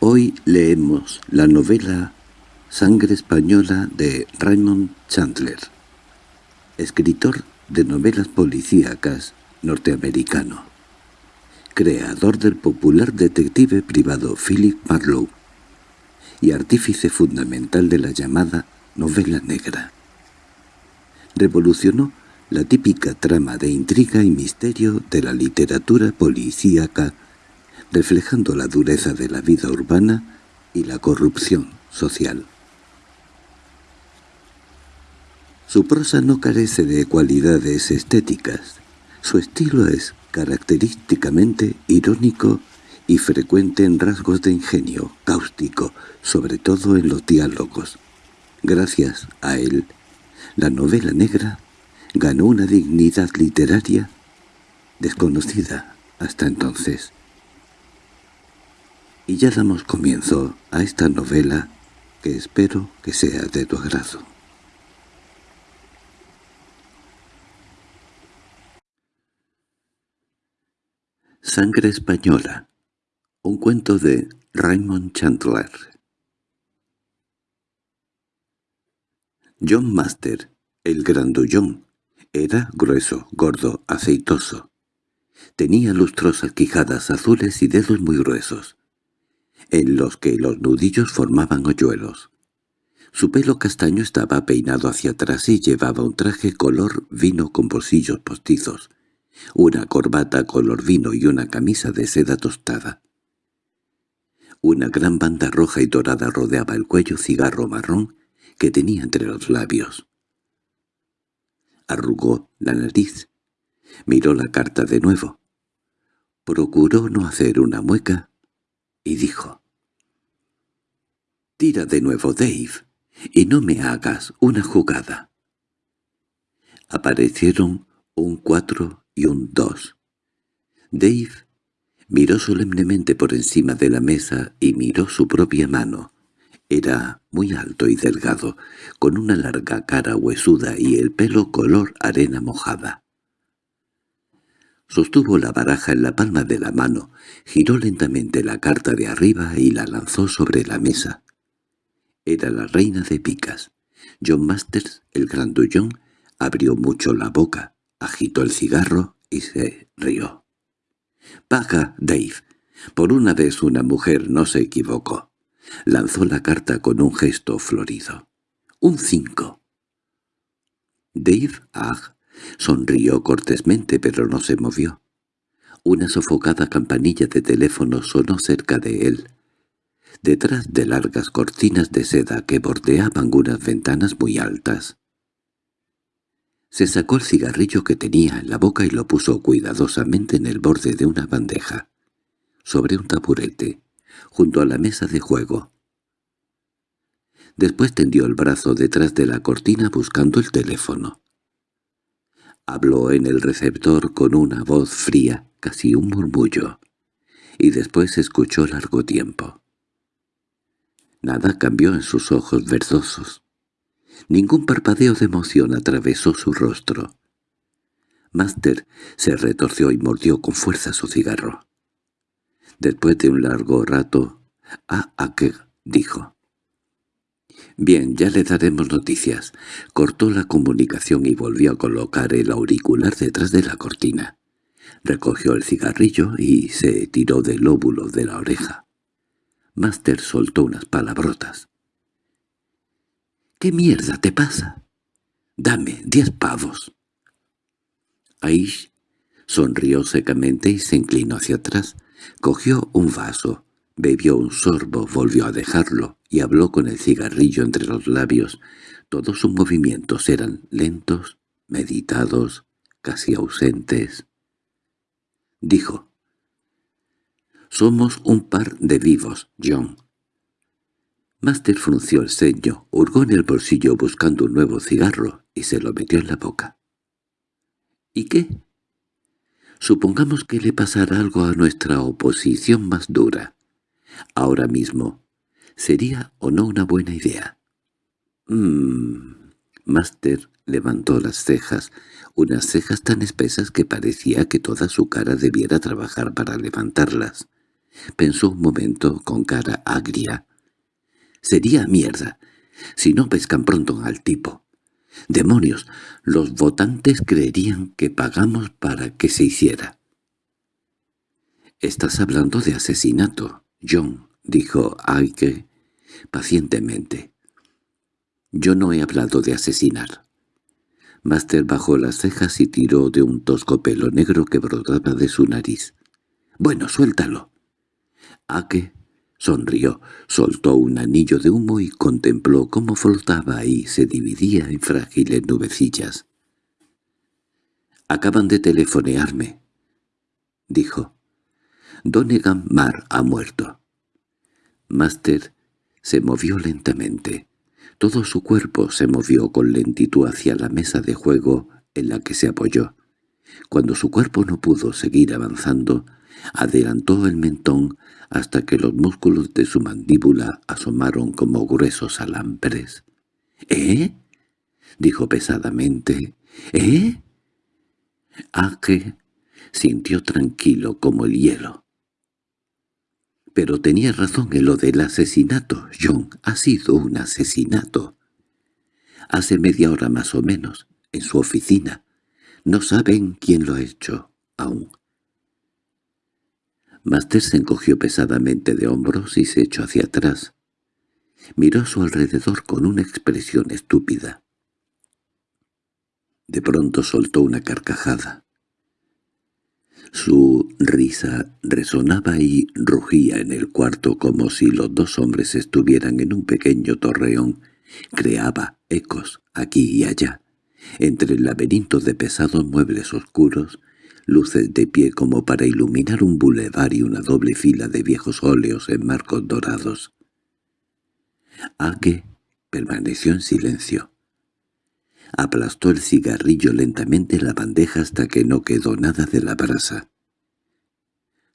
Hoy leemos la novela Sangre Española de Raymond Chandler, escritor de novelas policíacas norteamericano, creador del popular detective privado Philip Marlowe y artífice fundamental de la llamada novela negra. Revolucionó la típica trama de intriga y misterio de la literatura policíaca, reflejando la dureza de la vida urbana y la corrupción social. Su prosa no carece de cualidades estéticas. Su estilo es característicamente irónico y frecuente en rasgos de ingenio, cáustico, sobre todo en los diálogos. Gracias a él, la novela negra ganó una dignidad literaria desconocida hasta entonces. Y ya damos comienzo a esta novela que espero que sea de tu agrado. Sangre española. Un cuento de Raymond Chandler. John Master, el grandullón, era grueso, gordo, aceitoso. Tenía lustrosas quijadas azules y dedos muy gruesos, en los que los nudillos formaban hoyuelos. Su pelo castaño estaba peinado hacia atrás y llevaba un traje color vino con bolsillos postizos, una corbata color vino y una camisa de seda tostada. Una gran banda roja y dorada rodeaba el cuello cigarro marrón que tenía entre los labios arrugó la nariz, miró la carta de nuevo, procuró no hacer una mueca y dijo «Tira de nuevo, Dave, y no me hagas una jugada». Aparecieron un cuatro y un dos. Dave miró solemnemente por encima de la mesa y miró su propia mano. Era muy alto y delgado, con una larga cara huesuda y el pelo color arena mojada. Sostuvo la baraja en la palma de la mano, giró lentamente la carta de arriba y la lanzó sobre la mesa. Era la reina de picas. John Masters, el grandullón, abrió mucho la boca, agitó el cigarro y se rió. «Paga, Dave. Por una vez una mujer no se equivocó». Lanzó la carta con un gesto florido. —¡Un cinco! Dave Agg sonrió cortésmente pero no se movió. Una sofocada campanilla de teléfono sonó cerca de él, detrás de largas cortinas de seda que bordeaban unas ventanas muy altas. Se sacó el cigarrillo que tenía en la boca y lo puso cuidadosamente en el borde de una bandeja, sobre un taburete junto a la mesa de juego. Después tendió el brazo detrás de la cortina buscando el teléfono. Habló en el receptor con una voz fría, casi un murmullo, y después escuchó largo tiempo. Nada cambió en sus ojos verdosos. Ningún parpadeo de emoción atravesó su rostro. Master se retorció y mordió con fuerza su cigarro. Después de un largo rato, «Ah, Ake», dijo. «Bien, ya le daremos noticias». Cortó la comunicación y volvió a colocar el auricular detrás de la cortina. Recogió el cigarrillo y se tiró del lóbulo de la oreja. Master soltó unas palabrotas. —¿Qué mierda te pasa? —Dame diez pavos. Aish sonrió secamente y se inclinó hacia atrás, Cogió un vaso, bebió un sorbo, volvió a dejarlo y habló con el cigarrillo entre los labios. Todos sus movimientos eran lentos, meditados, casi ausentes. Dijo, «Somos un par de vivos, John». Master frunció el ceño, hurgó en el bolsillo buscando un nuevo cigarro y se lo metió en la boca. —¿Y qué? Supongamos que le pasara algo a nuestra oposición más dura. Ahora mismo, ¿sería o no una buena idea? Mmm... Master levantó las cejas, unas cejas tan espesas que parecía que toda su cara debiera trabajar para levantarlas. Pensó un momento con cara agria. Sería mierda, si no pescan pronto al tipo. Demonios, los votantes creerían que pagamos para que se hiciera. «Estás hablando de asesinato, John», dijo Aike pacientemente. «Yo no he hablado de asesinar». Master bajó las cejas y tiró de un tosco pelo negro que brotaba de su nariz. «Bueno, suéltalo». Ake sonrió, soltó un anillo de humo y contempló cómo flotaba y se dividía en frágiles nubecillas. «Acaban de telefonearme», dijo. «Donegan Mar ha muerto». Master se movió lentamente. Todo su cuerpo se movió con lentitud hacia la mesa de juego en la que se apoyó. Cuando su cuerpo no pudo seguir avanzando, adelantó el mentón hasta que los músculos de su mandíbula asomaron como gruesos alambres. —¿Eh? —dijo pesadamente. —¿Eh? Ake sintió tranquilo como el hielo. Pero tenía razón en lo del asesinato. John ha sido un asesinato. Hace media hora más o menos, en su oficina. No saben quién lo ha hecho, aún. Master se encogió pesadamente de hombros y se echó hacia atrás. Miró a su alrededor con una expresión estúpida. De pronto soltó una carcajada. Su risa resonaba y rugía en el cuarto como si los dos hombres estuvieran en un pequeño torreón. Creaba ecos aquí y allá, entre el laberinto de pesados muebles oscuros, luces de pie como para iluminar un bulevar y una doble fila de viejos óleos en marcos dorados. Ake permaneció en silencio. Aplastó el cigarrillo lentamente en la bandeja hasta que no quedó nada de la brasa.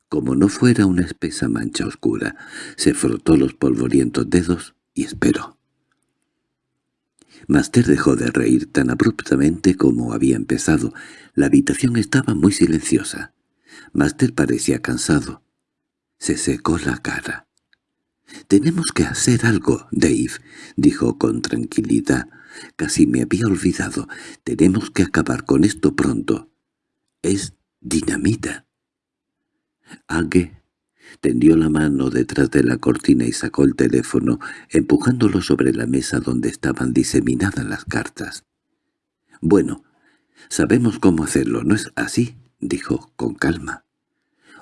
Como no fuera una espesa mancha oscura, se frotó los polvorientos dedos y esperó. Master dejó de reír tan abruptamente como había empezado. La habitación estaba muy silenciosa. Master parecía cansado. Se secó la cara. «Tenemos que hacer algo, Dave», dijo con tranquilidad. Casi me había olvidado. Tenemos que acabar con esto pronto. Es dinamita. Age tendió la mano detrás de la cortina y sacó el teléfono, empujándolo sobre la mesa donde estaban diseminadas las cartas. «Bueno, sabemos cómo hacerlo, ¿no es así?» dijo con calma.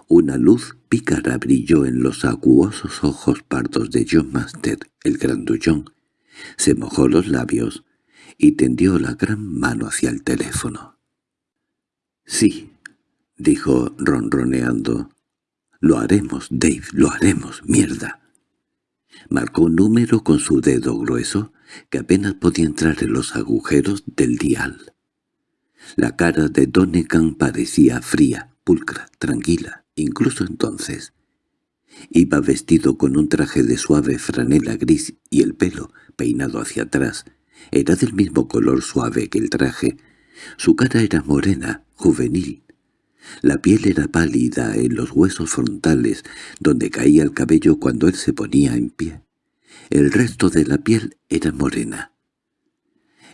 Una luz pícara brilló en los acuosos ojos pardos de John Master, el grandullón, se mojó los labios y tendió la gran mano hacia el teléfono. «Sí», dijo ronroneando. «Lo haremos, Dave, lo haremos, mierda». Marcó un número con su dedo grueso que apenas podía entrar en los agujeros del dial. La cara de Donegan parecía fría, pulcra, tranquila, incluso entonces. Iba vestido con un traje de suave franela gris y el pelo, peinado hacia atrás, era del mismo color suave que el traje. Su cara era morena, juvenil. La piel era pálida en los huesos frontales, donde caía el cabello cuando él se ponía en pie. El resto de la piel era morena.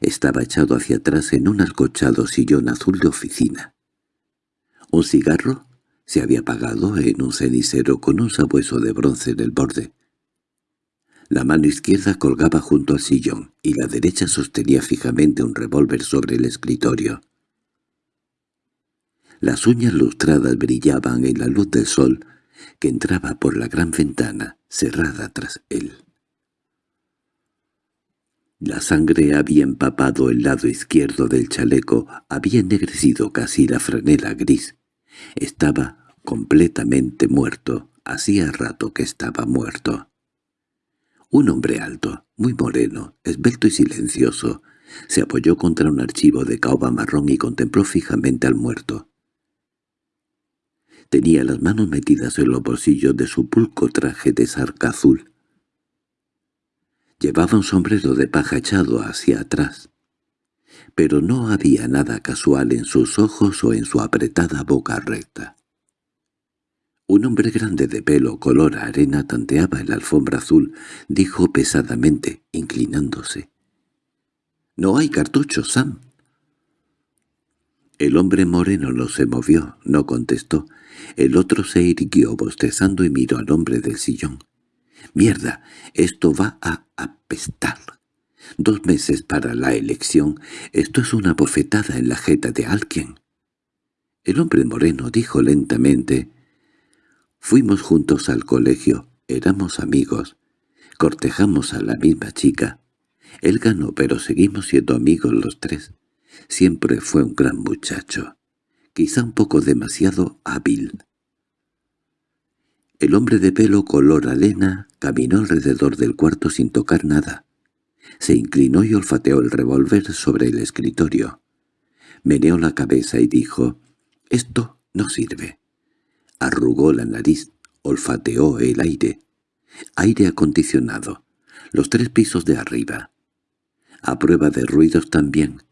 Estaba echado hacia atrás en un alcochado sillón azul de oficina. Un cigarro se había apagado en un cenicero con un sabueso de bronce en el borde. La mano izquierda colgaba junto al sillón y la derecha sostenía fijamente un revólver sobre el escritorio. Las uñas lustradas brillaban en la luz del sol que entraba por la gran ventana cerrada tras él. La sangre había empapado el lado izquierdo del chaleco, había ennegrecido casi la franela gris. Estaba completamente muerto, hacía rato que estaba muerto. Un hombre alto, muy moreno, esbelto y silencioso, se apoyó contra un archivo de caoba marrón y contempló fijamente al muerto. Tenía las manos metidas en los bolsillos de su pulco traje de sarca azul. Llevaba un sombrero de paja echado hacia atrás, pero no había nada casual en sus ojos o en su apretada boca recta. Un hombre grande de pelo color arena tanteaba en la alfombra azul, dijo pesadamente, inclinándose. —No hay cartuchos, Sam. El hombre moreno no se movió, no contestó. El otro se irguió bostezando y miró al hombre del sillón. —¡Mierda! Esto va a apestar. Dos meses para la elección. Esto es una bofetada en la jeta de alguien. El hombre moreno dijo lentamente Fuimos juntos al colegio, éramos amigos. Cortejamos a la misma chica. Él ganó, pero seguimos siendo amigos los tres. Siempre fue un gran muchacho. Quizá un poco demasiado hábil. El hombre de pelo color arena caminó alrededor del cuarto sin tocar nada. Se inclinó y olfateó el revólver sobre el escritorio. Meneó la cabeza y dijo, «Esto no sirve». Arrugó la nariz, olfateó el aire. Aire acondicionado. Los tres pisos de arriba. A prueba de ruidos también.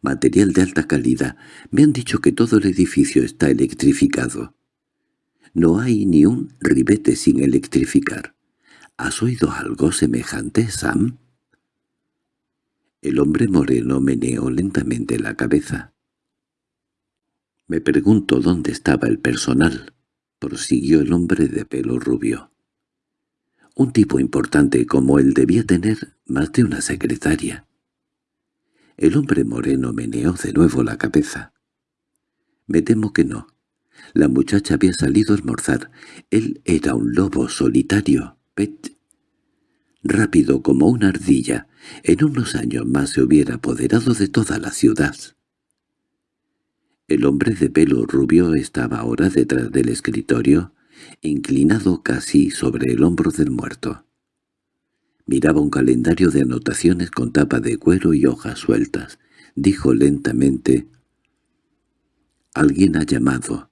Material de alta calidad. Me han dicho que todo el edificio está electrificado. No hay ni un ribete sin electrificar. ¿Has oído algo semejante, Sam? El hombre moreno meneó lentamente la cabeza. Me pregunto dónde estaba el personal prosiguió el hombre de pelo rubio. Un tipo importante como él debía tener más de una secretaria. El hombre moreno meneó de nuevo la cabeza. Me temo que no. La muchacha había salido a almorzar. Él era un lobo solitario, pet. Rápido como una ardilla, en unos años más se hubiera apoderado de toda la ciudad. El hombre de pelo rubio estaba ahora detrás del escritorio, inclinado casi sobre el hombro del muerto. Miraba un calendario de anotaciones con tapa de cuero y hojas sueltas. Dijo lentamente, «Alguien ha llamado.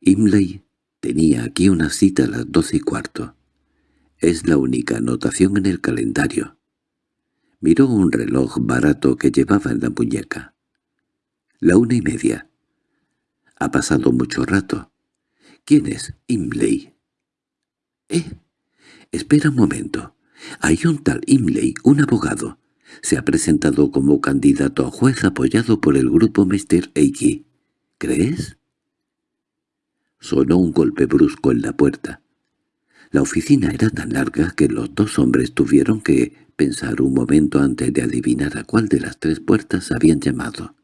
Imley tenía aquí una cita a las doce y cuarto. Es la única anotación en el calendario». Miró un reloj barato que llevaba en la muñeca. La una y media. Ha pasado mucho rato. ¿Quién es Imley? —¿Eh? Espera un momento. Hay un tal Imley, un abogado. Se ha presentado como candidato a juez apoyado por el grupo Mr. Eiki. ¿Crees? Sonó un golpe brusco en la puerta. La oficina era tan larga que los dos hombres tuvieron que pensar un momento antes de adivinar a cuál de las tres puertas habían llamado.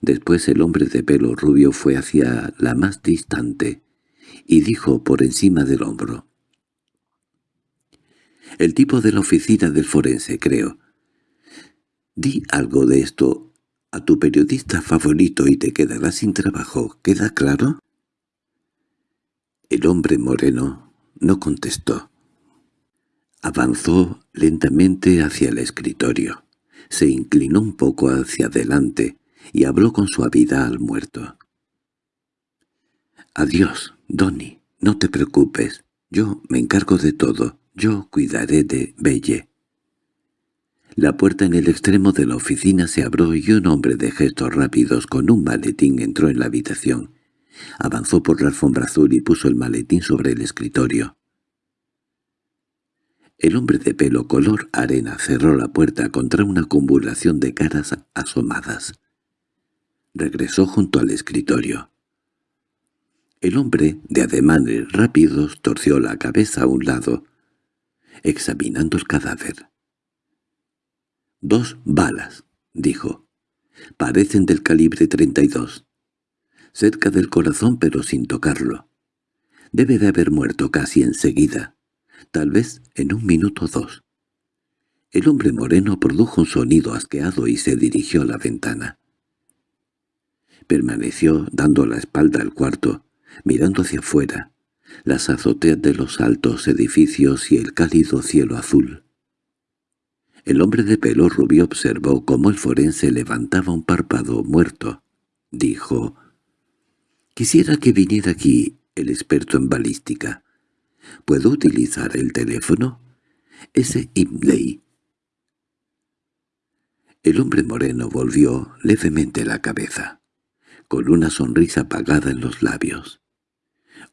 Después el hombre de pelo rubio fue hacia la más distante y dijo por encima del hombro. «El tipo de la oficina del forense, creo. Di algo de esto a tu periodista favorito y te quedarás sin trabajo, ¿queda claro?» El hombre moreno no contestó. Avanzó lentamente hacia el escritorio. Se inclinó un poco hacia adelante y habló con suavidad al muerto. «Adiós, Donny, no te preocupes. Yo me encargo de todo. Yo cuidaré de Belle». La puerta en el extremo de la oficina se abrió y un hombre de gestos rápidos con un maletín entró en la habitación. Avanzó por la alfombra azul y puso el maletín sobre el escritorio. El hombre de pelo color arena cerró la puerta contra una acumulación de caras asomadas. Regresó junto al escritorio. El hombre, de ademanes rápidos, torció la cabeza a un lado, examinando el cadáver. «Dos balas», dijo. «Parecen del calibre 32. Cerca del corazón pero sin tocarlo. Debe de haber muerto casi enseguida, tal vez en un minuto o dos». El hombre moreno produjo un sonido asqueado y se dirigió a la ventana. Permaneció dando la espalda al cuarto, mirando hacia afuera, las azoteas de los altos edificios y el cálido cielo azul. El hombre de pelo rubio observó cómo el forense levantaba un párpado muerto. Dijo, «Quisiera que viniera aquí el experto en balística. ¿Puedo utilizar el teléfono? Ese Imley». El hombre moreno volvió levemente la cabeza con una sonrisa apagada en los labios.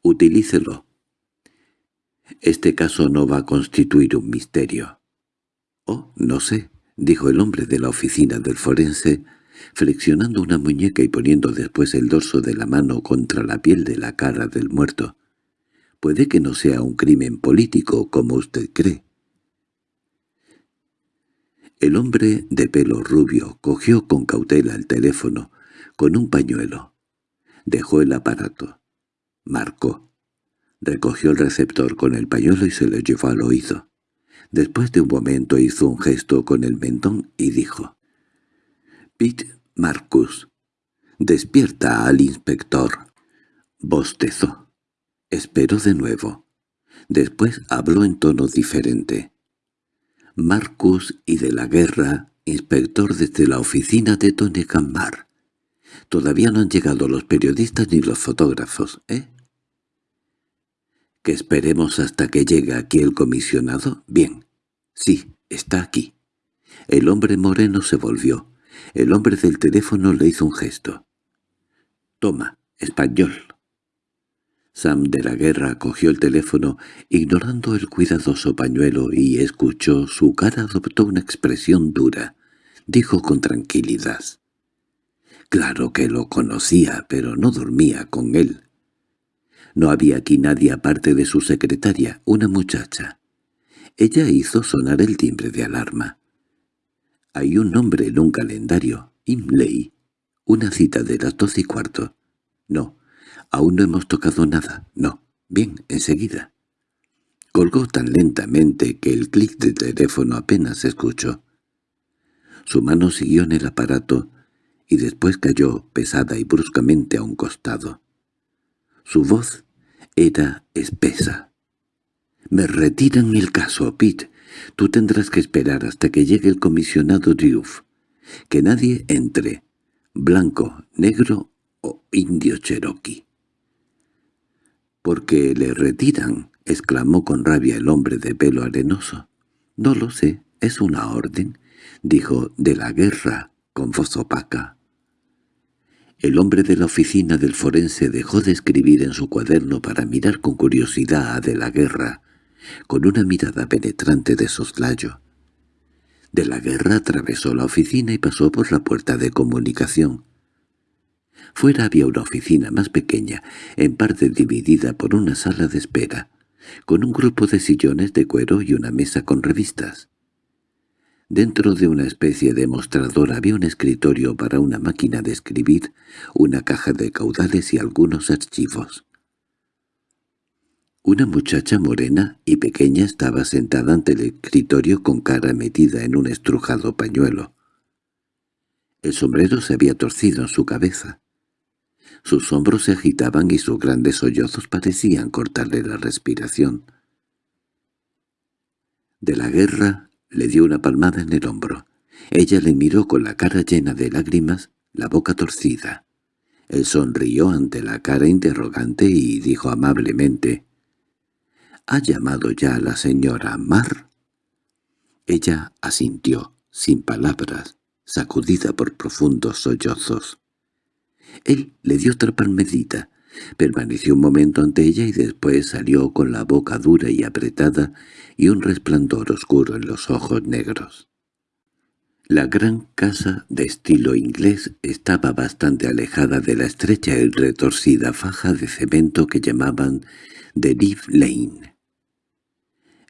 Utilícelo. Este caso no va a constituir un misterio. Oh, no sé, dijo el hombre de la oficina del forense, flexionando una muñeca y poniendo después el dorso de la mano contra la piel de la cara del muerto. Puede que no sea un crimen político, como usted cree. El hombre de pelo rubio cogió con cautela el teléfono, con un pañuelo. Dejó el aparato. Marcó. Recogió el receptor con el pañuelo y se lo llevó al oído. Después de un momento hizo un gesto con el mentón y dijo, «Pete Marcus, despierta al inspector». Bostezó. Esperó de nuevo. Después habló en tono diferente. Marcus y de la guerra, inspector desde la oficina de Tony Cammar. Todavía no han llegado los periodistas ni los fotógrafos, ¿eh? ¿Que esperemos hasta que llegue aquí el comisionado? Bien. Sí, está aquí. El hombre moreno se volvió. El hombre del teléfono le hizo un gesto. «Toma, español». Sam de la Guerra cogió el teléfono, ignorando el cuidadoso pañuelo, y escuchó. Su cara adoptó una expresión dura. Dijo con tranquilidad. Claro que lo conocía, pero no dormía con él. No había aquí nadie aparte de su secretaria, una muchacha. Ella hizo sonar el timbre de alarma. Hay un nombre en un calendario, Imley. Una cita de las doce y cuarto. No, aún no hemos tocado nada. No. Bien, enseguida. Colgó tan lentamente que el clic del teléfono apenas se escuchó. Su mano siguió en el aparato y después cayó pesada y bruscamente a un costado. Su voz era espesa. «Me retiran el caso, Pete. Tú tendrás que esperar hasta que llegue el comisionado Diouf. Que nadie entre, blanco, negro o indio cherokee». «¿Por qué le retiran?» —exclamó con rabia el hombre de pelo arenoso. «No lo sé, es una orden», dijo de la guerra con voz opaca. El hombre de la oficina del forense dejó de escribir en su cuaderno para mirar con curiosidad a de la guerra, con una mirada penetrante de soslayo. De la guerra atravesó la oficina y pasó por la puerta de comunicación. Fuera había una oficina más pequeña, en parte dividida por una sala de espera, con un grupo de sillones de cuero y una mesa con revistas. Dentro de una especie de mostrador había un escritorio para una máquina de escribir, una caja de caudales y algunos archivos. Una muchacha morena y pequeña estaba sentada ante el escritorio con cara metida en un estrujado pañuelo. El sombrero se había torcido en su cabeza. Sus hombros se agitaban y sus grandes sollozos parecían cortarle la respiración. De la guerra le dio una palmada en el hombro. Ella le miró con la cara llena de lágrimas, la boca torcida. Él sonrió ante la cara interrogante y dijo amablemente, —¿Ha llamado ya a la señora Mar? Ella asintió, sin palabras, sacudida por profundos sollozos. Él le dio otra palmedita, Permaneció un momento ante ella y después salió con la boca dura y apretada y un resplandor oscuro en los ojos negros. La gran casa de estilo inglés estaba bastante alejada de la estrecha y retorcida faja de cemento que llamaban The Leaf Lane.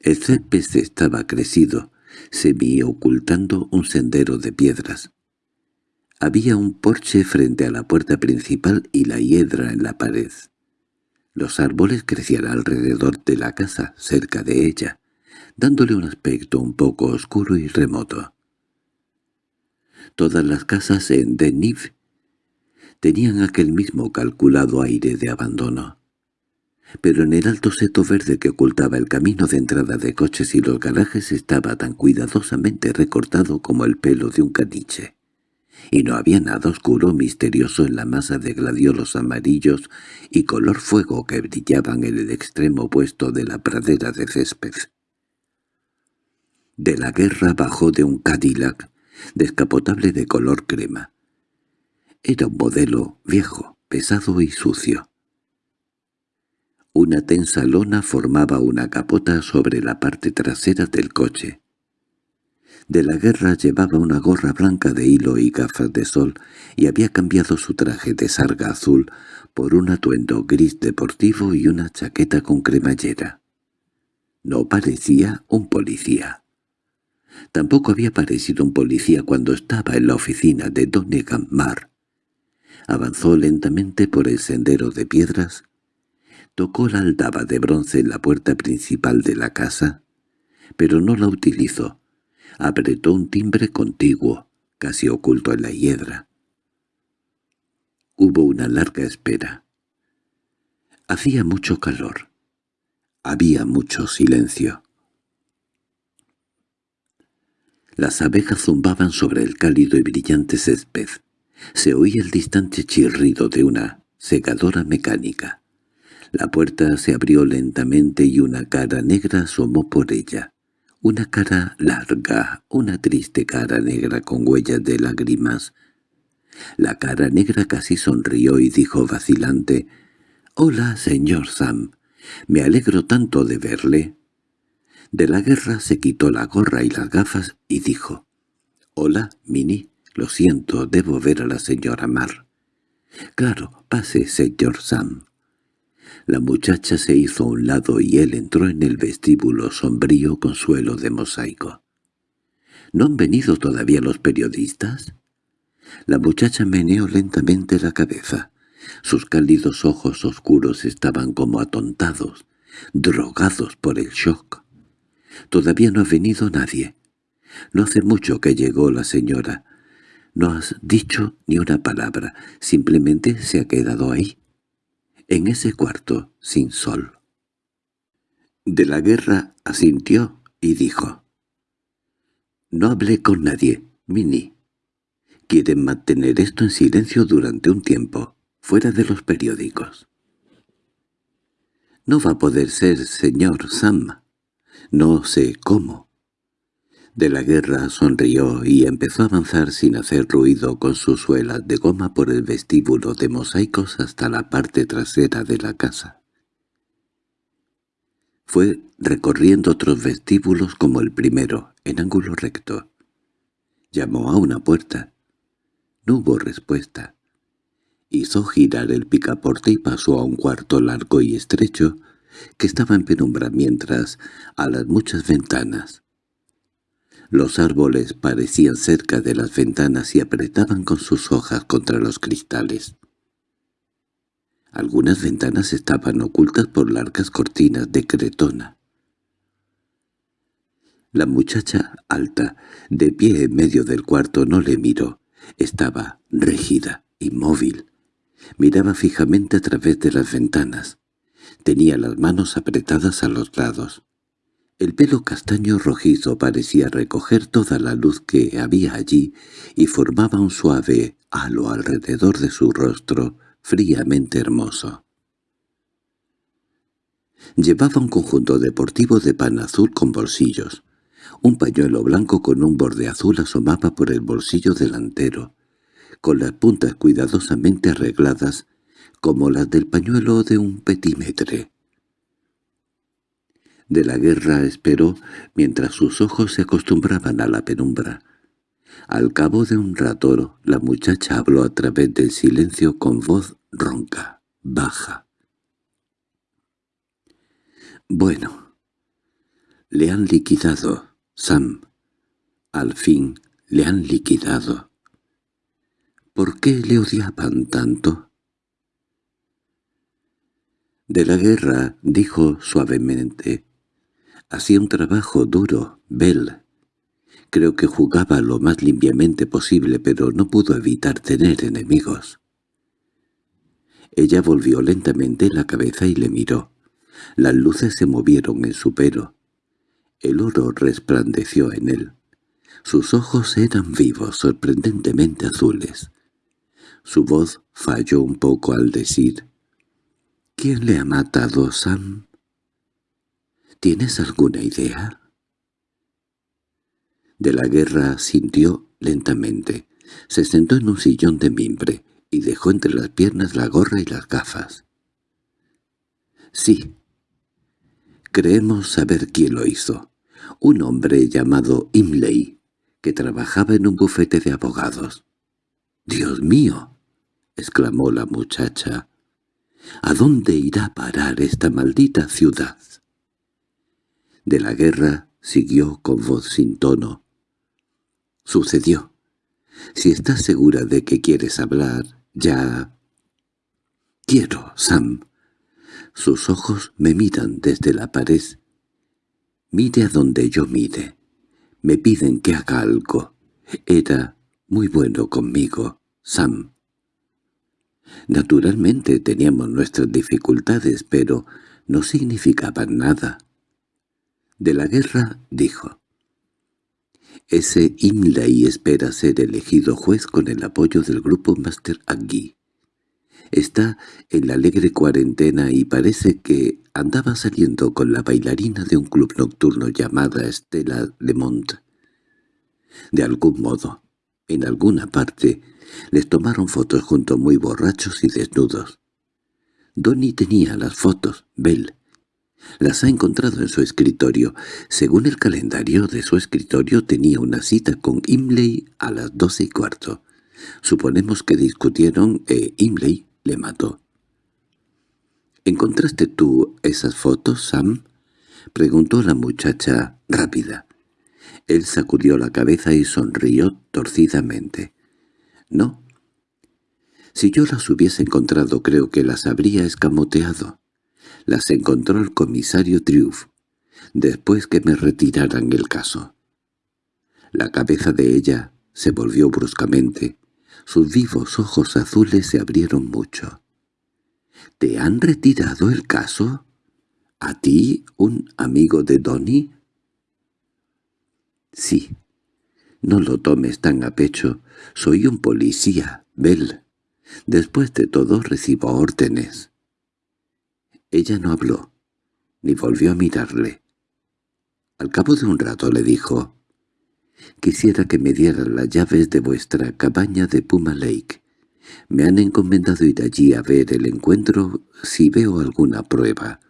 El césped estaba crecido, semi-ocultando un sendero de piedras. Había un porche frente a la puerta principal y la hiedra en la pared. Los árboles crecían alrededor de la casa, cerca de ella, dándole un aspecto un poco oscuro y remoto. Todas las casas en Deniv tenían aquel mismo calculado aire de abandono. Pero en el alto seto verde que ocultaba el camino de entrada de coches y los garajes estaba tan cuidadosamente recortado como el pelo de un caniche y no había nada oscuro misterioso en la masa de gladiolos amarillos y color fuego que brillaban en el extremo opuesto de la pradera de césped. De la guerra bajó de un Cadillac, descapotable de color crema. Era un modelo viejo, pesado y sucio. Una tensa lona formaba una capota sobre la parte trasera del coche. De la guerra llevaba una gorra blanca de hilo y gafas de sol y había cambiado su traje de sarga azul por un atuendo gris deportivo y una chaqueta con cremallera. No parecía un policía. Tampoco había parecido un policía cuando estaba en la oficina de Donegan Mar. Avanzó lentamente por el sendero de piedras, tocó la aldaba de bronce en la puerta principal de la casa, pero no la utilizó. Apretó un timbre contiguo, casi oculto en la hiedra. Hubo una larga espera. Hacía mucho calor. Había mucho silencio. Las abejas zumbaban sobre el cálido y brillante césped. Se oía el distante chirrido de una segadora mecánica. La puerta se abrió lentamente y una cara negra asomó por ella. Una cara larga, una triste cara negra con huellas de lágrimas. La cara negra casi sonrió y dijo vacilante, «Hola, señor Sam. Me alegro tanto de verle. De la guerra se quitó la gorra y las gafas y dijo, «Hola, Minnie. Lo siento, debo ver a la señora Mar». «Claro, pase, señor Sam». La muchacha se hizo a un lado y él entró en el vestíbulo sombrío con suelo de mosaico. —¿No han venido todavía los periodistas? La muchacha meneó lentamente la cabeza. Sus cálidos ojos oscuros estaban como atontados, drogados por el shock. Todavía no ha venido nadie. No hace mucho que llegó la señora. No has dicho ni una palabra, simplemente se ha quedado ahí, en ese cuarto, sin sol. De la guerra asintió y dijo, «No hablé con nadie, Minnie. Quieren mantener esto en silencio durante un tiempo fuera de los periódicos. No va a poder ser, señor Sam. No sé cómo. De la guerra sonrió y empezó a avanzar sin hacer ruido con sus suelas de goma por el vestíbulo de mosaicos hasta la parte trasera de la casa. Fue recorriendo otros vestíbulos como el primero, en ángulo recto. Llamó a una puerta. No hubo respuesta. Hizo girar el picaporte y pasó a un cuarto largo y estrecho que estaba en penumbra mientras a las muchas ventanas. Los árboles parecían cerca de las ventanas y apretaban con sus hojas contra los cristales. Algunas ventanas estaban ocultas por largas cortinas de cretona. La muchacha alta, de pie en medio del cuarto, no le miró. Estaba rígida, inmóvil, Miraba fijamente a través de las ventanas. Tenía las manos apretadas a los lados. El pelo castaño rojizo parecía recoger toda la luz que había allí y formaba un suave halo alrededor de su rostro, fríamente hermoso. Llevaba un conjunto deportivo de pan azul con bolsillos. Un pañuelo blanco con un borde azul asomaba por el bolsillo delantero con las puntas cuidadosamente arregladas, como las del pañuelo de un petímetre. De la guerra esperó mientras sus ojos se acostumbraban a la penumbra. Al cabo de un rato la muchacha habló a través del silencio con voz ronca, baja. «Bueno, le han liquidado, Sam. Al fin le han liquidado. ¿Por qué le odiaban tanto? De la guerra, dijo suavemente, hacía un trabajo duro, Bell. Creo que jugaba lo más limpiamente posible, pero no pudo evitar tener enemigos. Ella volvió lentamente la cabeza y le miró. Las luces se movieron en su pelo. El oro resplandeció en él. Sus ojos eran vivos, sorprendentemente azules. Su voz falló un poco al decir, «¿Quién le ha matado, Sam?» ¿Tienes alguna idea? De la guerra sintió lentamente. Se sentó en un sillón de mimbre y dejó entre las piernas la gorra y las gafas. Sí. Creemos saber quién lo hizo. Un hombre llamado Imley, que trabajaba en un bufete de abogados. —¡Dios mío! —exclamó la muchacha. ¿A dónde irá a parar esta maldita ciudad? De la guerra siguió con voz sin tono. Sucedió. Si estás segura de que quieres hablar, ya... Quiero, Sam. Sus ojos me miran desde la pared. Mire a donde yo mire. Me piden que haga algo. Era muy bueno conmigo, Sam. Naturalmente teníamos nuestras dificultades, pero no significaban nada. De la guerra, dijo. Ese Imlay espera ser elegido juez con el apoyo del grupo Master Agui. Está en la alegre cuarentena y parece que andaba saliendo con la bailarina de un club nocturno llamada Estela Lemont. De algún modo, en alguna parte, les tomaron fotos juntos muy borrachos y desnudos. Donny tenía las fotos, Bell. Las ha encontrado en su escritorio. Según el calendario de su escritorio tenía una cita con Imley a las doce y cuarto. Suponemos que discutieron e Imley le mató. —¿Encontraste tú esas fotos, Sam? —preguntó la muchacha rápida. Él sacudió la cabeza y sonrió torcidamente. —No. Si yo las hubiese encontrado creo que las habría escamoteado. Las encontró el comisario Triuff, después que me retiraran el caso. La cabeza de ella se volvió bruscamente. Sus vivos ojos azules se abrieron mucho. —¿Te han retirado el caso? ¿A ti, un amigo de Donny? —Sí. No lo tomes tan a pecho. Soy un policía, Bell. Después de todo recibo órdenes. Ella no habló, ni volvió a mirarle. Al cabo de un rato le dijo, «Quisiera que me dieran las llaves de vuestra cabaña de Puma Lake. Me han encomendado ir allí a ver el encuentro si veo alguna prueba.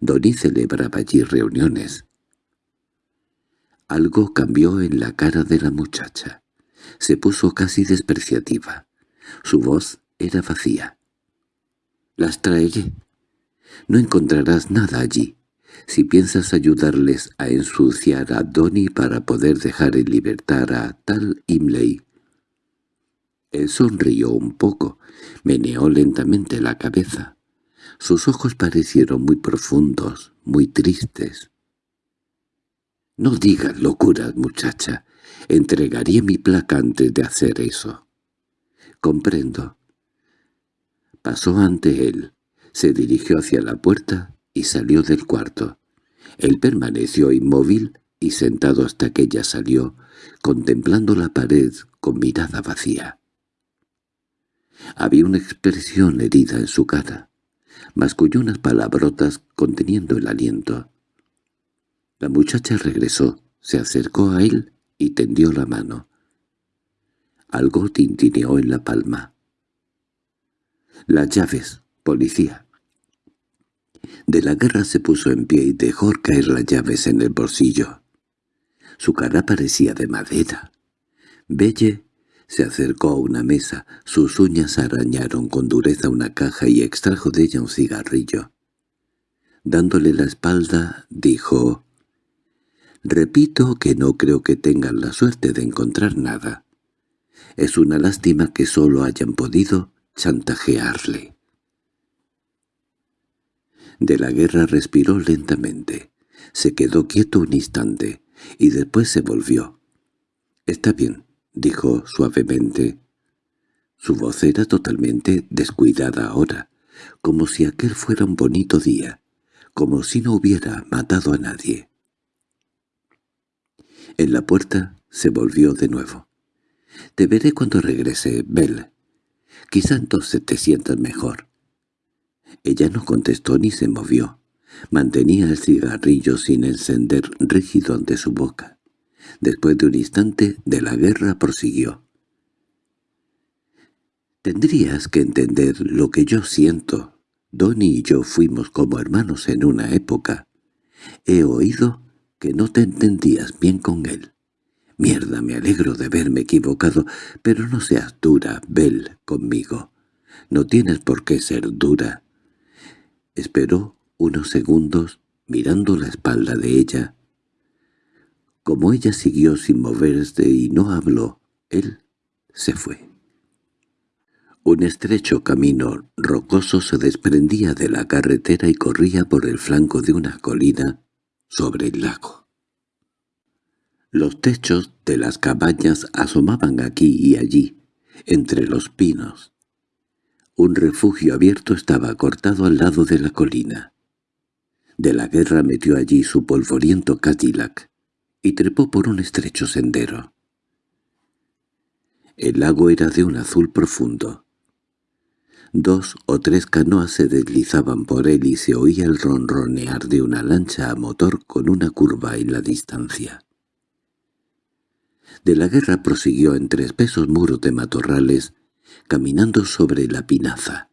Donny celebraba allí reuniones». Algo cambió en la cara de la muchacha. Se puso casi despreciativa. Su voz era vacía. «Las traeré», no encontrarás nada allí. Si piensas ayudarles a ensuciar a Donny para poder dejar en libertad a tal Imley. Él sonrió un poco, meneó lentamente la cabeza. Sus ojos parecieron muy profundos, muy tristes. «No digas locuras, muchacha. Entregaría mi placa antes de hacer eso». «Comprendo». Pasó ante él. Se dirigió hacia la puerta y salió del cuarto. Él permaneció inmóvil y sentado hasta que ella salió, contemplando la pared con mirada vacía. Había una expresión herida en su cara, masculló unas palabrotas conteniendo el aliento. La muchacha regresó, se acercó a él y tendió la mano. Algo tintineó en la palma. «Las llaves, policía». De la guerra se puso en pie y dejó caer las llaves en el bolsillo. Su cara parecía de madera. Belle se acercó a una mesa, sus uñas arañaron con dureza una caja y extrajo de ella un cigarrillo. Dándole la espalda, dijo, «Repito que no creo que tengan la suerte de encontrar nada. Es una lástima que solo hayan podido chantajearle». De la guerra respiró lentamente. Se quedó quieto un instante, y después se volvió. «Está bien», dijo suavemente. Su voz era totalmente descuidada ahora, como si aquel fuera un bonito día, como si no hubiera matado a nadie. En la puerta se volvió de nuevo. «Te veré cuando regrese, Bell. Quizá entonces te sientas mejor. Ella no contestó ni se movió. Mantenía el cigarrillo sin encender rígido ante su boca. Después de un instante de la guerra prosiguió. «Tendrías que entender lo que yo siento, Donny y yo fuimos como hermanos en una época. He oído que no te entendías bien con él. Mierda, me alegro de verme equivocado, pero no seas dura, Bell, conmigo. No tienes por qué ser dura. Esperó unos segundos, mirando la espalda de ella. Como ella siguió sin moverse y no habló, él se fue. Un estrecho camino rocoso se desprendía de la carretera y corría por el flanco de una colina sobre el lago. Los techos de las cabañas asomaban aquí y allí, entre los pinos. Un refugio abierto estaba cortado al lado de la colina. De la guerra metió allí su polvoriento Cadillac y trepó por un estrecho sendero. El lago era de un azul profundo. Dos o tres canoas se deslizaban por él y se oía el ronronear de una lancha a motor con una curva en la distancia. De la guerra prosiguió entre espesos muros de matorrales, caminando sobre la pinaza.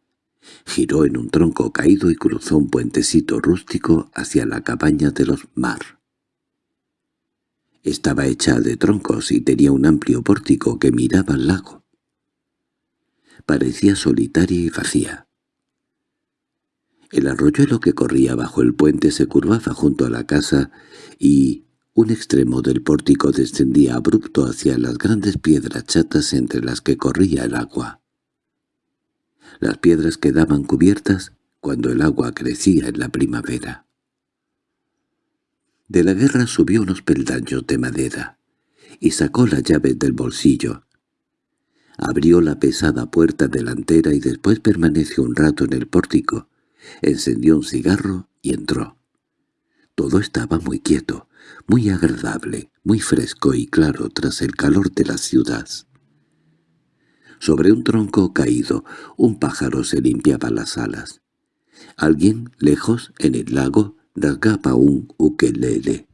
Giró en un tronco caído y cruzó un puentecito rústico hacia la cabaña de los Mar. Estaba hecha de troncos y tenía un amplio pórtico que miraba al lago parecía solitaria y vacía. El arroyuelo que corría bajo el puente se curvaba junto a la casa y un extremo del pórtico descendía abrupto hacia las grandes piedras chatas entre las que corría el agua. Las piedras quedaban cubiertas cuando el agua crecía en la primavera. De la guerra subió unos peldaños de madera y sacó las llaves del bolsillo. Abrió la pesada puerta delantera y después permaneció un rato en el pórtico. Encendió un cigarro y entró. Todo estaba muy quieto, muy agradable, muy fresco y claro tras el calor de la ciudad. Sobre un tronco caído, un pájaro se limpiaba las alas. Alguien, lejos, en el lago, rasgaba un ukelele.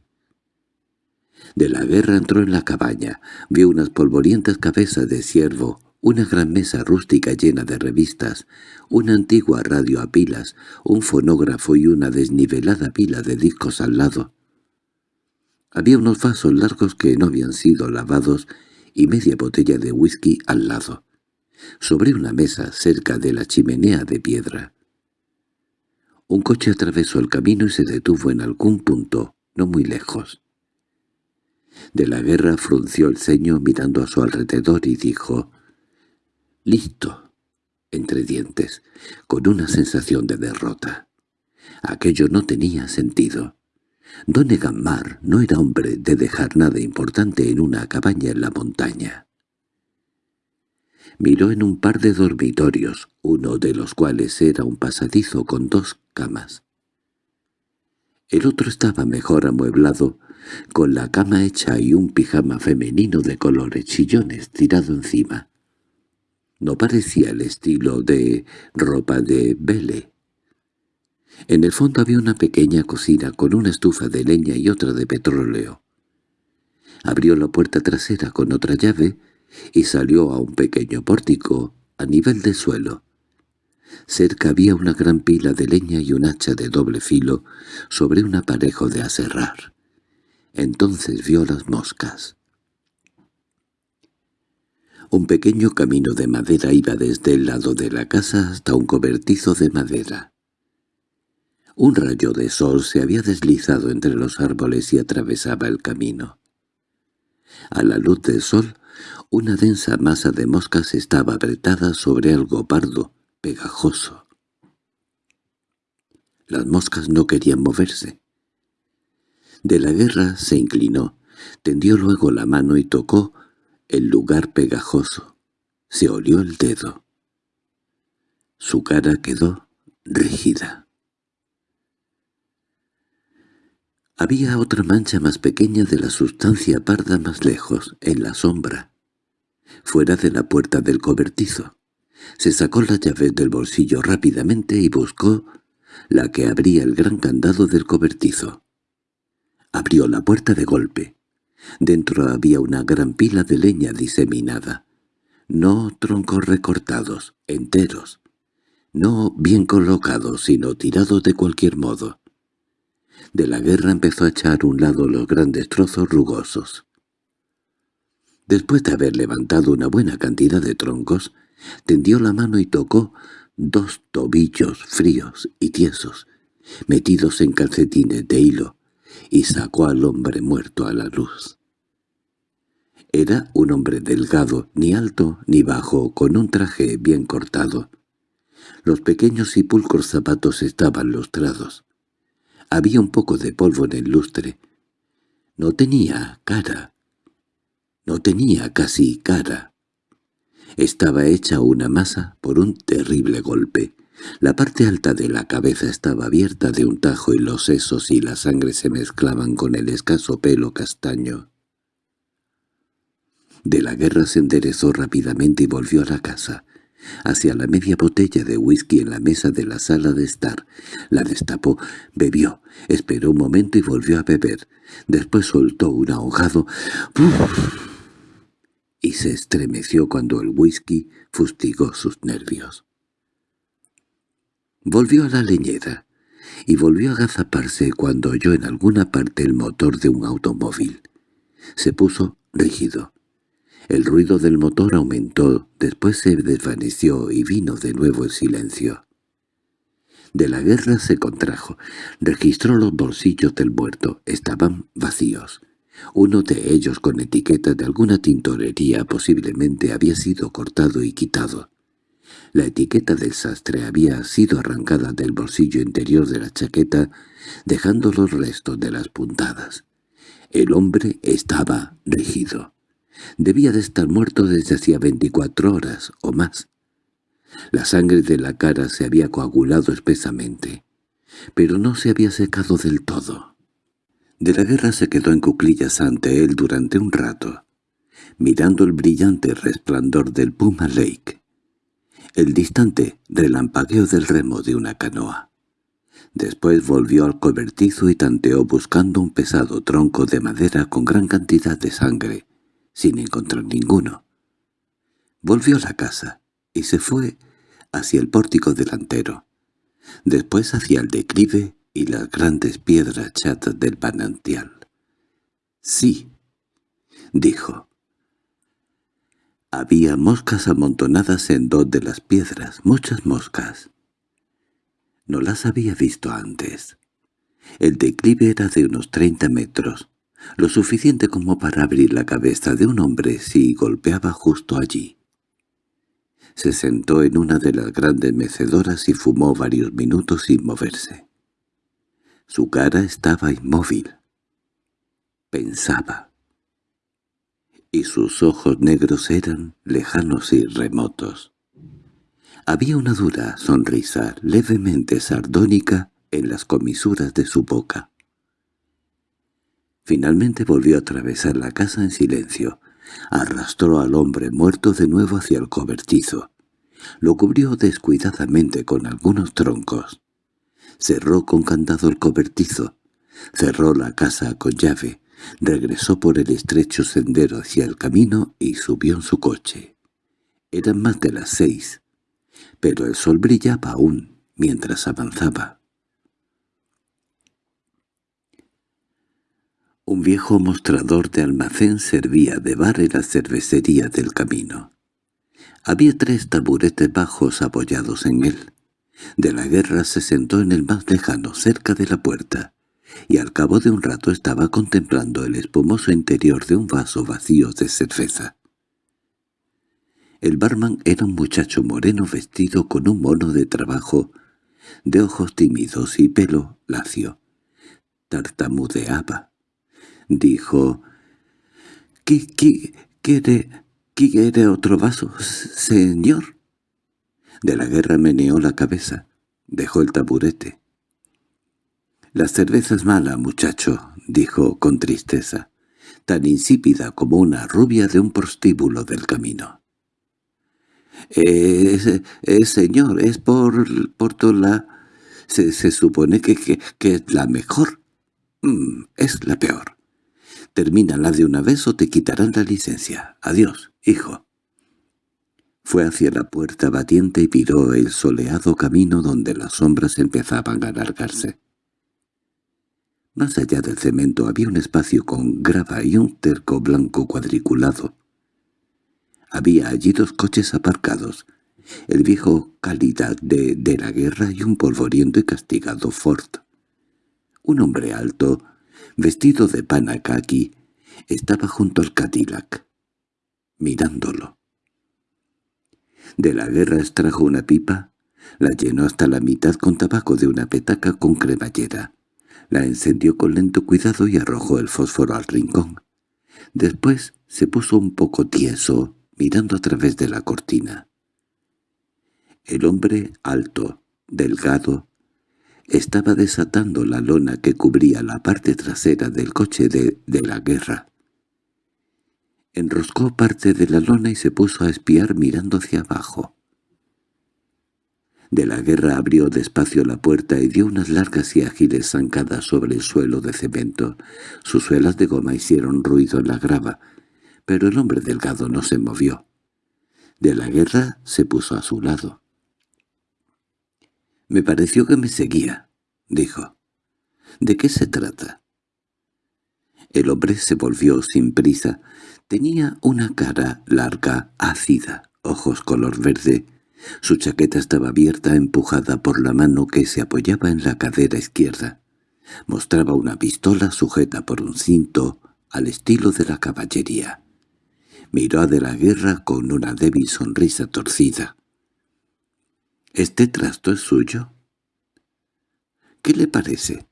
De la guerra entró en la cabaña, vio unas polvorientas cabezas de ciervo, una gran mesa rústica llena de revistas, una antigua radio a pilas, un fonógrafo y una desnivelada pila de discos al lado. Había unos vasos largos que no habían sido lavados y media botella de whisky al lado, sobre una mesa cerca de la chimenea de piedra. Un coche atravesó el camino y se detuvo en algún punto, no muy lejos. De la guerra frunció el ceño mirando a su alrededor y dijo, «Listo», entre dientes, con una sensación de derrota. Aquello no tenía sentido. Don Mar no era hombre de dejar nada importante en una cabaña en la montaña. Miró en un par de dormitorios, uno de los cuales era un pasadizo con dos camas. El otro estaba mejor amueblado, con la cama hecha y un pijama femenino de colores chillones tirado encima. No parecía el estilo de ropa de Belle. En el fondo había una pequeña cocina con una estufa de leña y otra de petróleo. Abrió la puerta trasera con otra llave y salió a un pequeño pórtico a nivel del suelo. Cerca había una gran pila de leña y un hacha de doble filo sobre un aparejo de aserrar. Entonces vio las moscas. Un pequeño camino de madera iba desde el lado de la casa hasta un cobertizo de madera. Un rayo de sol se había deslizado entre los árboles y atravesaba el camino. A la luz del sol, una densa masa de moscas estaba apretada sobre algo pardo, pegajoso. Las moscas no querían moverse. De la guerra se inclinó, tendió luego la mano y tocó el lugar pegajoso. Se olió el dedo. Su cara quedó rígida. Había otra mancha más pequeña de la sustancia parda más lejos, en la sombra, fuera de la puerta del cobertizo. Se sacó las llaves del bolsillo rápidamente y buscó la que abría el gran candado del cobertizo. Abrió la puerta de golpe. Dentro había una gran pila de leña diseminada. No troncos recortados, enteros, no bien colocados, sino tirados de cualquier modo. De la guerra empezó a echar a un lado los grandes trozos rugosos. Después de haber levantado una buena cantidad de troncos, tendió la mano y tocó dos tobillos fríos y tiesos, metidos en calcetines de hilo, y sacó al hombre muerto a la luz. Era un hombre delgado, ni alto ni bajo, con un traje bien cortado. Los pequeños y pulcros zapatos estaban lustrados. Había un poco de polvo en el lustre. No tenía cara. No tenía casi cara. Estaba hecha una masa por un terrible golpe. La parte alta de la cabeza estaba abierta de un tajo y los sesos y la sangre se mezclaban con el escaso pelo castaño. De la guerra se enderezó rápidamente y volvió a la casa, hacia la media botella de whisky en la mesa de la sala de estar. La destapó, bebió, esperó un momento y volvió a beber. Después soltó un ahogado y se estremeció cuando el whisky fustigó sus nervios. Volvió a la leñera y volvió a agazaparse cuando oyó en alguna parte el motor de un automóvil. Se puso rígido. El ruido del motor aumentó, después se desvaneció y vino de nuevo el silencio. De la guerra se contrajo. Registró los bolsillos del muerto. Estaban vacíos. Uno de ellos con etiqueta de alguna tintorería posiblemente había sido cortado y quitado. La etiqueta del sastre había sido arrancada del bolsillo interior de la chaqueta, dejando los restos de las puntadas. El hombre estaba rígido. Debía de estar muerto desde hacía veinticuatro horas o más. La sangre de la cara se había coagulado espesamente, pero no se había secado del todo. De la guerra se quedó en cuclillas ante él durante un rato, mirando el brillante resplandor del Puma Lake, el distante relampagueo del remo de una canoa. Después volvió al cobertizo y tanteó buscando un pesado tronco de madera con gran cantidad de sangre, sin encontrar ninguno. Volvió a la casa y se fue hacia el pórtico delantero, después hacia el declive y las grandes piedras chatas del manantial. «Sí», dijo. Había moscas amontonadas en dos de las piedras, muchas moscas. No las había visto antes. El declive era de unos treinta metros, lo suficiente como para abrir la cabeza de un hombre si golpeaba justo allí. Se sentó en una de las grandes mecedoras y fumó varios minutos sin moverse. Su cara estaba inmóvil. Pensaba. Y sus ojos negros eran lejanos y remotos. Había una dura sonrisa levemente sardónica en las comisuras de su boca. Finalmente volvió a atravesar la casa en silencio. Arrastró al hombre muerto de nuevo hacia el cobertizo. Lo cubrió descuidadamente con algunos troncos. Cerró con candado el cobertizo. Cerró la casa con llave. Regresó por el estrecho sendero hacia el camino y subió en su coche. Eran más de las seis, pero el sol brillaba aún mientras avanzaba. Un viejo mostrador de almacén servía de bar en la cervecería del camino. Había tres taburetes bajos apoyados en él. De la guerra se sentó en el más lejano, cerca de la puerta, y al cabo de un rato estaba contemplando el espumoso interior de un vaso vacío de cerveza. El barman era un muchacho moreno vestido con un mono de trabajo, de ojos tímidos y pelo lacio. Tartamudeaba dijo. —¿Qué, qué quiere, quiere otro vaso, señor? De la guerra meneó la cabeza. Dejó el taburete. «La cerveza es mala, muchacho», dijo con tristeza, tan insípida como una rubia de un prostíbulo del camino. «Eh, señor, es por, por toda Se, se supone que, que, es la mejor. Mm, es la peor. Termínala de una vez o te quitarán la licencia. Adiós, hijo. Fue hacia la puerta batiente y miró el soleado camino donde las sombras empezaban a alargarse. Más allá del cemento había un espacio con grava y un terco blanco cuadriculado. Había allí dos coches aparcados, el viejo calidad de, de la guerra y un polvoriento y castigado Ford. Un hombre alto, vestido de panacaki, estaba junto al Cadillac, mirándolo. De la guerra extrajo una pipa, la llenó hasta la mitad con tabaco de una petaca con cremallera. La encendió con lento cuidado y arrojó el fósforo al rincón. Después se puso un poco tieso, mirando a través de la cortina. El hombre alto, delgado, estaba desatando la lona que cubría la parte trasera del coche de, de la guerra. Enroscó parte de la lona y se puso a espiar mirando hacia abajo. De la guerra abrió despacio la puerta y dio unas largas y ágiles zancadas sobre el suelo de cemento. Sus suelas de goma hicieron ruido en la grava, pero el hombre delgado no se movió. De la guerra se puso a su lado. «Me pareció que me seguía», dijo. «¿De qué se trata?» El hombre se volvió sin prisa. Tenía una cara larga, ácida, ojos color verde. Su chaqueta estaba abierta, empujada por la mano que se apoyaba en la cadera izquierda. Mostraba una pistola sujeta por un cinto, al estilo de la caballería. Miró a de la guerra con una débil sonrisa torcida. —¿Este trasto es suyo? —¿Qué le parece?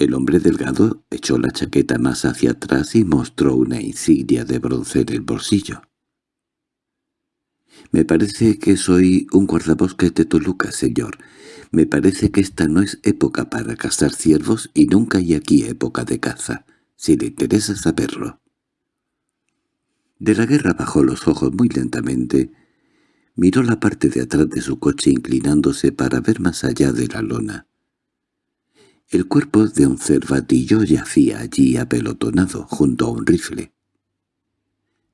El hombre delgado echó la chaqueta más hacia atrás y mostró una insignia de bronce en el bolsillo. «Me parece que soy un guardabosques de Toluca, señor. Me parece que esta no es época para cazar ciervos y nunca hay aquí época de caza, si le interesa saberlo». De la guerra bajó los ojos muy lentamente. Miró la parte de atrás de su coche inclinándose para ver más allá de la lona. El cuerpo de un cervatillo yacía allí apelotonado junto a un rifle.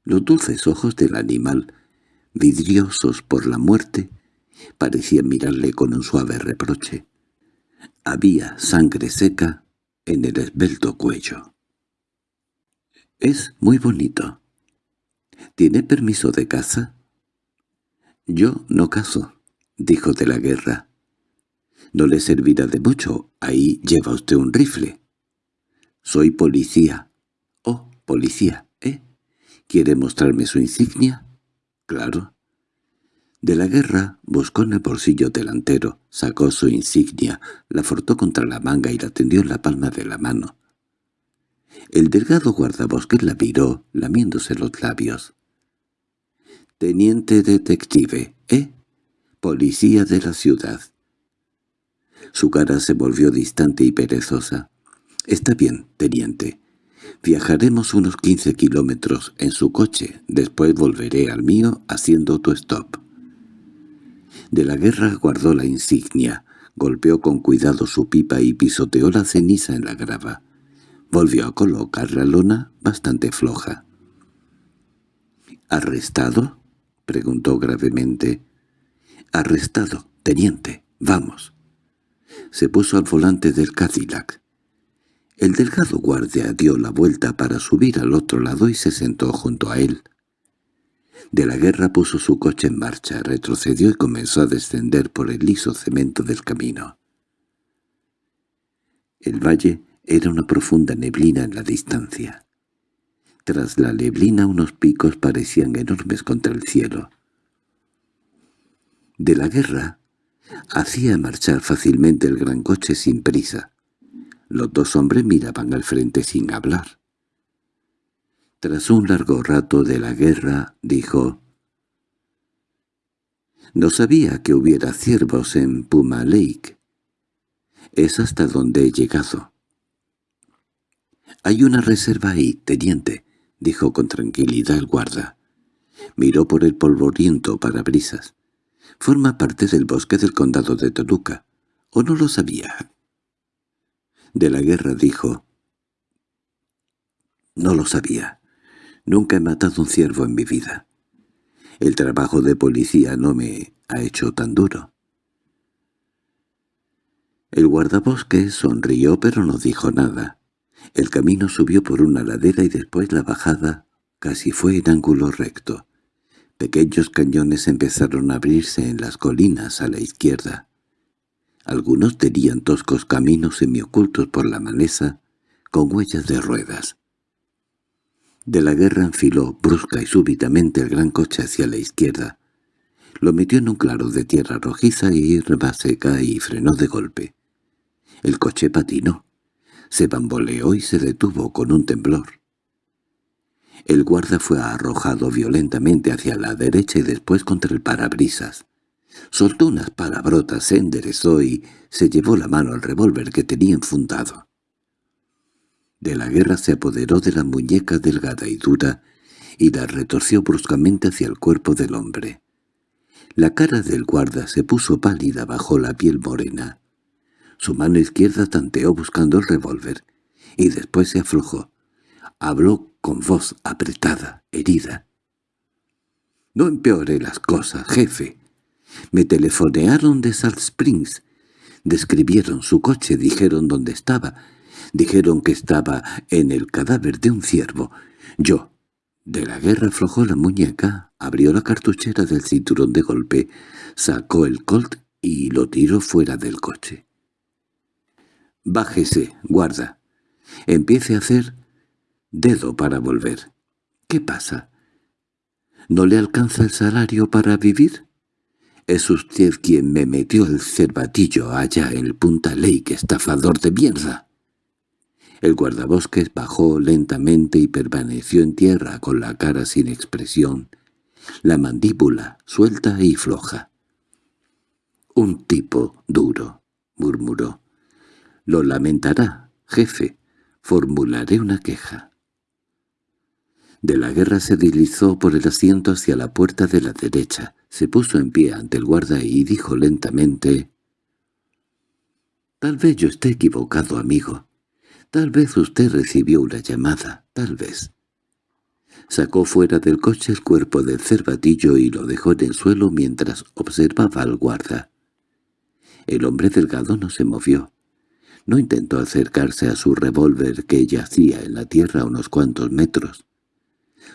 Los dulces ojos del animal, vidriosos por la muerte, parecían mirarle con un suave reproche. Había sangre seca en el esbelto cuello. «Es muy bonito. ¿Tiene permiso de caza?» «Yo no cazo», dijo de la guerra. No le servirá de mucho, ahí lleva usted un rifle. Soy policía. Oh, policía, ¿eh? ¿Quiere mostrarme su insignia? Claro. De la guerra buscó en el bolsillo delantero, sacó su insignia, la fortó contra la manga y la tendió en la palma de la mano. El delgado guardabosques la miró, lamiéndose los labios. «Teniente detective, ¿eh? Policía de la ciudad. Su cara se volvió distante y perezosa. «Está bien, teniente. Viajaremos unos quince kilómetros en su coche. Después volveré al mío haciendo tu stop». De la guerra guardó la insignia, golpeó con cuidado su pipa y pisoteó la ceniza en la grava. Volvió a colocar la lona bastante floja. —¿Arrestado? —preguntó gravemente. —Arrestado, teniente. Vamos. Se puso al volante del Cadillac. El delgado guardia dio la vuelta para subir al otro lado y se sentó junto a él. De la guerra puso su coche en marcha, retrocedió y comenzó a descender por el liso cemento del camino. El valle era una profunda neblina en la distancia. Tras la neblina unos picos parecían enormes contra el cielo. De la guerra Hacía marchar fácilmente el gran coche sin prisa. Los dos hombres miraban al frente sin hablar. Tras un largo rato de la guerra, dijo, «No sabía que hubiera ciervos en Puma Lake. Es hasta donde he llegado». «Hay una reserva ahí, teniente», dijo con tranquilidad el guarda. Miró por el polvoriento para brisas. Forma parte del bosque del condado de Toluca. ¿O no lo sabía? De la guerra dijo. No lo sabía. Nunca he matado un ciervo en mi vida. El trabajo de policía no me ha hecho tan duro. El guardabosques sonrió pero no dijo nada. El camino subió por una ladera y después la bajada casi fue en ángulo recto. Pequeños cañones empezaron a abrirse en las colinas a la izquierda. Algunos tenían toscos caminos semiocultos por la maleza, con huellas de ruedas. De la guerra enfiló brusca y súbitamente el gran coche hacia la izquierda. Lo metió en un claro de tierra rojiza y hierba seca y frenó de golpe. El coche patinó, se bamboleó y se detuvo con un temblor. El guarda fue arrojado violentamente hacia la derecha y después contra el parabrisas. Soltó unas palabrotas, se enderezó y se llevó la mano al revólver que tenía enfundado. De la guerra se apoderó de la muñeca delgada y dura y la retorció bruscamente hacia el cuerpo del hombre. La cara del guarda se puso pálida bajo la piel morena. Su mano izquierda tanteó buscando el revólver, y después se aflojó. Habló con voz apretada, herida. «No empeore las cosas, jefe. Me telefonearon de Salt Springs. Describieron su coche, dijeron dónde estaba. Dijeron que estaba en el cadáver de un ciervo. Yo, de la guerra aflojó la muñeca, abrió la cartuchera del cinturón de golpe, sacó el colt y lo tiró fuera del coche. «Bájese, guarda. Empiece a hacer dedo para volver. ¿Qué pasa? ¿No le alcanza el salario para vivir? Es usted quien me metió el cervatillo allá en Punta Lake, estafador de mierda. El guardabosques bajó lentamente y permaneció en tierra con la cara sin expresión, la mandíbula suelta y floja. «Un tipo duro», murmuró. «Lo lamentará, jefe. Formularé una queja». De la guerra se deslizó por el asiento hacia la puerta de la derecha, se puso en pie ante el guarda y dijo lentamente «Tal vez yo esté equivocado, amigo. Tal vez usted recibió una llamada, tal vez». Sacó fuera del coche el cuerpo del cervatillo y lo dejó en el suelo mientras observaba al guarda. El hombre delgado no se movió. No intentó acercarse a su revólver que yacía en la tierra unos cuantos metros.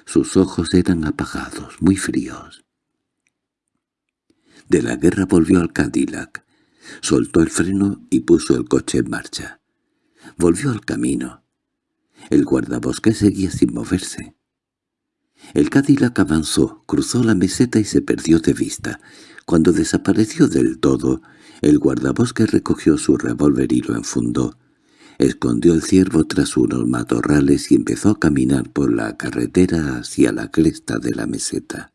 Sus ojos eran apagados, muy fríos. De la guerra volvió al Cadillac, soltó el freno y puso el coche en marcha. Volvió al camino. El guardabosque seguía sin moverse. El Cadillac avanzó, cruzó la meseta y se perdió de vista. Cuando desapareció del todo, el guardabosque recogió su revólver y lo enfundó. Escondió el ciervo tras unos matorrales y empezó a caminar por la carretera hacia la cresta de la meseta.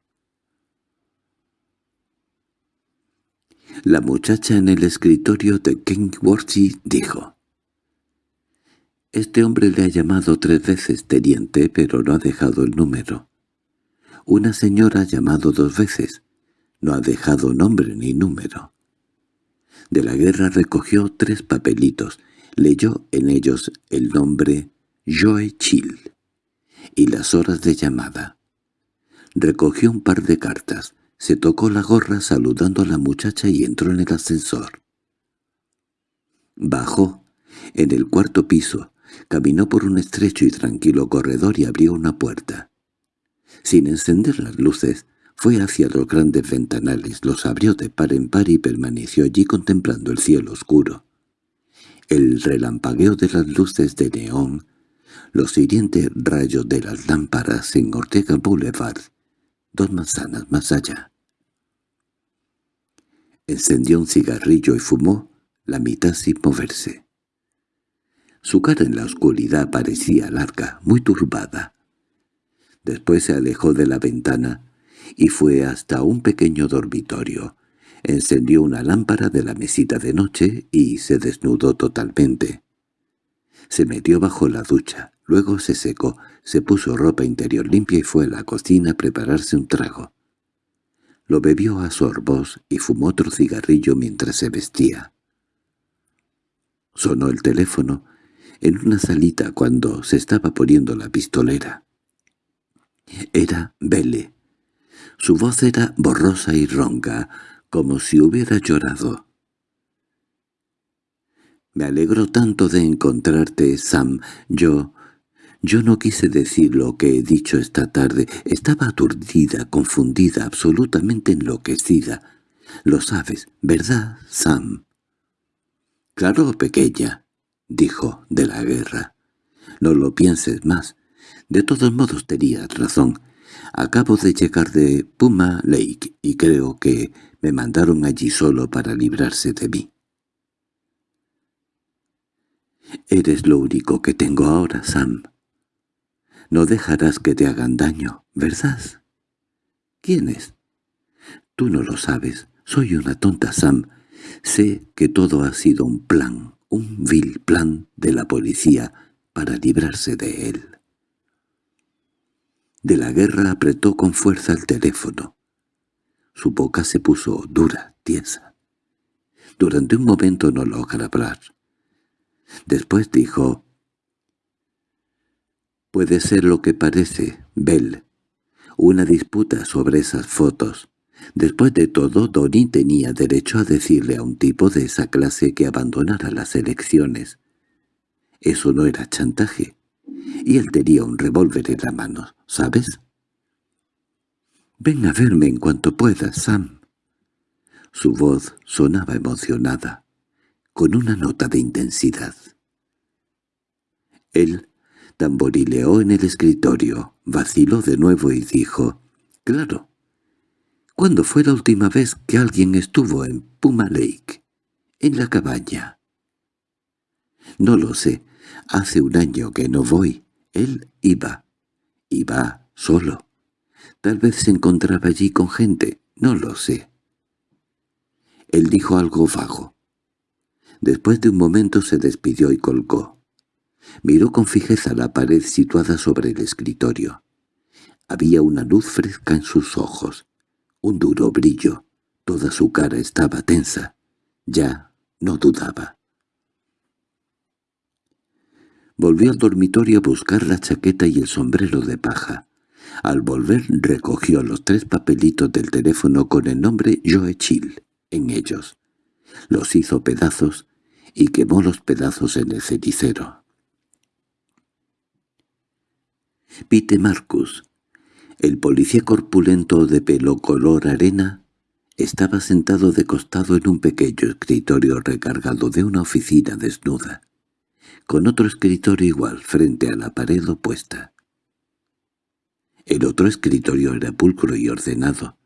La muchacha en el escritorio de Kingworthy dijo, «Este hombre le ha llamado tres veces teniente, pero no ha dejado el número. Una señora ha llamado dos veces, no ha dejado nombre ni número». De la guerra recogió tres papelitos, Leyó en ellos el nombre Joe Chill y las horas de llamada. Recogió un par de cartas, se tocó la gorra saludando a la muchacha y entró en el ascensor. Bajó, en el cuarto piso, caminó por un estrecho y tranquilo corredor y abrió una puerta. Sin encender las luces, fue hacia los grandes ventanales, los abrió de par en par y permaneció allí contemplando el cielo oscuro el relampagueo de las luces de neón, los hirientes rayos de las lámparas en Ortega Boulevard, dos manzanas más allá. Encendió un cigarrillo y fumó la mitad sin moverse. Su cara en la oscuridad parecía larga, muy turbada. Después se alejó de la ventana y fue hasta un pequeño dormitorio, Encendió una lámpara de la mesita de noche y se desnudó totalmente. Se metió bajo la ducha, luego se secó, se puso ropa interior limpia y fue a la cocina a prepararse un trago. Lo bebió a sorbos y fumó otro cigarrillo mientras se vestía. Sonó el teléfono en una salita cuando se estaba poniendo la pistolera. Era Belle. Su voz era borrosa y ronca, como si hubiera llorado. «Me alegro tanto de encontrarte, Sam. Yo... Yo no quise decir lo que he dicho esta tarde. Estaba aturdida, confundida, absolutamente enloquecida. Lo sabes, ¿verdad, Sam?» «Claro, pequeña», dijo de la guerra. «No lo pienses más. De todos modos tenías razón. Acabo de llegar de Puma Lake y creo que me mandaron allí solo para librarse de mí». «Eres lo único que tengo ahora, Sam. No dejarás que te hagan daño, ¿verdad?» «¿Quién es?» «Tú no lo sabes. Soy una tonta, Sam. Sé que todo ha sido un plan, un vil plan de la policía para librarse de él». De la guerra apretó con fuerza el teléfono. Su boca se puso dura, tiesa. Durante un momento no logra hablar. Después dijo, «Puede ser lo que parece, Bell. Una disputa sobre esas fotos. Después de todo, Donnie tenía derecho a decirle a un tipo de esa clase que abandonara las elecciones. Eso no era chantaje. Y él tenía un revólver en la mano, ¿sabes? «Ven a verme en cuanto puedas, Sam». Su voz sonaba emocionada, con una nota de intensidad. Él tamborileó en el escritorio, vaciló de nuevo y dijo, «Claro. ¿Cuándo fue la última vez que alguien estuvo en Puma Lake? En la cabaña». «No lo sé. Hace un año que no voy. Él iba. Iba solo. Tal vez se encontraba allí con gente. No lo sé». Él dijo algo vago. Después de un momento se despidió y colgó. Miró con fijeza la pared situada sobre el escritorio. Había una luz fresca en sus ojos, un duro brillo. Toda su cara estaba tensa. Ya no dudaba. Volvió al dormitorio a buscar la chaqueta y el sombrero de paja. Al volver recogió los tres papelitos del teléfono con el nombre Joe Chill en ellos. Los hizo pedazos y quemó los pedazos en el cenicero. Pete Marcus, el policía corpulento de pelo color arena, estaba sentado de costado en un pequeño escritorio recargado de una oficina desnuda, con otro escritorio igual frente a la pared opuesta. El otro escritorio era pulcro y ordenado.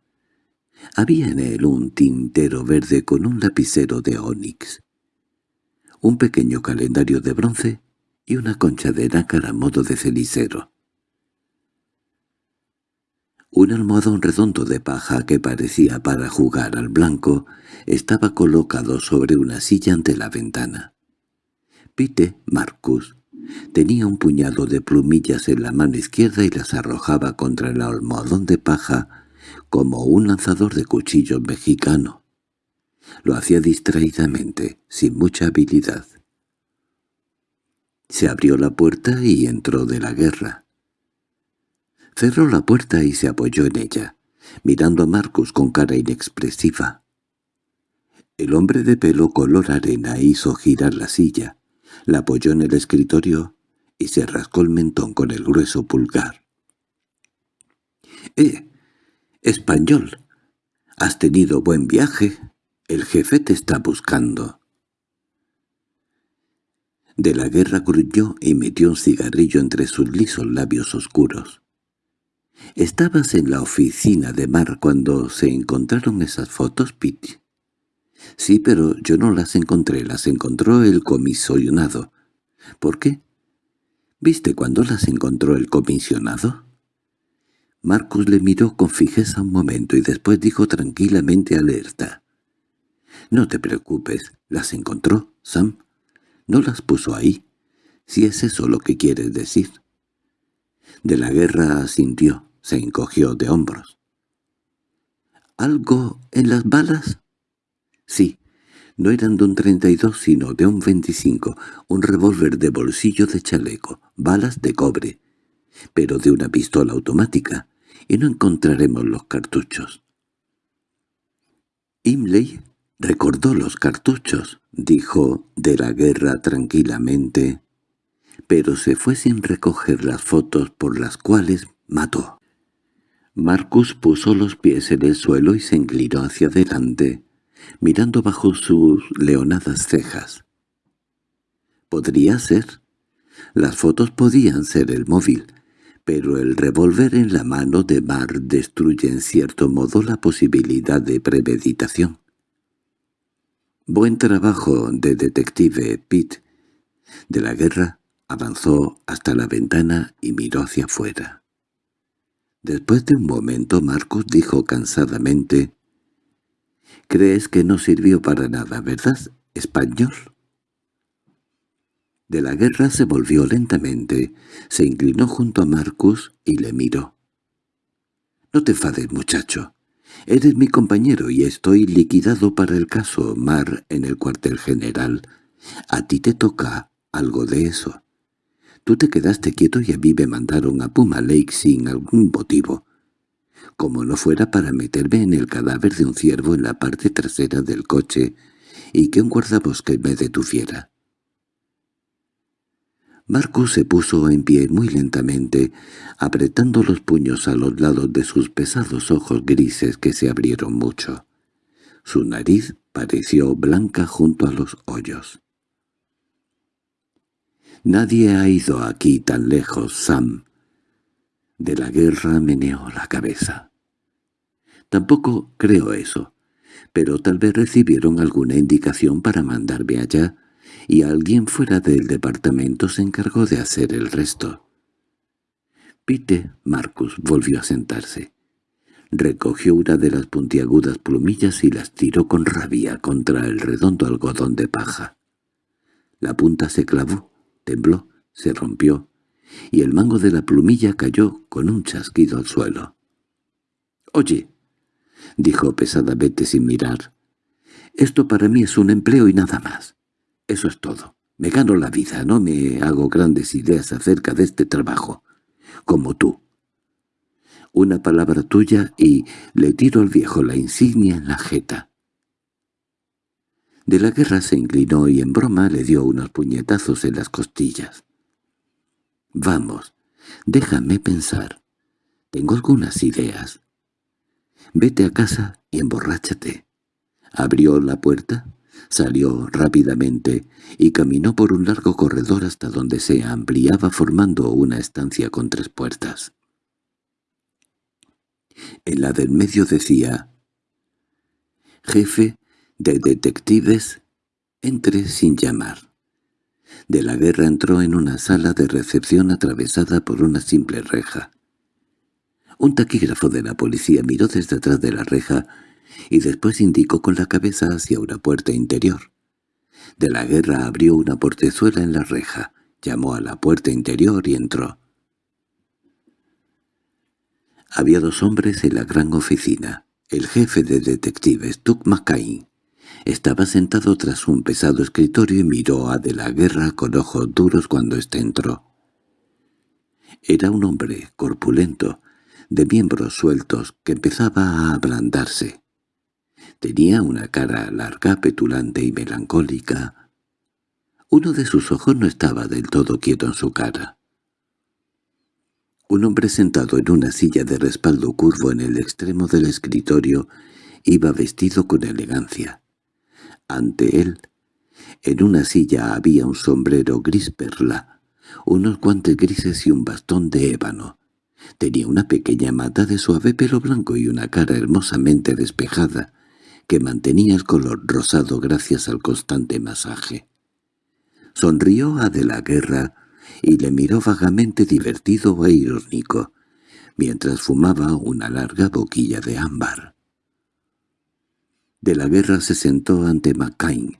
Había en él un tintero verde con un lapicero de ónix, un pequeño calendario de bronce y una concha de nácar a modo de cenicero. Un almohadón redondo de paja que parecía para jugar al blanco estaba colocado sobre una silla ante la ventana. Pite Marcus tenía un puñado de plumillas en la mano izquierda y las arrojaba contra el almohadón de paja como un lanzador de cuchillos mexicano. Lo hacía distraídamente, sin mucha habilidad. Se abrió la puerta y entró de la guerra. Cerró la puerta y se apoyó en ella, mirando a Marcus con cara inexpresiva. El hombre de pelo color arena hizo girar la silla, la apoyó en el escritorio y se rascó el mentón con el grueso pulgar. —¡Eh! ¡Español! ¿Has tenido buen viaje? El jefe te está buscando. De la guerra gruñó y metió un cigarrillo entre sus lisos labios oscuros. —¿Estabas en la oficina de Mar cuando se encontraron esas fotos, Pete? —Sí, pero yo no las encontré, las encontró el comisionado. —¿Por qué? ¿Viste cuando las encontró el comisionado? Marcus le miró con fijeza un momento y después dijo tranquilamente alerta. —No te preocupes, las encontró, Sam. No las puso ahí, si es eso lo que quieres decir. De la guerra asintió. Se encogió de hombros. —¿Algo en las balas? —Sí. No eran de un 32 sino de un 25, un revólver de bolsillo de chaleco, balas de cobre, pero de una pistola automática, y no encontraremos los cartuchos. Imley recordó los cartuchos, dijo de la guerra tranquilamente, pero se fue sin recoger las fotos por las cuales mató. Marcus puso los pies en el suelo y se inclinó hacia adelante, mirando bajo sus leonadas cejas. Podría ser. Las fotos podían ser el móvil, pero el revólver en la mano de Mar destruye en cierto modo la posibilidad de premeditación. Buen trabajo de detective Pitt. De la guerra avanzó hasta la ventana y miró hacia afuera. Después de un momento Marcus dijo cansadamente, «¿Crees que no sirvió para nada, verdad, español?» De la guerra se volvió lentamente, se inclinó junto a Marcus y le miró. «No te enfades, muchacho. Eres mi compañero y estoy liquidado para el caso Mar en el cuartel general. A ti te toca algo de eso. Tú te quedaste quieto y a mí me mandaron a Puma Lake sin algún motivo. Como no fuera para meterme en el cadáver de un ciervo en la parte trasera del coche y que un guardabosque me detuviera. Marcus se puso en pie muy lentamente, apretando los puños a los lados de sus pesados ojos grises que se abrieron mucho. Su nariz pareció blanca junto a los hoyos. «Nadie ha ido aquí tan lejos, Sam». De la guerra meneó la cabeza. «Tampoco creo eso, pero tal vez recibieron alguna indicación para mandarme allá y alguien fuera del departamento se encargó de hacer el resto. Pite Marcus volvió a sentarse. Recogió una de las puntiagudas plumillas y las tiró con rabia contra el redondo algodón de paja. La punta se clavó, tembló, se rompió, y el mango de la plumilla cayó con un chasquido al suelo. «Oye», dijo pesadamente sin mirar, «esto para mí es un empleo y nada más. Eso es todo. Me gano la vida, no me hago grandes ideas acerca de este trabajo. Como tú. Una palabra tuya y le tiro al viejo la insignia en la jeta. De la guerra se inclinó y en broma le dio unos puñetazos en las costillas. «Vamos, déjame pensar. Tengo algunas ideas. Vete a casa y emborráchate». Abrió la puerta Salió rápidamente y caminó por un largo corredor hasta donde se ampliaba formando una estancia con tres puertas. En la del medio decía «Jefe de detectives, entre sin llamar». De la guerra entró en una sala de recepción atravesada por una simple reja. Un taquígrafo de la policía miró desde atrás de la reja y después indicó con la cabeza hacia una puerta interior. De la guerra abrió una portezuela en la reja, llamó a la puerta interior y entró. Había dos hombres en la gran oficina. El jefe de detectives, Tuck McCain, estaba sentado tras un pesado escritorio y miró a De la Guerra con ojos duros cuando éste entró. Era un hombre corpulento, de miembros sueltos, que empezaba a ablandarse. Tenía una cara larga, petulante y melancólica. Uno de sus ojos no estaba del todo quieto en su cara. Un hombre sentado en una silla de respaldo curvo en el extremo del escritorio iba vestido con elegancia. Ante él, en una silla había un sombrero gris perla, unos guantes grises y un bastón de ébano. Tenía una pequeña mata de suave pelo blanco y una cara hermosamente despejada, que mantenía el color rosado gracias al constante masaje. Sonrió a de la guerra y le miró vagamente divertido e irónico, mientras fumaba una larga boquilla de ámbar. De la guerra se sentó ante McCain.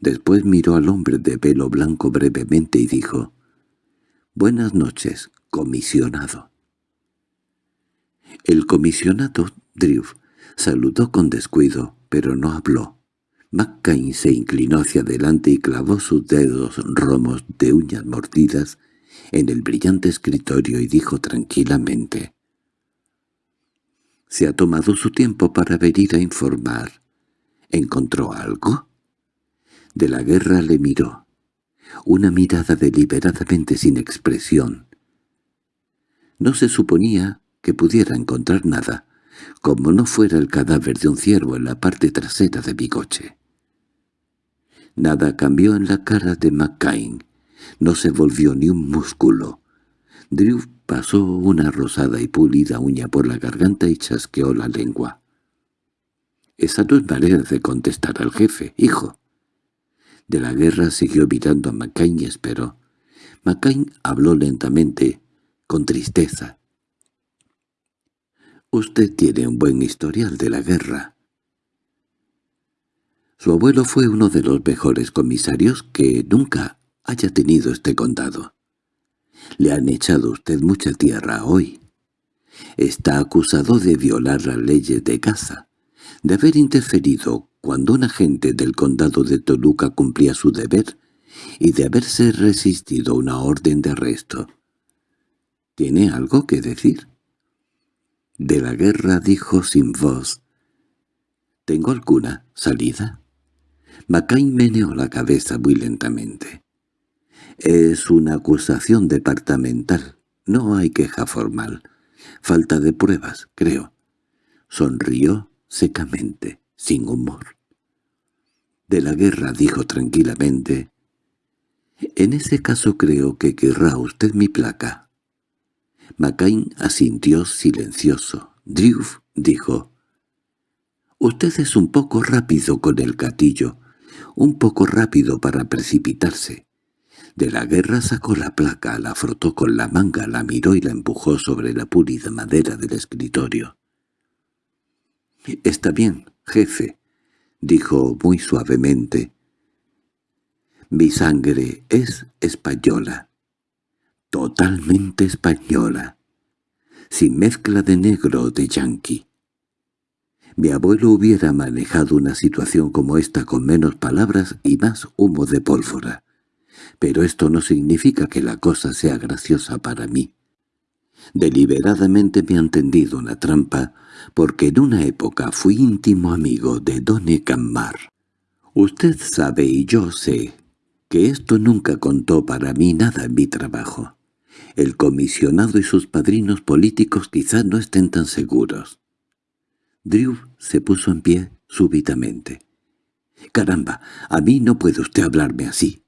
Después miró al hombre de pelo blanco brevemente y dijo, «Buenas noches, comisionado». El comisionado, Drew, saludó con descuido, pero no habló. McCain se inclinó hacia adelante y clavó sus dedos romos de uñas mordidas en el brillante escritorio y dijo tranquilamente, Se ha tomado su tiempo para venir a informar. ¿Encontró algo? De la guerra le miró. Una mirada deliberadamente sin expresión. No se suponía que pudiera encontrar nada, como no fuera el cadáver de un ciervo en la parte trasera de mi coche. Nada cambió en la cara de McCain. No se volvió ni un músculo. Drew pasó una rosada y pulida uña por la garganta y chasqueó la lengua. «Esa no es manera de contestar al jefe, hijo». De la guerra siguió mirando a McCain y esperó. McCain habló lentamente, con tristeza. «Usted tiene un buen historial de la guerra». Su abuelo fue uno de los mejores comisarios que nunca haya tenido este condado. Le han echado usted mucha tierra hoy. Está acusado de violar las leyes de caza, de haber interferido cuando un agente del condado de Toluca cumplía su deber y de haberse resistido a una orden de arresto. ¿Tiene algo que decir? De la guerra dijo sin voz. —¿Tengo alguna salida? Macain meneó la cabeza muy lentamente. —Es una acusación departamental. No hay queja formal. Falta de pruebas, creo. Sonrió secamente, sin humor. De la guerra dijo tranquilamente, «En ese caso creo que querrá usted mi placa». Macain asintió silencioso. Drew dijo, «Usted es un poco rápido con el gatillo un poco rápido para precipitarse. De la guerra sacó la placa, la frotó con la manga, la miró y la empujó sobre la pulida madera del escritorio. «Está bien, jefe», dijo muy suavemente. «Mi sangre es española, totalmente española, sin mezcla de negro o de yanqui. Mi abuelo hubiera manejado una situación como esta con menos palabras y más humo de pólvora. Pero esto no significa que la cosa sea graciosa para mí. Deliberadamente me han tendido una trampa, porque en una época fui íntimo amigo de Don Cammar. Usted sabe y yo sé que esto nunca contó para mí nada en mi trabajo. El comisionado y sus padrinos políticos quizás no estén tan seguros. Drew se puso en pie súbitamente. «Caramba, a mí no puede usted hablarme así».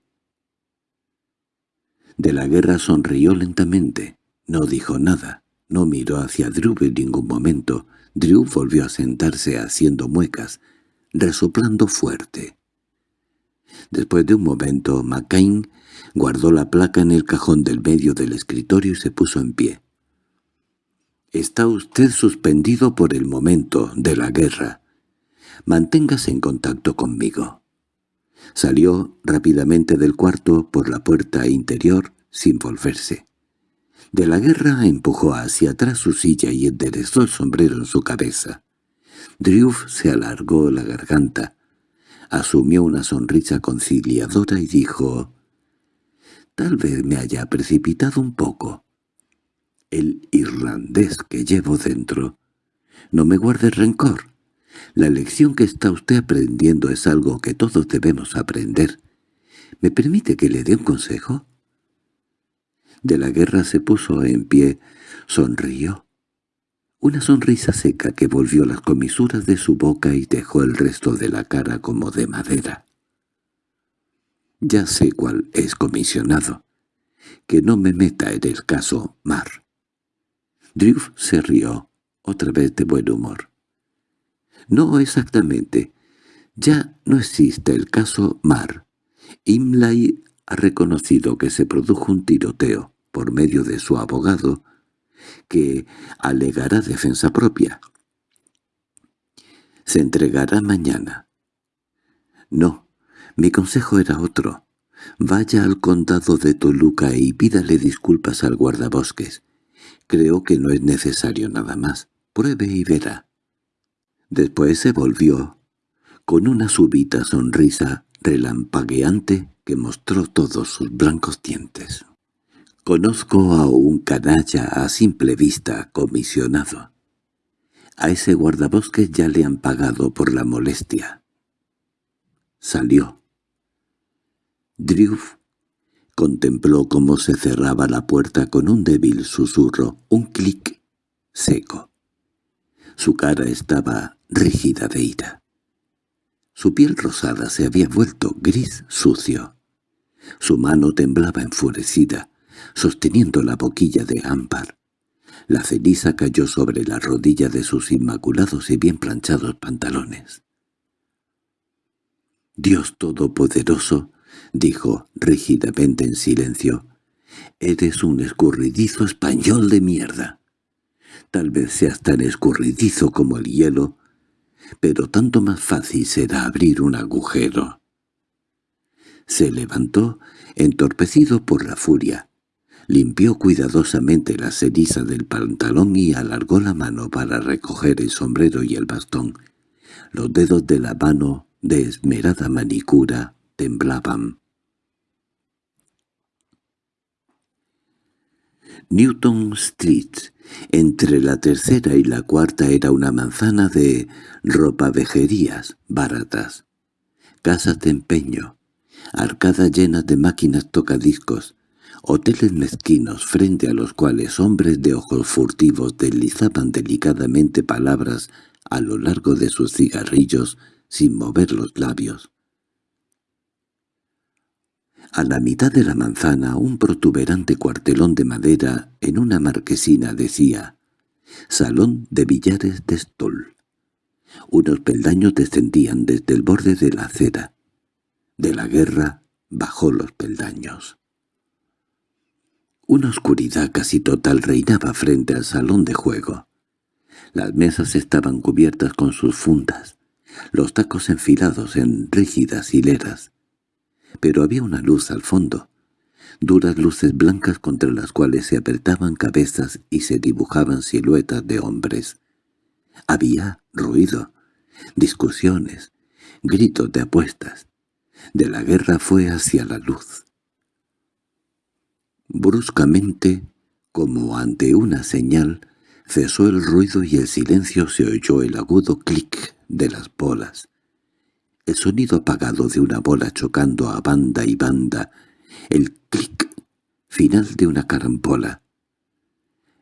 De la guerra sonrió lentamente. No dijo nada. No miró hacia Drew en ningún momento. Drew volvió a sentarse haciendo muecas, resoplando fuerte. Después de un momento, McCain guardó la placa en el cajón del medio del escritorio y se puso en pie. Está usted suspendido por el momento de la guerra. Manténgase en contacto conmigo. Salió rápidamente del cuarto por la puerta interior sin volverse. De la guerra empujó hacia atrás su silla y enderezó el sombrero en su cabeza. Drew se alargó la garganta, asumió una sonrisa conciliadora y dijo, «Tal vez me haya precipitado un poco el irlandés que llevo dentro. No me guarde rencor. La lección que está usted aprendiendo es algo que todos debemos aprender. ¿Me permite que le dé un consejo? De la guerra se puso en pie, sonrió. Una sonrisa seca que volvió las comisuras de su boca y dejó el resto de la cara como de madera. Ya sé cuál es comisionado. Que no me meta en el caso Mar. Drew se rió, otra vez de buen humor. «No exactamente. Ya no existe el caso Mar. Imlay ha reconocido que se produjo un tiroteo por medio de su abogado, que alegará defensa propia. Se entregará mañana. No, mi consejo era otro. Vaya al condado de Toluca y pídale disculpas al guardabosques. Creo que no es necesario nada más. Pruebe y verá. Después se volvió, con una súbita sonrisa relampagueante que mostró todos sus blancos dientes. Conozco a un canalla a simple vista comisionado. A ese guardabosques ya le han pagado por la molestia. Salió. Drew contempló cómo se cerraba la puerta con un débil susurro, un clic seco. Su cara estaba rígida de ira. Su piel rosada se había vuelto gris sucio. Su mano temblaba enfurecida, sosteniendo la boquilla de ámbar. La ceniza cayó sobre la rodilla de sus inmaculados y bien planchados pantalones. «Dios Todopoderoso», dijo rígidamente en silencio, «eres un escurridizo español de mierda. Tal vez seas tan escurridizo como el hielo, pero tanto más fácil será abrir un agujero». Se levantó, entorpecido por la furia. Limpió cuidadosamente la ceniza del pantalón y alargó la mano para recoger el sombrero y el bastón. Los dedos de la mano de esmerada manicura temblaban. Newton Street, entre la tercera y la cuarta era una manzana de ropavejerías baratas, casas de empeño, arcadas llenas de máquinas tocadiscos, hoteles mezquinos frente a los cuales hombres de ojos furtivos deslizaban delicadamente palabras a lo largo de sus cigarrillos sin mover los labios. A la mitad de la manzana un protuberante cuartelón de madera en una marquesina decía «Salón de billares de Stoll». Unos peldaños descendían desde el borde de la acera. De la guerra bajó los peldaños. Una oscuridad casi total reinaba frente al salón de juego. Las mesas estaban cubiertas con sus fundas, los tacos enfilados en rígidas hileras. Pero había una luz al fondo, duras luces blancas contra las cuales se apretaban cabezas y se dibujaban siluetas de hombres. Había ruido, discusiones, gritos de apuestas. De la guerra fue hacia la luz. Bruscamente, como ante una señal, cesó el ruido y el silencio se oyó el agudo clic de las bolas. El sonido apagado de una bola chocando a banda y banda, el clic final de una carambola.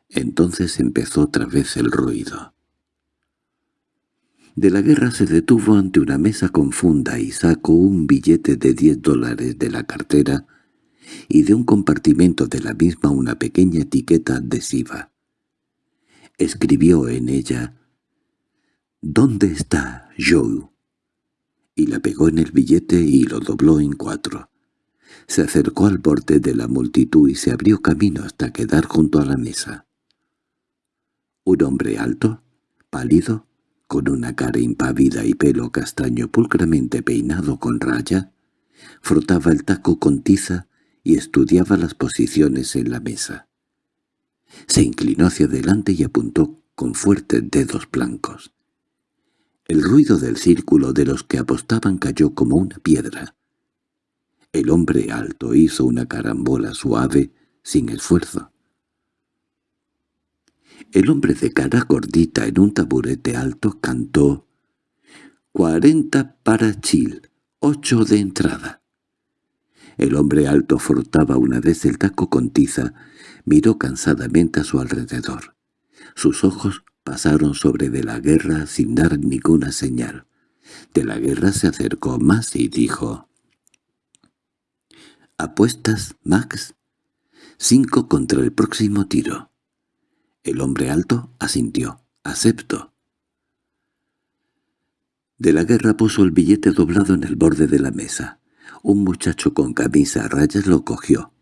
Entonces empezó otra vez el ruido. De la guerra se detuvo ante una mesa confunda y sacó un billete de diez dólares de la cartera y de un compartimento de la misma una pequeña etiqueta adhesiva. Escribió en ella «¿Dónde está Joe?» y la pegó en el billete y lo dobló en cuatro. Se acercó al borde de la multitud y se abrió camino hasta quedar junto a la mesa. Un hombre alto, pálido, con una cara impávida y pelo castaño pulcramente peinado con raya, frotaba el taco con tiza y estudiaba las posiciones en la mesa. Se inclinó hacia adelante y apuntó con fuertes dedos blancos. El ruido del círculo de los que apostaban cayó como una piedra. El hombre alto hizo una carambola suave, sin esfuerzo. El hombre de cara gordita en un taburete alto cantó «Cuarenta para Chil, ocho de entrada». El hombre alto frotaba una vez el taco con tiza, miró cansadamente a su alrededor. Sus ojos pasaron sobre de la guerra sin dar ninguna señal. De la guerra se acercó más y dijo «¿Apuestas, Max?» «Cinco contra el próximo tiro». El hombre alto asintió. «Acepto». De la guerra puso el billete doblado en el borde de la mesa. Un muchacho con camisa a rayas lo cogió.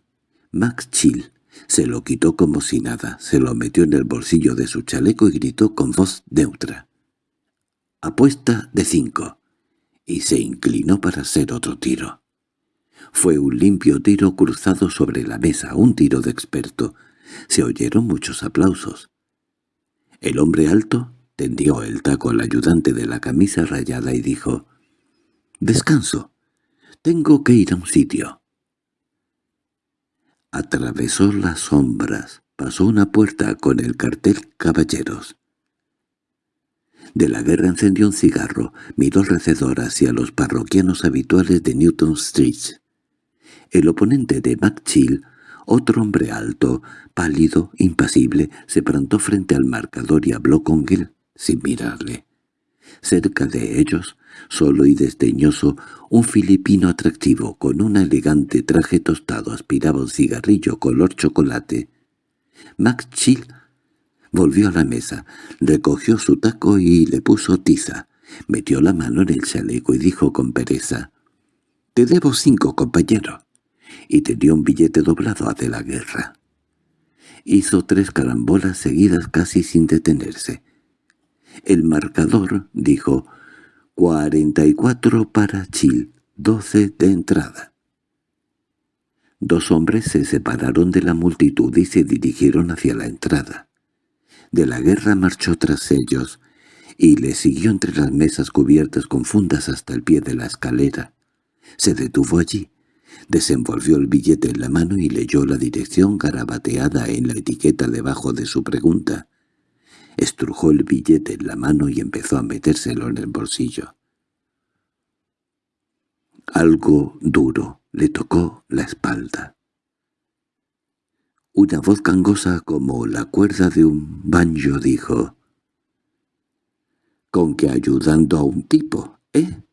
Max Chill se lo quitó como si nada, se lo metió en el bolsillo de su chaleco y gritó con voz neutra. «Apuesta de cinco», y se inclinó para hacer otro tiro. Fue un limpio tiro cruzado sobre la mesa, un tiro de experto. Se oyeron muchos aplausos. El hombre alto tendió el taco al ayudante de la camisa rayada y dijo, «Descanso. Tengo que ir a un sitio». Atravesó las sombras, pasó una puerta con el cartel «Caballeros». De la guerra encendió un cigarro, miró alrededor hacia los parroquianos habituales de Newton Street. El oponente de McChill, otro hombre alto, pálido, impasible, se plantó frente al marcador y habló con él, sin mirarle. Cerca de ellos, solo y desdeñoso, un filipino atractivo con un elegante traje tostado aspiraba un cigarrillo color chocolate. McChill Volvió a la mesa, recogió su taco y le puso tiza. Metió la mano en el chaleco y dijo con pereza, «Te debo cinco, compañero», y te dio un billete doblado a de la guerra. Hizo tres carambolas seguidas casi sin detenerse. El marcador dijo, «cuarenta y cuatro para Chil, doce de entrada». Dos hombres se separaron de la multitud y se dirigieron hacia la entrada de la guerra marchó tras ellos, y le siguió entre las mesas cubiertas con fundas hasta el pie de la escalera. Se detuvo allí, desenvolvió el billete en la mano y leyó la dirección garabateada en la etiqueta debajo de su pregunta. Estrujó el billete en la mano y empezó a metérselo en el bolsillo. Algo duro le tocó la espalda. Una voz gangosa como la cuerda de un banjo dijo, «¿Con que ayudando a un tipo, eh?»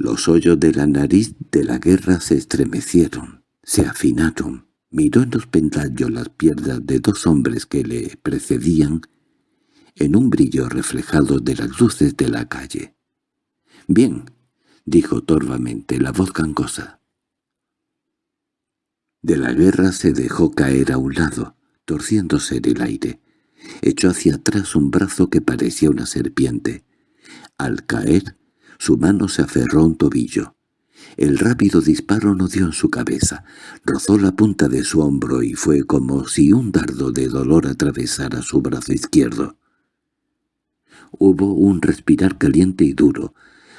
Los hoyos de la nariz de la guerra se estremecieron, se afinaron. Miró en los pentallos las piernas de dos hombres que le precedían en un brillo reflejado de las luces de la calle. «Bien», dijo torvamente la voz gangosa. De la guerra se dejó caer a un lado, torciéndose en el aire. Echó hacia atrás un brazo que parecía una serpiente. Al caer, su mano se aferró a un tobillo. El rápido disparo no dio en su cabeza, rozó la punta de su hombro y fue como si un dardo de dolor atravesara su brazo izquierdo. Hubo un respirar caliente y duro.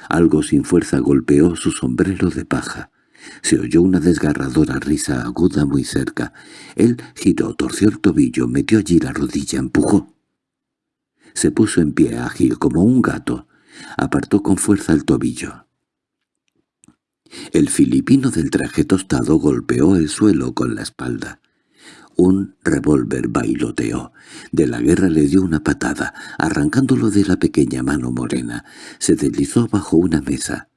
Algo sin fuerza golpeó su sombrero de paja. Se oyó una desgarradora risa aguda muy cerca. Él giró, torció el tobillo, metió allí la rodilla, empujó. Se puso en pie ágil como un gato. Apartó con fuerza el tobillo. El filipino del traje tostado golpeó el suelo con la espalda. Un revólver bailoteó. De la guerra le dio una patada, arrancándolo de la pequeña mano morena. Se deslizó bajo una mesa.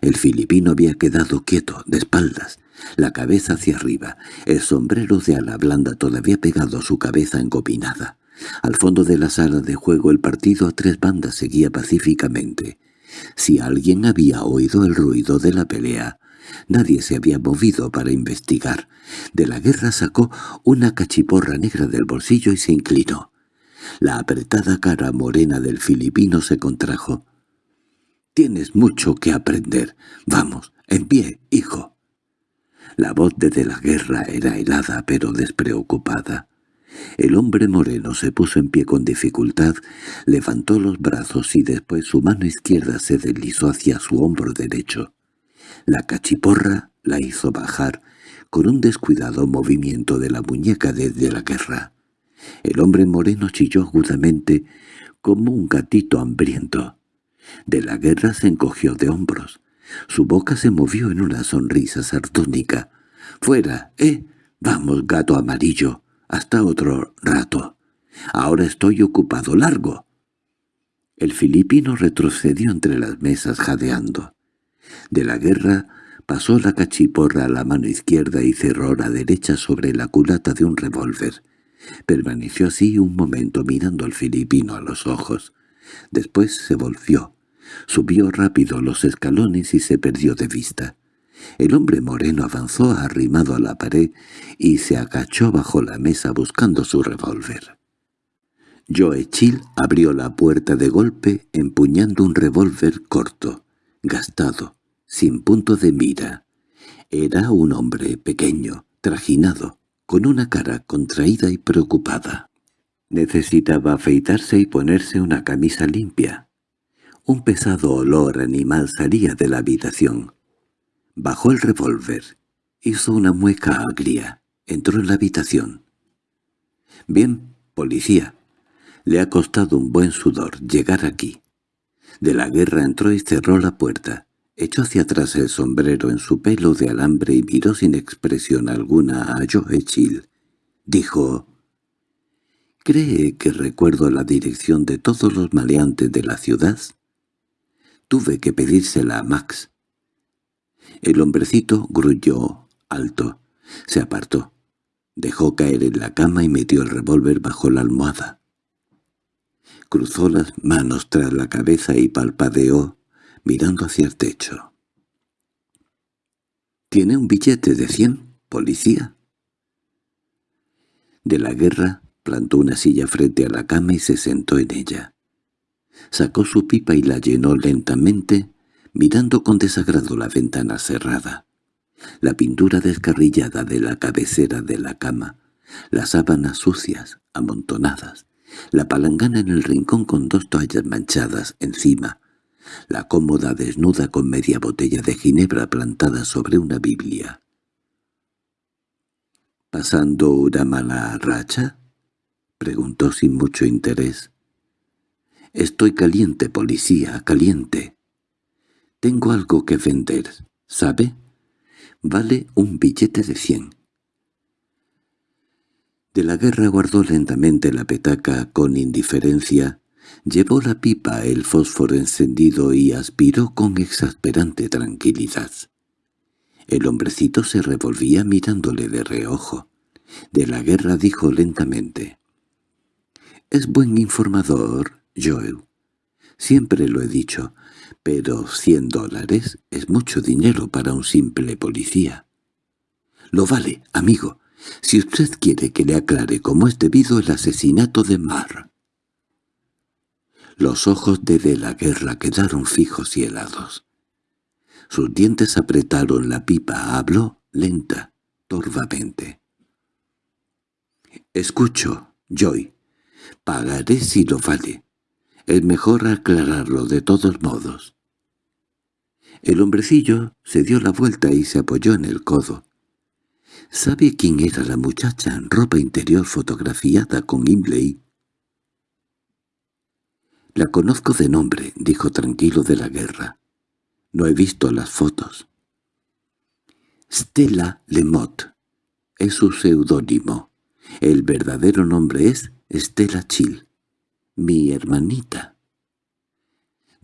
El filipino había quedado quieto, de espaldas, la cabeza hacia arriba, el sombrero de ala blanda todavía pegado a su cabeza encopinada. Al fondo de la sala de juego el partido a tres bandas seguía pacíficamente. Si alguien había oído el ruido de la pelea, nadie se había movido para investigar. De la guerra sacó una cachiporra negra del bolsillo y se inclinó. La apretada cara morena del filipino se contrajo. Tienes mucho que aprender. Vamos, en pie, hijo. La voz de, de la guerra era helada pero despreocupada. El hombre moreno se puso en pie con dificultad, levantó los brazos y después su mano izquierda se deslizó hacia su hombro derecho. La cachiporra la hizo bajar con un descuidado movimiento de la muñeca desde la guerra. El hombre moreno chilló agudamente como un gatito hambriento. De la guerra se encogió de hombros. Su boca se movió en una sonrisa sardónica. «¡Fuera, eh! Vamos, gato amarillo, hasta otro rato. Ahora estoy ocupado largo». El filipino retrocedió entre las mesas jadeando. De la guerra pasó la cachiporra a la mano izquierda y cerró la derecha sobre la culata de un revólver. Permaneció así un momento mirando al filipino a los ojos. Después se volvió. Subió rápido los escalones y se perdió de vista. El hombre moreno avanzó arrimado a la pared y se agachó bajo la mesa buscando su revólver. Joe Chill abrió la puerta de golpe empuñando un revólver corto, gastado, sin punto de mira. Era un hombre pequeño, trajinado, con una cara contraída y preocupada. Necesitaba afeitarse y ponerse una camisa limpia. Un pesado olor animal salía de la habitación. Bajó el revólver, hizo una mueca agria, entró en la habitación. «Bien, policía», Le ha costado un buen sudor llegar aquí. De la guerra entró y cerró la puerta. Echó hacia atrás el sombrero en su pelo de alambre y miró sin expresión alguna a Joe. Dijo, ¿Cree que recuerdo la dirección de todos los maleantes de la ciudad? Tuve que pedírsela a Max. El hombrecito grulló alto. Se apartó. Dejó caer en la cama y metió el revólver bajo la almohada. Cruzó las manos tras la cabeza y palpadeó mirando hacia el techo. —¿Tiene un billete de cien, policía? De la guerra plantó una silla frente a la cama y se sentó en ella. Sacó su pipa y la llenó lentamente, mirando con desagrado la ventana cerrada, la pintura descarrillada de la cabecera de la cama, las sábanas sucias, amontonadas, la palangana en el rincón con dos toallas manchadas encima, la cómoda desnuda con media botella de ginebra plantada sobre una Biblia. —¿Pasando una mala racha? —preguntó sin mucho interés. —Estoy caliente, policía, caliente. Tengo algo que vender, ¿sabe? Vale un billete de cien. De la guerra guardó lentamente la petaca con indiferencia Llevó la pipa el fósforo encendido y aspiró con exasperante tranquilidad. El hombrecito se revolvía mirándole de reojo. De la guerra dijo lentamente. «Es buen informador, Joel. Siempre lo he dicho, pero cien dólares es mucho dinero para un simple policía». «Lo vale, amigo, si usted quiere que le aclare cómo es debido el asesinato de Mar». Los ojos de De la Guerra quedaron fijos y helados. Sus dientes apretaron la pipa, habló lenta, torvamente. «Escucho, Joy. Pagaré si lo vale. Es mejor aclararlo de todos modos». El hombrecillo se dio la vuelta y se apoyó en el codo. ¿Sabe quién era la muchacha en ropa interior fotografiada con Imley «La conozco de nombre», dijo tranquilo de la guerra. «No he visto las fotos». Stella Lemot es su seudónimo. El verdadero nombre es Stella Chill, mi hermanita.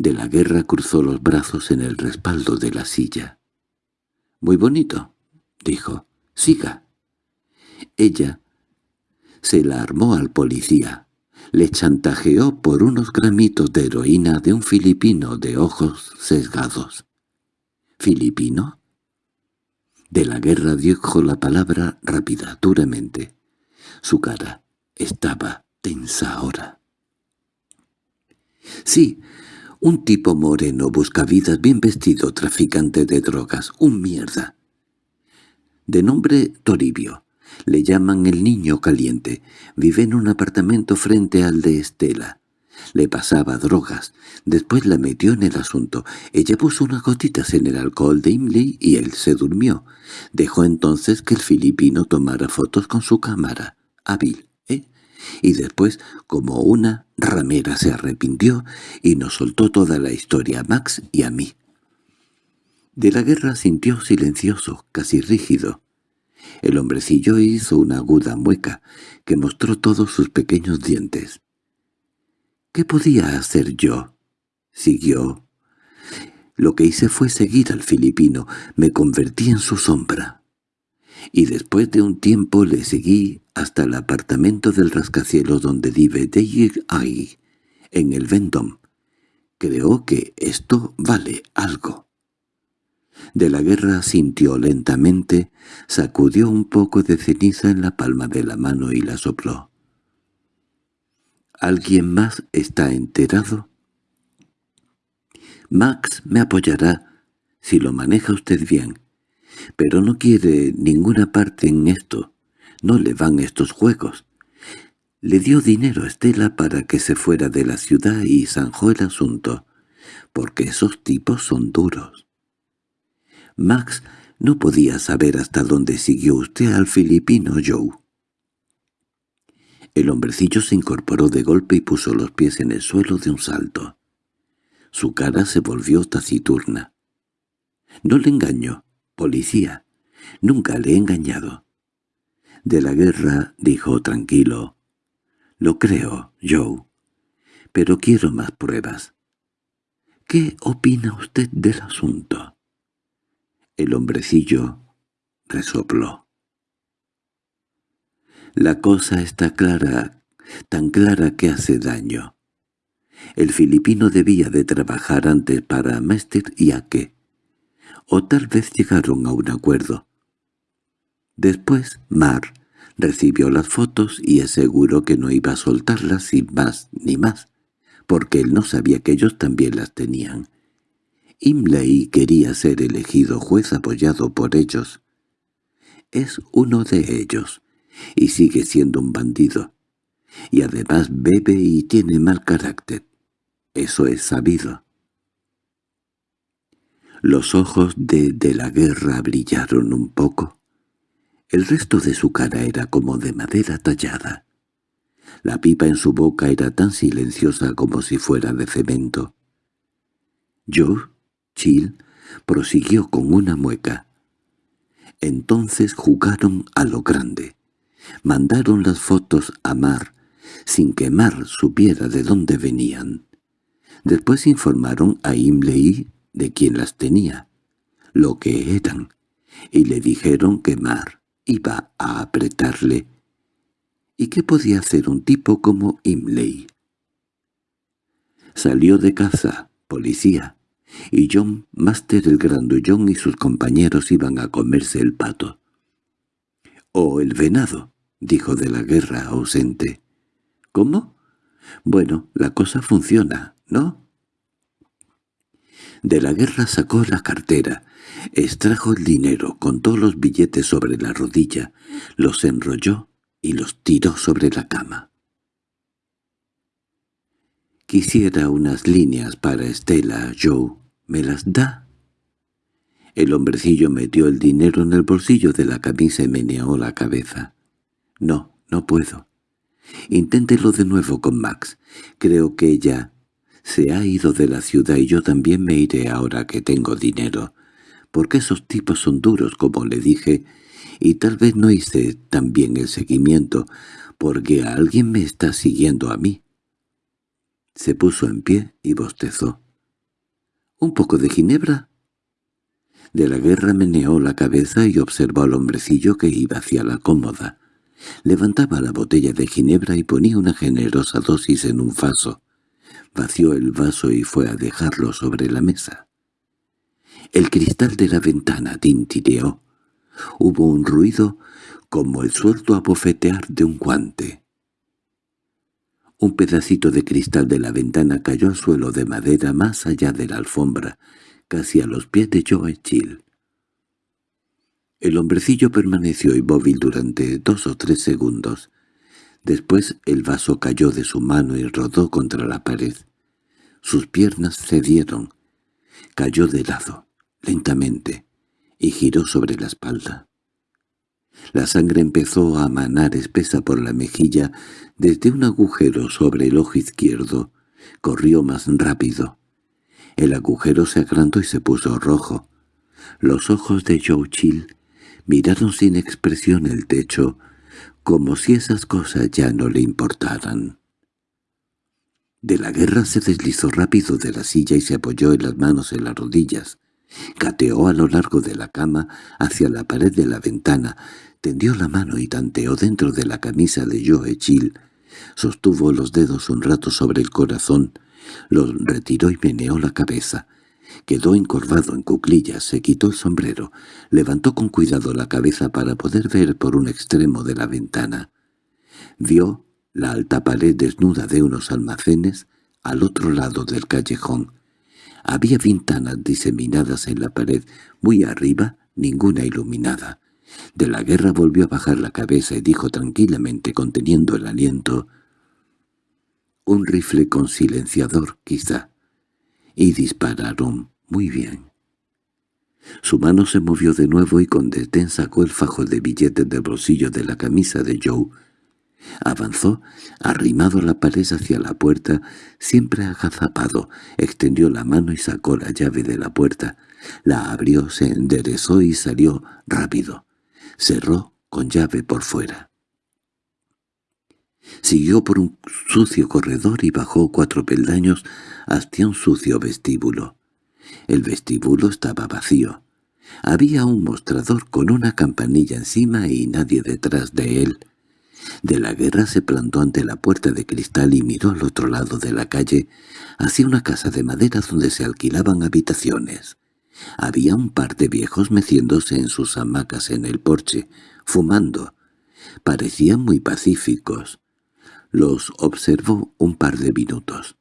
De la guerra cruzó los brazos en el respaldo de la silla. «Muy bonito», dijo. «Siga». Ella se la armó al policía le chantajeó por unos gramitos de heroína de un filipino de ojos sesgados. ¿Filipino? De la guerra dijo la palabra rápida, duramente. Su cara estaba tensa ahora. Sí, un tipo moreno buscavidas bien vestido, traficante de drogas, un mierda. De nombre Toribio. Le llaman el niño caliente. Vive en un apartamento frente al de Estela. Le pasaba drogas. Después la metió en el asunto. Ella puso unas gotitas en el alcohol de Imley y él se durmió. Dejó entonces que el filipino tomara fotos con su cámara. Hábil. Y después, como una ramera, se arrepintió y nos soltó toda la historia a Max y a mí. De la guerra sintió silencioso, casi rígido. El hombrecillo hizo una aguda mueca, que mostró todos sus pequeños dientes. —¿Qué podía hacer yo? —siguió. Lo que hice fue seguir al filipino, me convertí en su sombra. Y después de un tiempo le seguí hasta el apartamento del rascacielos donde vive David ahí, en el Vendom. Creo que esto vale algo. De la guerra sintió lentamente, sacudió un poco de ceniza en la palma de la mano y la sopló. ¿Alguien más está enterado? Max me apoyará si lo maneja usted bien, pero no quiere ninguna parte en esto. No le van estos juegos. Le dio dinero a Estela para que se fuera de la ciudad y zanjó el asunto, porque esos tipos son duros. Max no podía saber hasta dónde siguió usted al filipino Joe. El hombrecillo se incorporó de golpe y puso los pies en el suelo de un salto. Su cara se volvió taciturna. «No le engaño, policía. Nunca le he engañado». De la guerra, dijo tranquilo. «Lo creo, Joe. Pero quiero más pruebas». «¿Qué opina usted del asunto?» El hombrecillo resopló. La cosa está clara, tan clara que hace daño. El filipino debía de trabajar antes para Mester y Ake. O tal vez llegaron a un acuerdo. Después, Mar recibió las fotos y aseguró que no iba a soltarlas sin más ni más, porque él no sabía que ellos también las tenían. Imlay quería ser elegido juez apoyado por ellos. Es uno de ellos, y sigue siendo un bandido. Y además bebe y tiene mal carácter. Eso es sabido. Los ojos de de la guerra brillaron un poco. El resto de su cara era como de madera tallada. La pipa en su boca era tan silenciosa como si fuera de cemento. Joe, Chill, prosiguió con una mueca. Entonces jugaron a lo grande. Mandaron las fotos a Mar, sin que Mar supiera de dónde venían. Después informaron a Imlei de quién las tenía, lo que eran, y le dijeron que Mar iba a apretarle. ¿Y qué podía hacer un tipo como Imley? Salió de caza, policía, y John Master el Grandullón y sus compañeros iban a comerse el pato. —O el venado —dijo de la guerra ausente. —¿Cómo? Bueno, la cosa funciona, ¿no? De la guerra sacó la cartera, extrajo el dinero, contó los billetes sobre la rodilla, los enrolló y los tiró sobre la cama. «Quisiera unas líneas para Estela, Joe. ¿Me las da?» El hombrecillo metió el dinero en el bolsillo de la camisa y meneó la cabeza. «No, no puedo. Inténtelo de nuevo con Max. Creo que ella se ha ido de la ciudad y yo también me iré ahora que tengo dinero porque esos tipos son duros, como le dije, y tal vez no hice tan bien el seguimiento, porque alguien me está siguiendo a mí. Se puso en pie y bostezó. —¿Un poco de ginebra? De la guerra meneó la cabeza y observó al hombrecillo que iba hacia la cómoda. Levantaba la botella de ginebra y ponía una generosa dosis en un vaso. Vació el vaso y fue a dejarlo sobre la mesa. El cristal de la ventana tintireó. Hubo un ruido como el suelto abofetear de un guante. Un pedacito de cristal de la ventana cayó al suelo de madera más allá de la alfombra, casi a los pies de Joe Chill. El hombrecillo permaneció inmóvil durante dos o tres segundos. Después el vaso cayó de su mano y rodó contra la pared. Sus piernas cedieron. Cayó de lado lentamente, y giró sobre la espalda. La sangre empezó a manar espesa por la mejilla desde un agujero sobre el ojo izquierdo. Corrió más rápido. El agujero se agrandó y se puso rojo. Los ojos de Joe miraron sin expresión el techo, como si esas cosas ya no le importaran. De la guerra se deslizó rápido de la silla y se apoyó en las manos en las rodillas. Cateó a lo largo de la cama hacia la pared de la ventana, tendió la mano y tanteó dentro de la camisa de Joe Chill. Sostuvo los dedos un rato sobre el corazón, los retiró y meneó la cabeza. Quedó encorvado en cuclillas, se quitó el sombrero, levantó con cuidado la cabeza para poder ver por un extremo de la ventana. Vio la alta pared desnuda de unos almacenes al otro lado del callejón. Había ventanas diseminadas en la pared, muy arriba, ninguna iluminada. De la guerra volvió a bajar la cabeza y dijo tranquilamente, conteniendo el aliento, «Un rifle con silenciador, quizá». Y dispararon muy bien. Su mano se movió de nuevo y con desdén sacó el fajo de billetes del bolsillo de la camisa de Joe. Avanzó, arrimado a la pared hacia la puerta, siempre agazapado, extendió la mano y sacó la llave de la puerta. La abrió, se enderezó y salió rápido. Cerró con llave por fuera. Siguió por un sucio corredor y bajó cuatro peldaños hasta un sucio vestíbulo. El vestíbulo estaba vacío. Había un mostrador con una campanilla encima y nadie detrás de él. De la guerra se plantó ante la puerta de cristal y miró al otro lado de la calle, hacia una casa de madera donde se alquilaban habitaciones. Había un par de viejos meciéndose en sus hamacas en el porche, fumando. Parecían muy pacíficos. Los observó un par de minutos.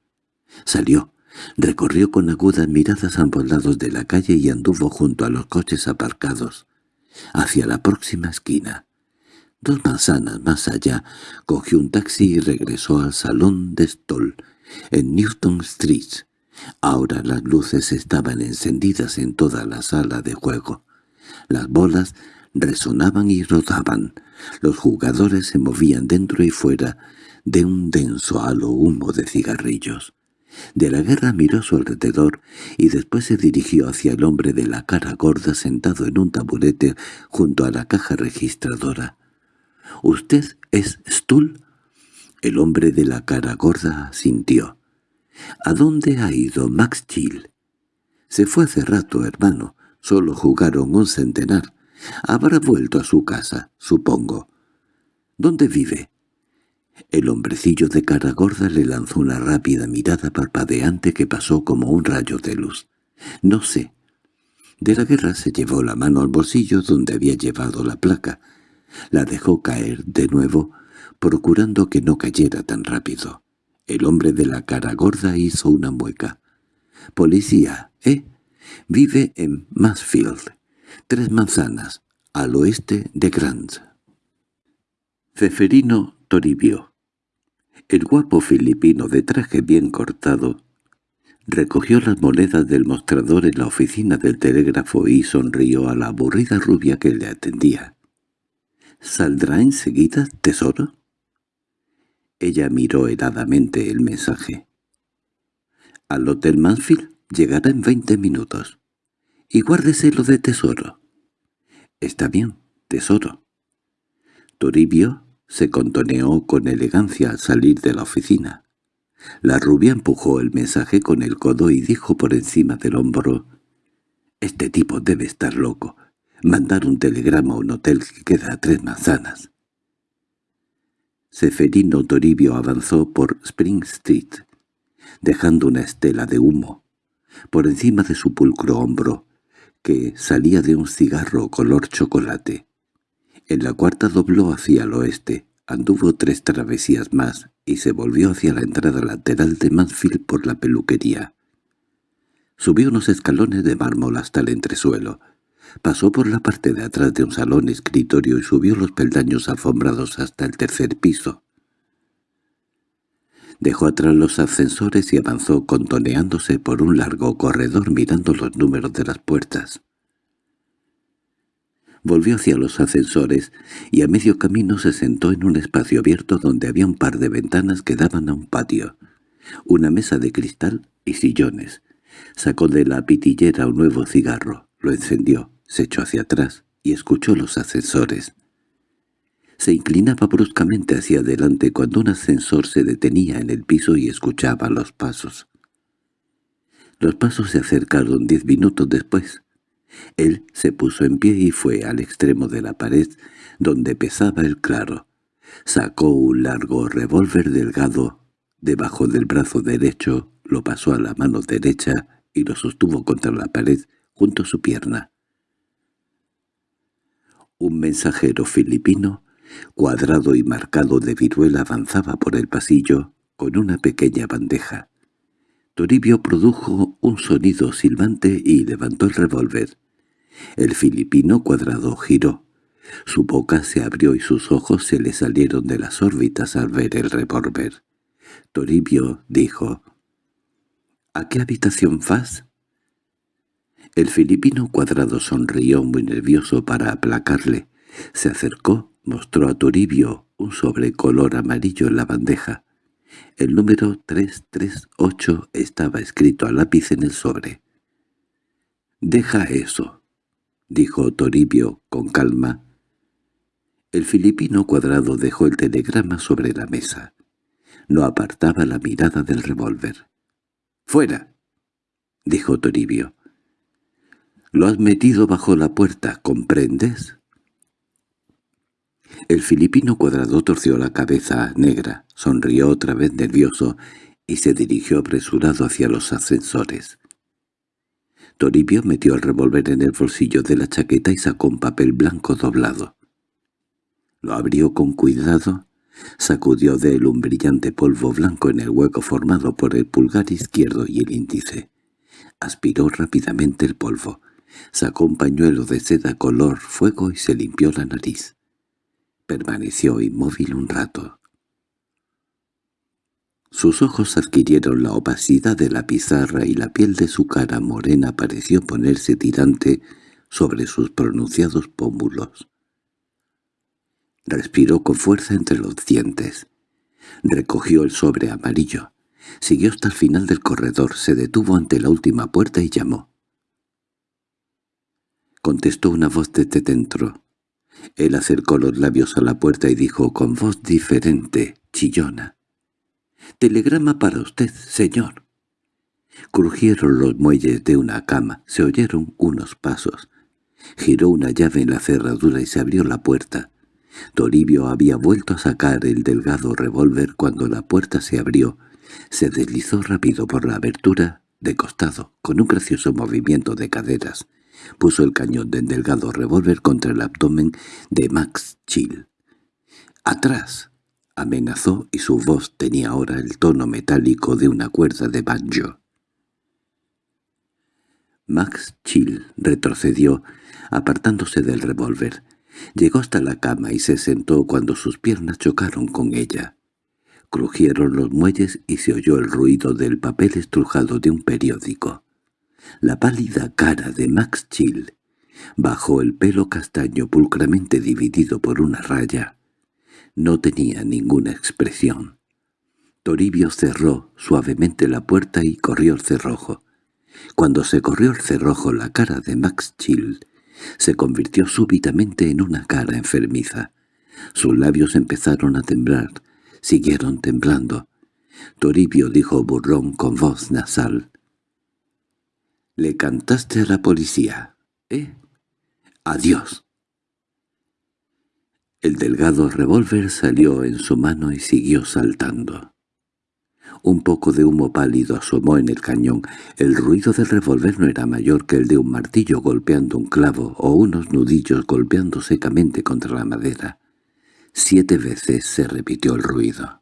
Salió, recorrió con agudas miradas ambos lados de la calle y anduvo junto a los coches aparcados, hacia la próxima esquina. Dos manzanas más allá, cogió un taxi y regresó al salón de Stoll, en Newton Street. Ahora las luces estaban encendidas en toda la sala de juego. Las bolas resonaban y rodaban. Los jugadores se movían dentro y fuera de un denso halo humo de cigarrillos. De la guerra miró a su alrededor y después se dirigió hacia el hombre de la cara gorda sentado en un taburete junto a la caja registradora. —¿Usted es Stull? El hombre de la cara gorda sintió. —¿A dónde ha ido Max Chill? —Se fue hace rato, hermano. Solo jugaron un centenar. Habrá vuelto a su casa, supongo. —¿Dónde vive? El hombrecillo de cara gorda le lanzó una rápida mirada parpadeante que pasó como un rayo de luz. —No sé. De la guerra se llevó la mano al bolsillo donde había llevado la placa. La dejó caer de nuevo, procurando que no cayera tan rápido. El hombre de la cara gorda hizo una mueca. «Policía, ¿eh? Vive en Mansfield. Tres manzanas, al oeste de Grant». Feferino Toribio. El guapo filipino de traje bien cortado recogió las monedas del mostrador en la oficina del telégrafo y sonrió a la aburrida rubia que le atendía. —¿Saldrá enseguida, tesoro? Ella miró heladamente el mensaje. —Al Hotel Mansfield llegará en veinte minutos. Y guárdese lo de tesoro. —Está bien, tesoro. Toribio se contoneó con elegancia al salir de la oficina. La rubia empujó el mensaje con el codo y dijo por encima del hombro, «Este tipo debe estar loco mandar un telegrama a un hotel que queda a tres manzanas. Seferino Toribio avanzó por Spring Street, dejando una estela de humo por encima de su pulcro hombro, que salía de un cigarro color chocolate. En la cuarta dobló hacia el oeste, anduvo tres travesías más y se volvió hacia la entrada lateral de Mansfield por la peluquería. Subió unos escalones de mármol hasta el entresuelo, Pasó por la parte de atrás de un salón escritorio y subió los peldaños alfombrados hasta el tercer piso. Dejó atrás los ascensores y avanzó contoneándose por un largo corredor mirando los números de las puertas. Volvió hacia los ascensores y a medio camino se sentó en un espacio abierto donde había un par de ventanas que daban a un patio, una mesa de cristal y sillones. Sacó de la pitillera un nuevo cigarro, lo encendió se echó hacia atrás y escuchó los ascensores. Se inclinaba bruscamente hacia adelante cuando un ascensor se detenía en el piso y escuchaba los pasos. Los pasos se acercaron diez minutos después. Él se puso en pie y fue al extremo de la pared donde pesaba el claro. Sacó un largo revólver delgado debajo del brazo derecho, lo pasó a la mano derecha y lo sostuvo contra la pared junto a su pierna. Un mensajero filipino, cuadrado y marcado de viruela, avanzaba por el pasillo con una pequeña bandeja. Toribio produjo un sonido silbante y levantó el revólver. El filipino cuadrado giró. Su boca se abrió y sus ojos se le salieron de las órbitas al ver el revólver. Toribio dijo, «¿A qué habitación vas?» El filipino cuadrado sonrió muy nervioso para aplacarle. Se acercó mostró a Toribio un sobre color amarillo en la bandeja. El número 338 estaba escrito a lápiz en el sobre. «Deja eso», dijo Toribio con calma. El filipino cuadrado dejó el telegrama sobre la mesa. No apartaba la mirada del revólver. «¡Fuera!» dijo Toribio. «Lo has metido bajo la puerta, ¿comprendes?» El filipino cuadrado torció la cabeza negra, sonrió otra vez nervioso y se dirigió apresurado hacia los ascensores. Toribio metió el revólver en el bolsillo de la chaqueta y sacó un papel blanco doblado. Lo abrió con cuidado, sacudió de él un brillante polvo blanco en el hueco formado por el pulgar izquierdo y el índice. Aspiró rápidamente el polvo, sacó un pañuelo de seda color fuego y se limpió la nariz. Permaneció inmóvil un rato. Sus ojos adquirieron la opacidad de la pizarra y la piel de su cara morena pareció ponerse tirante sobre sus pronunciados pómulos. Respiró con fuerza entre los dientes. Recogió el sobre amarillo. Siguió hasta el final del corredor, se detuvo ante la última puerta y llamó. Contestó una voz desde dentro. Él acercó los labios a la puerta y dijo con voz diferente, chillona. «Telegrama para usted, señor». Crujieron los muelles de una cama, se oyeron unos pasos. Giró una llave en la cerradura y se abrió la puerta. Toribio había vuelto a sacar el delgado revólver cuando la puerta se abrió. Se deslizó rápido por la abertura, de costado, con un gracioso movimiento de caderas. Puso el cañón del delgado revólver contra el abdomen de Max Chill. «¡Atrás!» Amenazó y su voz tenía ahora el tono metálico de una cuerda de banjo. Max Chill retrocedió, apartándose del revólver. Llegó hasta la cama y se sentó cuando sus piernas chocaron con ella. Crujieron los muelles y se oyó el ruido del papel estrujado de un periódico. La pálida cara de Max Chill, bajo el pelo castaño pulcramente dividido por una raya, no tenía ninguna expresión. Toribio cerró suavemente la puerta y corrió el cerrojo. Cuando se corrió el cerrojo la cara de Max Chill se convirtió súbitamente en una cara enfermiza. Sus labios empezaron a temblar, siguieron temblando. Toribio dijo burrón con voz nasal. «Le cantaste a la policía, ¿eh? Adiós». El delgado revólver salió en su mano y siguió saltando. Un poco de humo pálido asomó en el cañón. El ruido del revólver no era mayor que el de un martillo golpeando un clavo o unos nudillos golpeando secamente contra la madera. Siete veces se repitió el ruido.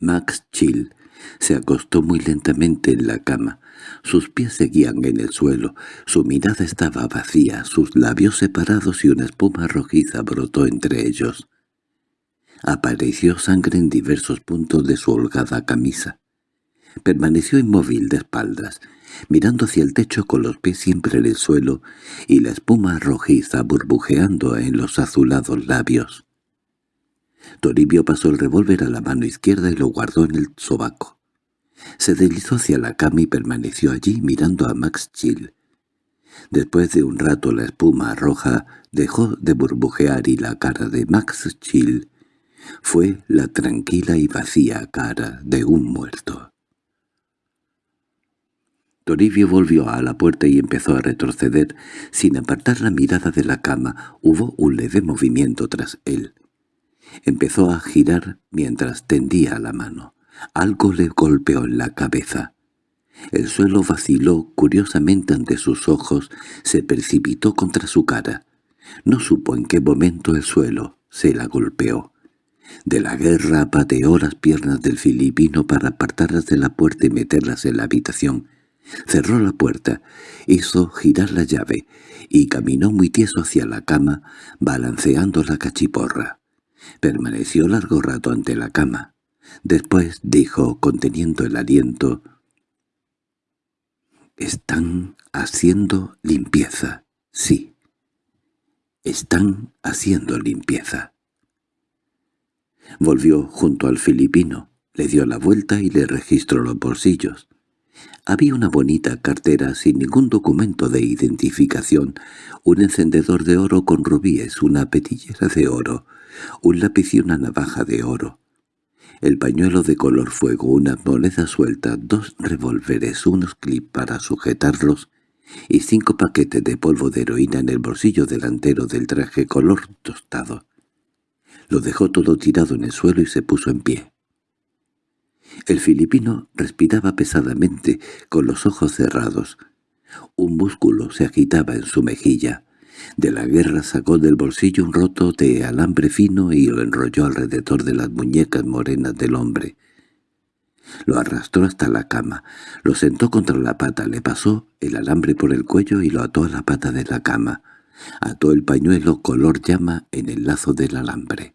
Max Chill se acostó muy lentamente en la cama. Sus pies seguían en el suelo, su mirada estaba vacía, sus labios separados y una espuma rojiza brotó entre ellos. Apareció sangre en diversos puntos de su holgada camisa. Permaneció inmóvil de espaldas, mirando hacia el techo con los pies siempre en el suelo y la espuma rojiza burbujeando en los azulados labios. Toribio pasó el revólver a la mano izquierda y lo guardó en el sobaco. Se deslizó hacia la cama y permaneció allí mirando a Max Chill. Después de un rato la espuma roja dejó de burbujear y la cara de Max Chill fue la tranquila y vacía cara de un muerto. Toribio volvió a la puerta y empezó a retroceder. Sin apartar la mirada de la cama, hubo un leve movimiento tras él. Empezó a girar mientras tendía la mano. Algo le golpeó en la cabeza. El suelo vaciló curiosamente ante sus ojos, se precipitó contra su cara. No supo en qué momento el suelo se la golpeó. De la guerra pateó las piernas del filipino para apartarlas de la puerta y meterlas en la habitación. Cerró la puerta, hizo girar la llave y caminó muy tieso hacia la cama, balanceando la cachiporra. Permaneció largo rato ante la cama. Después dijo, conteniendo el aliento, «Están haciendo limpieza, sí. Están haciendo limpieza. Volvió junto al filipino, le dio la vuelta y le registró los bolsillos. Había una bonita cartera sin ningún documento de identificación, un encendedor de oro con rubíes, una petillera de oro, un lápiz y una navaja de oro. El pañuelo de color fuego, una moneda suelta, dos revólveres, unos clips para sujetarlos y cinco paquetes de polvo de heroína en el bolsillo delantero del traje color tostado. Lo dejó todo tirado en el suelo y se puso en pie. El filipino respiraba pesadamente, con los ojos cerrados. Un músculo se agitaba en su mejilla. De la guerra sacó del bolsillo un roto de alambre fino y lo enrolló alrededor de las muñecas morenas del hombre. Lo arrastró hasta la cama, lo sentó contra la pata, le pasó el alambre por el cuello y lo ató a la pata de la cama. Ató el pañuelo color llama en el lazo del alambre.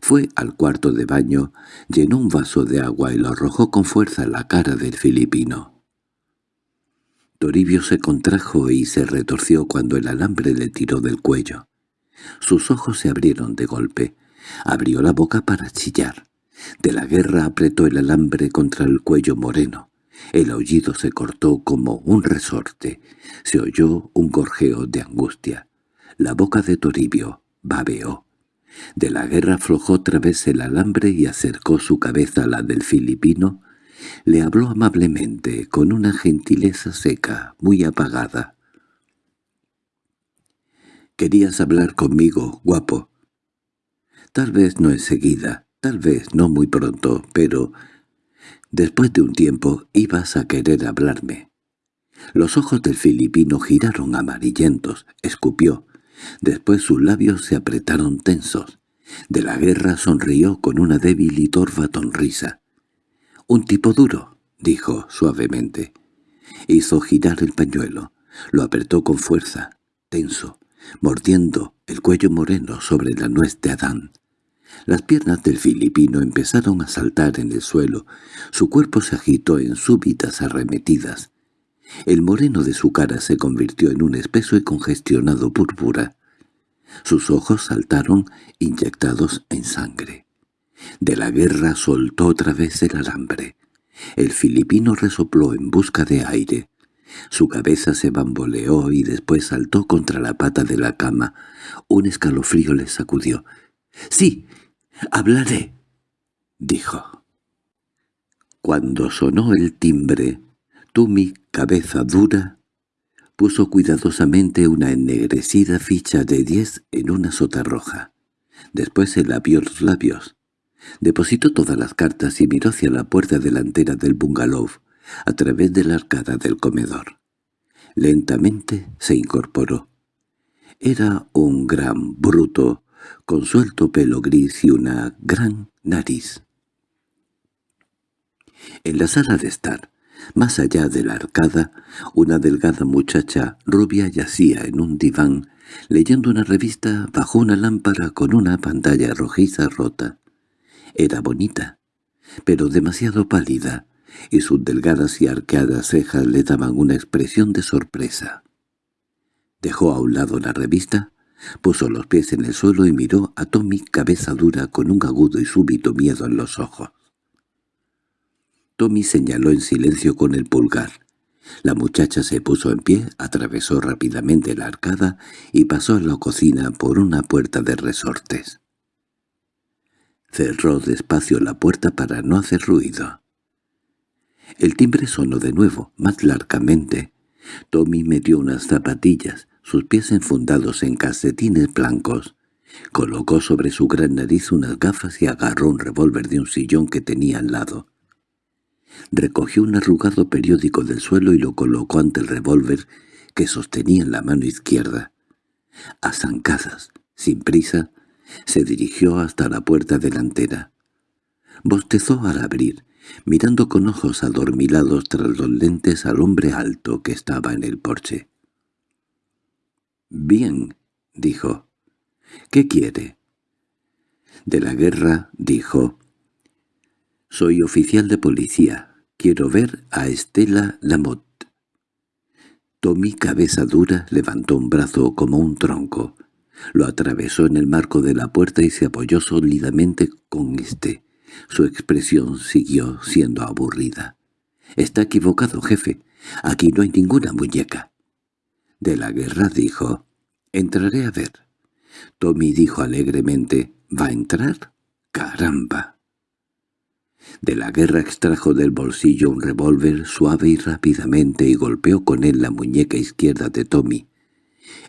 Fue al cuarto de baño, llenó un vaso de agua y lo arrojó con fuerza a la cara del filipino. Toribio se contrajo y se retorció cuando el alambre le tiró del cuello. Sus ojos se abrieron de golpe. Abrió la boca para chillar. De la guerra apretó el alambre contra el cuello moreno. El aullido se cortó como un resorte. Se oyó un gorjeo de angustia. La boca de Toribio babeó. De la guerra aflojó otra vez el alambre y acercó su cabeza a la del filipino. Le habló amablemente, con una gentileza seca, muy apagada. «Querías hablar conmigo, guapo». «Tal vez no enseguida, tal vez no muy pronto, pero después de un tiempo ibas a querer hablarme». Los ojos del filipino giraron amarillentos, escupió, Después sus labios se apretaron tensos. De la guerra sonrió con una débil y torva sonrisa. «Un tipo duro», dijo suavemente. Hizo girar el pañuelo. Lo apretó con fuerza, tenso, mordiendo el cuello moreno sobre la nuez de Adán. Las piernas del filipino empezaron a saltar en el suelo. Su cuerpo se agitó en súbitas arremetidas. El moreno de su cara se convirtió en un espeso y congestionado púrpura. Sus ojos saltaron inyectados en sangre. De la guerra soltó otra vez el alambre. El filipino resopló en busca de aire. Su cabeza se bamboleó y después saltó contra la pata de la cama. Un escalofrío le sacudió. —¡Sí! ¡Hablaré! —dijo. Cuando sonó el timbre, mi cabeza dura, puso cuidadosamente una ennegrecida ficha de diez en una sota roja. Después se labió los labios. Depositó todas las cartas y miró hacia la puerta delantera del bungalow, a través de la arcada del comedor. Lentamente se incorporó. Era un gran bruto, con suelto pelo gris y una gran nariz. En la sala de estar, más allá de la arcada, una delgada muchacha rubia yacía en un diván, leyendo una revista bajo una lámpara con una pantalla rojiza rota. Era bonita, pero demasiado pálida, y sus delgadas y arqueadas cejas le daban una expresión de sorpresa. Dejó a un lado la revista, puso los pies en el suelo y miró a Tommy cabeza dura con un agudo y súbito miedo en los ojos. Tommy señaló en silencio con el pulgar. La muchacha se puso en pie, atravesó rápidamente la arcada y pasó a la cocina por una puerta de resortes. Cerró despacio la puerta para no hacer ruido. El timbre sonó de nuevo, más largamente. Tommy metió unas zapatillas, sus pies enfundados en calcetines blancos. Colocó sobre su gran nariz unas gafas y agarró un revólver de un sillón que tenía al lado. Recogió un arrugado periódico del suelo y lo colocó ante el revólver que sostenía en la mano izquierda. A zancadas, sin prisa, se dirigió hasta la puerta delantera. Bostezó al abrir, mirando con ojos adormilados tras los lentes al hombre alto que estaba en el porche. «Bien», dijo. «¿Qué quiere?» De la guerra, dijo, «Soy oficial de policía. Quiero ver a Estela Lamotte». Tommy, cabeza dura, levantó un brazo como un tronco. Lo atravesó en el marco de la puerta y se apoyó sólidamente con éste. Su expresión siguió siendo aburrida. «Está equivocado, jefe. Aquí no hay ninguna muñeca». De la guerra dijo, «Entraré a ver». Tommy dijo alegremente, «¿Va a entrar? ¡Caramba!». De la guerra extrajo del bolsillo un revólver suave y rápidamente y golpeó con él la muñeca izquierda de Tommy.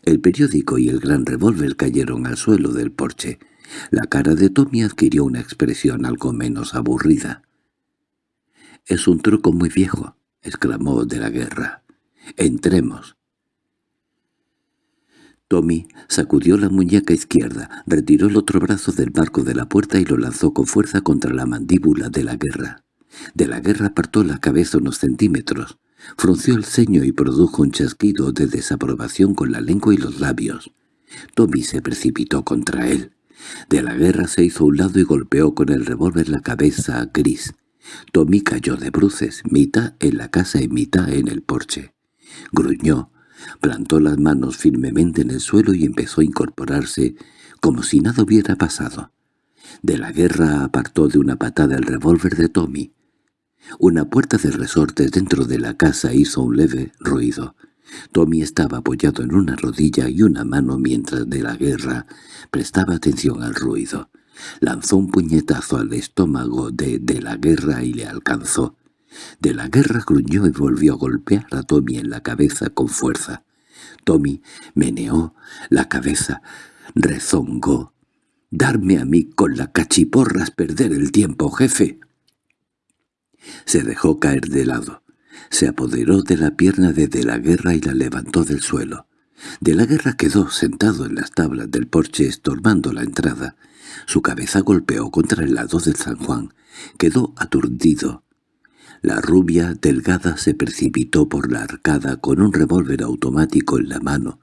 El periódico y el gran revólver cayeron al suelo del porche. La cara de Tommy adquirió una expresión algo menos aburrida. «Es un truco muy viejo», exclamó de la guerra. «Entremos». Tommy sacudió la muñeca izquierda, retiró el otro brazo del marco de la puerta y lo lanzó con fuerza contra la mandíbula de la guerra. De la guerra apartó la cabeza unos centímetros, frunció el ceño y produjo un chasquido de desaprobación con la lengua y los labios. Tommy se precipitó contra él. De la guerra se hizo a un lado y golpeó con el revólver la cabeza gris. Tommy cayó de bruces, mitad en la casa y mitad en el porche. Gruñó, plantó las manos firmemente en el suelo y empezó a incorporarse como si nada hubiera pasado. De la guerra apartó de una patada el revólver de Tommy. Una puerta de resortes dentro de la casa hizo un leve ruido. Tommy estaba apoyado en una rodilla y una mano mientras de la guerra prestaba atención al ruido. Lanzó un puñetazo al estómago de de la guerra y le alcanzó. De la guerra gruñó y volvió a golpear a Tommy en la cabeza con fuerza. Tommy meneó la cabeza, rezongó. «Darme a mí con la cachiporras perder el tiempo, jefe». Se dejó caer de lado. Se apoderó de la pierna de De la Guerra y la levantó del suelo. De la Guerra quedó sentado en las tablas del porche estorbando la entrada. Su cabeza golpeó contra el lado del San Juan. Quedó aturdido. La rubia delgada se precipitó por la arcada con un revólver automático en la mano.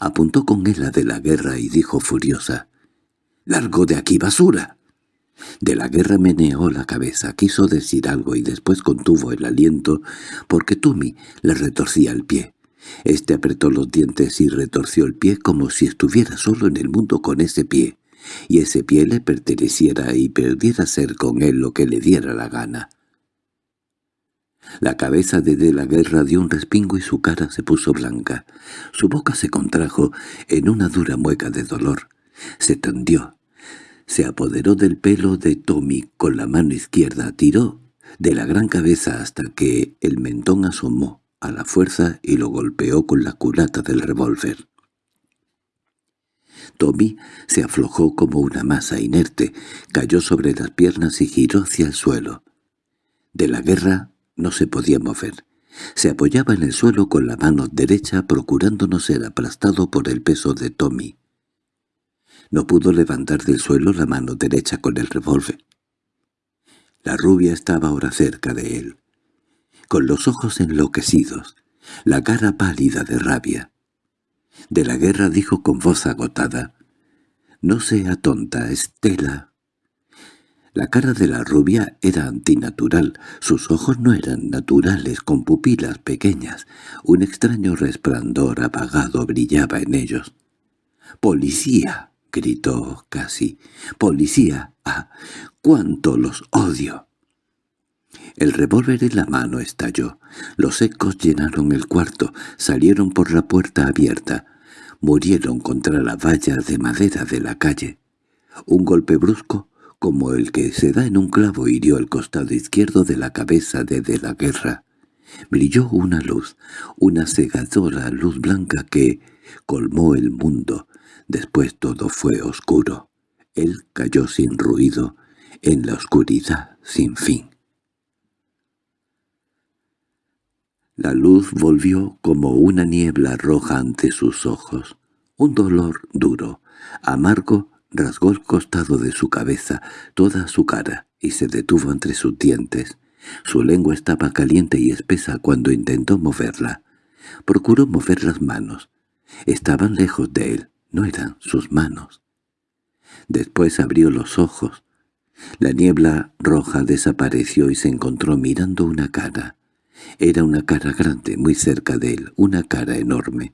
Apuntó con él a de la guerra y dijo furiosa, «¡Largo de aquí, basura!». De la guerra meneó la cabeza, quiso decir algo y después contuvo el aliento porque Tumi le retorcía el pie. Este apretó los dientes y retorció el pie como si estuviera solo en el mundo con ese pie, y ese pie le perteneciera y perdiera ser con él lo que le diera la gana. La cabeza de De la Guerra dio un respingo y su cara se puso blanca. Su boca se contrajo en una dura mueca de dolor. Se tendió. Se apoderó del pelo de Tommy con la mano izquierda, tiró de la gran cabeza hasta que el mentón asomó a la fuerza y lo golpeó con la culata del revólver. Tommy se aflojó como una masa inerte, cayó sobre las piernas y giró hacia el suelo. De la guerra no se podía mover. Se apoyaba en el suelo con la mano derecha procurando no ser aplastado por el peso de Tommy. No pudo levantar del suelo la mano derecha con el revólver. La rubia estaba ahora cerca de él, con los ojos enloquecidos, la cara pálida de rabia. De la guerra dijo con voz agotada, «No sea tonta, Estela, la cara de la rubia era antinatural, sus ojos no eran naturales, con pupilas pequeñas. Un extraño resplandor apagado brillaba en ellos. «¡Policía!» Gritó casi. «¡Policía! ¡Ah! ¡Cuánto los odio!» El revólver en la mano estalló. Los ecos llenaron el cuarto, salieron por la puerta abierta. Murieron contra la valla de madera de la calle. Un golpe brusco como el que se da en un clavo hirió el costado izquierdo de la cabeza de De la Guerra. Brilló una luz, una cegadora luz blanca que colmó el mundo. Después todo fue oscuro. Él cayó sin ruido, en la oscuridad sin fin. La luz volvió como una niebla roja ante sus ojos. Un dolor duro, amargo, Rasgó el costado de su cabeza, toda su cara, y se detuvo entre sus dientes. Su lengua estaba caliente y espesa cuando intentó moverla. Procuró mover las manos. Estaban lejos de él, no eran sus manos. Después abrió los ojos. La niebla roja desapareció y se encontró mirando una cara. Era una cara grande, muy cerca de él, una cara enorme.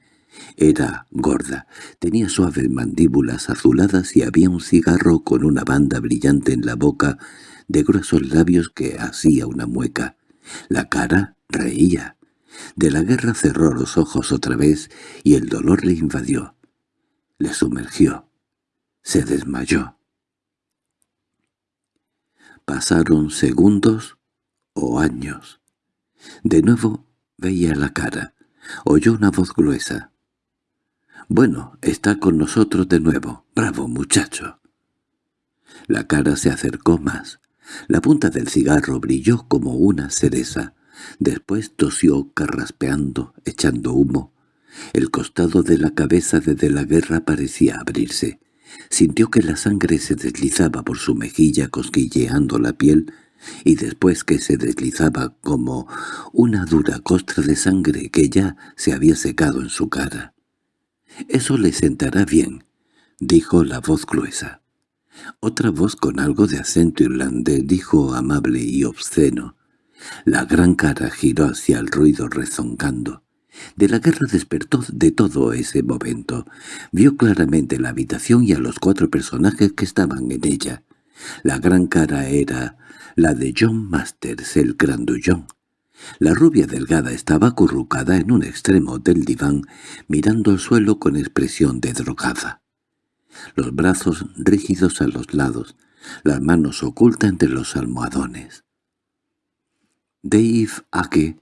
Era gorda, tenía suaves mandíbulas azuladas y había un cigarro con una banda brillante en la boca de gruesos labios que hacía una mueca. La cara reía. De la guerra cerró los ojos otra vez y el dolor le invadió. Le sumergió. Se desmayó. Pasaron segundos o años. De nuevo veía la cara. Oyó una voz gruesa. «Bueno, está con nosotros de nuevo. Bravo, muchacho». La cara se acercó más. La punta del cigarro brilló como una cereza. Después tosió carraspeando, echando humo. El costado de la cabeza de la guerra parecía abrirse. Sintió que la sangre se deslizaba por su mejilla cosquilleando la piel y después que se deslizaba como una dura costra de sangre que ya se había secado en su cara. «Eso le sentará bien», dijo la voz gruesa. Otra voz con algo de acento irlandés dijo amable y obsceno. La gran cara giró hacia el ruido rezongando. De la guerra despertó de todo ese momento. Vio claramente la habitación y a los cuatro personajes que estaban en ella. La gran cara era la de John Masters, el grandullón. La rubia delgada estaba acurrucada en un extremo del diván, mirando al suelo con expresión de drogada. Los brazos rígidos a los lados, las manos ocultas entre los almohadones. Dave Ake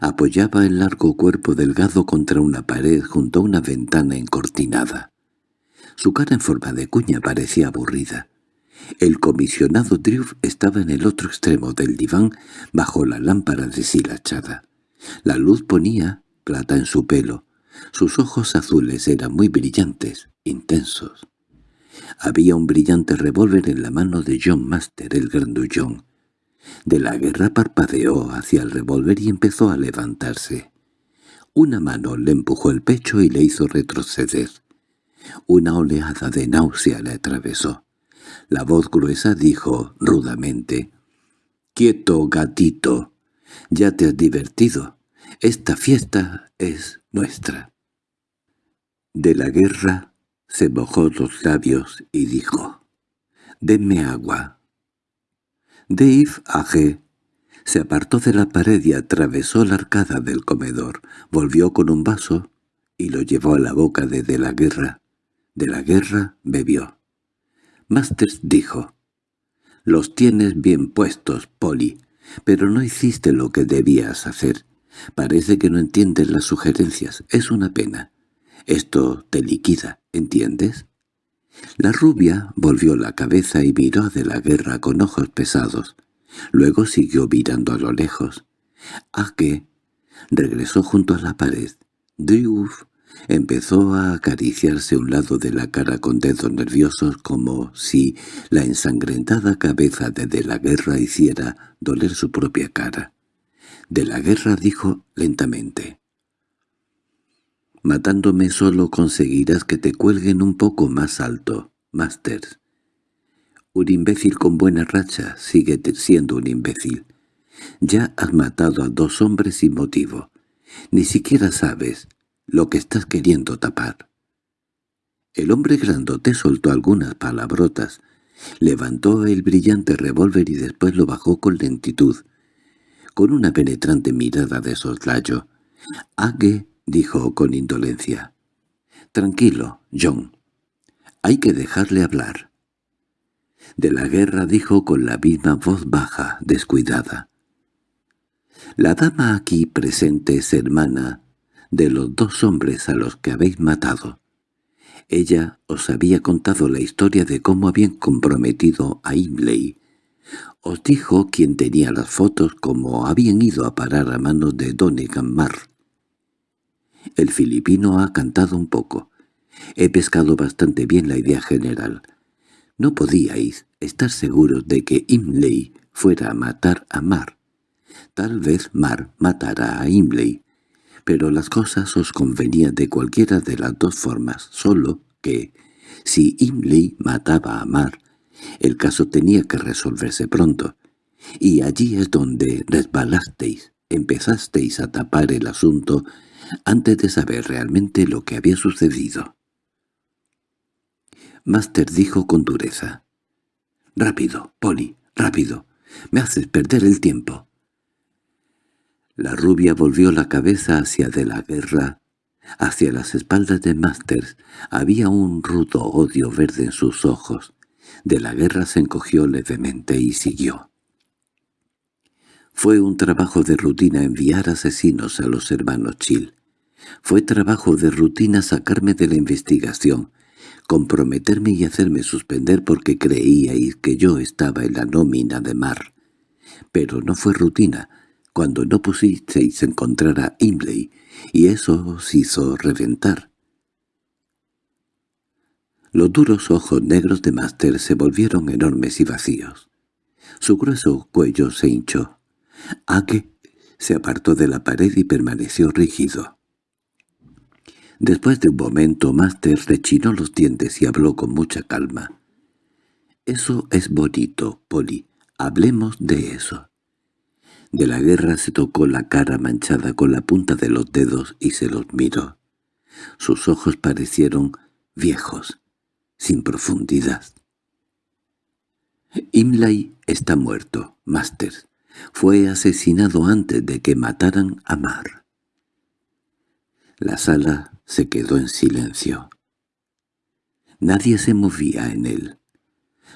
apoyaba el largo cuerpo delgado contra una pared junto a una ventana encortinada. Su cara en forma de cuña parecía aburrida. El comisionado Drew estaba en el otro extremo del diván bajo la lámpara deshilachada. La luz ponía plata en su pelo. Sus ojos azules eran muy brillantes, intensos. Había un brillante revólver en la mano de John Master, el grandullón. De la guerra parpadeó hacia el revólver y empezó a levantarse. Una mano le empujó el pecho y le hizo retroceder. Una oleada de náusea le atravesó. La voz gruesa dijo rudamente, «Quieto, gatito, ya te has divertido. Esta fiesta es nuestra». De la guerra se mojó los labios y dijo, «Denme agua». Dave Age se apartó de la pared y atravesó la arcada del comedor, volvió con un vaso y lo llevó a la boca de De la Guerra. De la Guerra bebió. Masters dijo, «Los tienes bien puestos, Polly, pero no hiciste lo que debías hacer. Parece que no entiendes las sugerencias. Es una pena. Esto te liquida, ¿entiendes?» La rubia volvió la cabeza y miró a de la guerra con ojos pesados. Luego siguió mirando a lo lejos. ¿A? Regresó junto a la pared. Driuf Empezó a acariciarse un lado de la cara con dedos nerviosos como si la ensangrentada cabeza de De la Guerra hiciera doler su propia cara. De la Guerra dijo lentamente. «Matándome solo conseguirás que te cuelguen un poco más alto, Masters. Un imbécil con buena racha sigue siendo un imbécil. Ya has matado a dos hombres sin motivo. Ni siquiera sabes lo que estás queriendo tapar. El hombre grandote soltó algunas palabrotas, levantó el brillante revólver y después lo bajó con lentitud, con una penetrante mirada de soslayo. —Ague —dijo con indolencia—. Tranquilo, John. Hay que dejarle hablar. De la guerra dijo con la misma voz baja, descuidada. La dama aquí presente es hermana de los dos hombres a los que habéis matado. Ella os había contado la historia de cómo habían comprometido a Imley. Os dijo quién tenía las fotos cómo habían ido a parar a manos de Donegan Marr. El filipino ha cantado un poco. He pescado bastante bien la idea general. No podíais estar seguros de que Imley fuera a matar a Mar. Tal vez Mar matara a Imley pero las cosas os convenían de cualquiera de las dos formas, solo que, si Imley mataba a Mar, el caso tenía que resolverse pronto, y allí es donde resbalasteis, empezasteis a tapar el asunto antes de saber realmente lo que había sucedido. Master dijo con dureza. «Rápido, Polly, rápido. Me haces perder el tiempo». La rubia volvió la cabeza hacia de la guerra, hacia las espaldas de Masters. Había un rudo odio verde en sus ojos. De la guerra se encogió levemente y siguió. Fue un trabajo de rutina enviar asesinos a los hermanos Chill. Fue trabajo de rutina sacarme de la investigación, comprometerme y hacerme suspender porque creíais que yo estaba en la nómina de mar. Pero no fue rutina, cuando no pusisteis encontrar a Imley, y eso os hizo reventar. Los duros ojos negros de Master se volvieron enormes y vacíos. Su grueso cuello se hinchó. Ake se apartó de la pared y permaneció rígido. Después de un momento, Master rechinó los dientes y habló con mucha calma. «Eso es bonito, Polly. Hablemos de eso». De la guerra se tocó la cara manchada con la punta de los dedos y se los miró. Sus ojos parecieron viejos, sin profundidad. «Imlay está muerto, Master», fue asesinado antes de que mataran a Mar. La sala se quedó en silencio. Nadie se movía en él.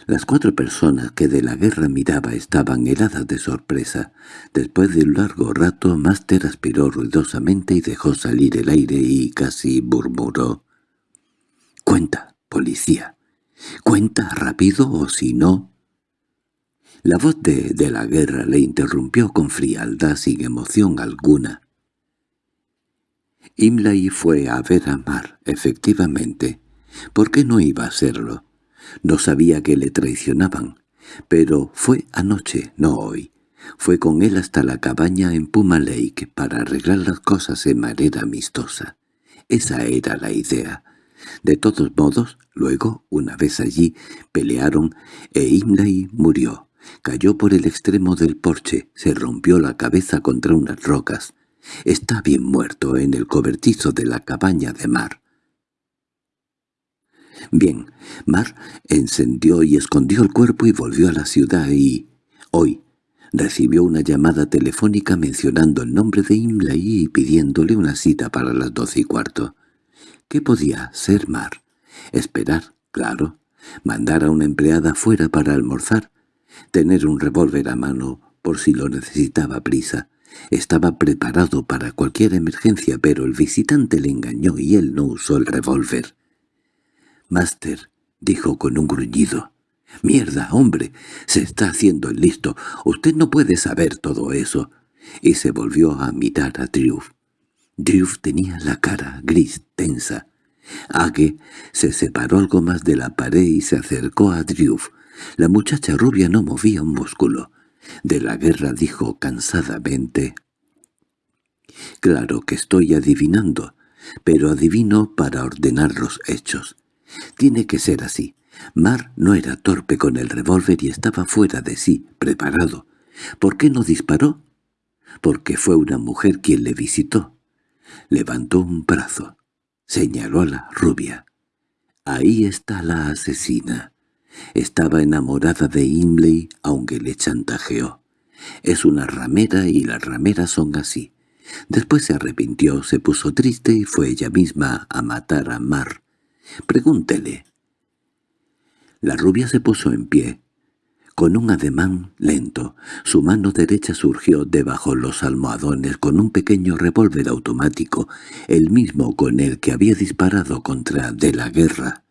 Las cuatro personas que de la guerra miraba estaban heladas de sorpresa. Después de un largo rato, Master aspiró ruidosamente y dejó salir el aire y casi murmuró. «Cuenta, policía. Cuenta rápido o si no, la voz de, de la guerra le interrumpió con frialdad sin emoción alguna. Imlay fue a ver a Mar, efectivamente. ¿Por qué no iba a hacerlo? No sabía que le traicionaban, pero fue anoche, no hoy. Fue con él hasta la cabaña en Puma Lake para arreglar las cosas en manera amistosa. Esa era la idea. De todos modos, luego, una vez allí, pelearon e Imlay murió. Cayó por el extremo del porche, se rompió la cabeza contra unas rocas. Está bien muerto en el cobertizo de la cabaña de Mar. Bien, Mar encendió y escondió el cuerpo y volvió a la ciudad y, hoy, recibió una llamada telefónica mencionando el nombre de Imlay y pidiéndole una cita para las doce y cuarto. ¿Qué podía ser Mar? Esperar, claro. Mandar a una empleada fuera para almorzar tener un revólver a mano por si lo necesitaba prisa. Estaba preparado para cualquier emergencia, pero el visitante le engañó y él no usó el revólver. «Master», dijo con un gruñido. «¡Mierda, hombre! Se está haciendo el listo. Usted no puede saber todo eso». Y se volvió a mirar a Drew. Drew tenía la cara gris, tensa. Age se separó algo más de la pared y se acercó a Drew. La muchacha rubia no movía un músculo. De la guerra dijo cansadamente. «Claro que estoy adivinando, pero adivino para ordenar los hechos. Tiene que ser así. Mar no era torpe con el revólver y estaba fuera de sí, preparado. ¿Por qué no disparó? Porque fue una mujer quien le visitó. Levantó un brazo. Señaló a la rubia. Ahí está la asesina. Estaba enamorada de Imley, aunque le chantajeó. Es una ramera y las rameras son así. Después se arrepintió, se puso triste y fue ella misma a matar a Mar. Pregúntele. La rubia se puso en pie. Con un ademán lento, su mano derecha surgió debajo los almohadones con un pequeño revólver automático, el mismo con el que había disparado contra de la guerra.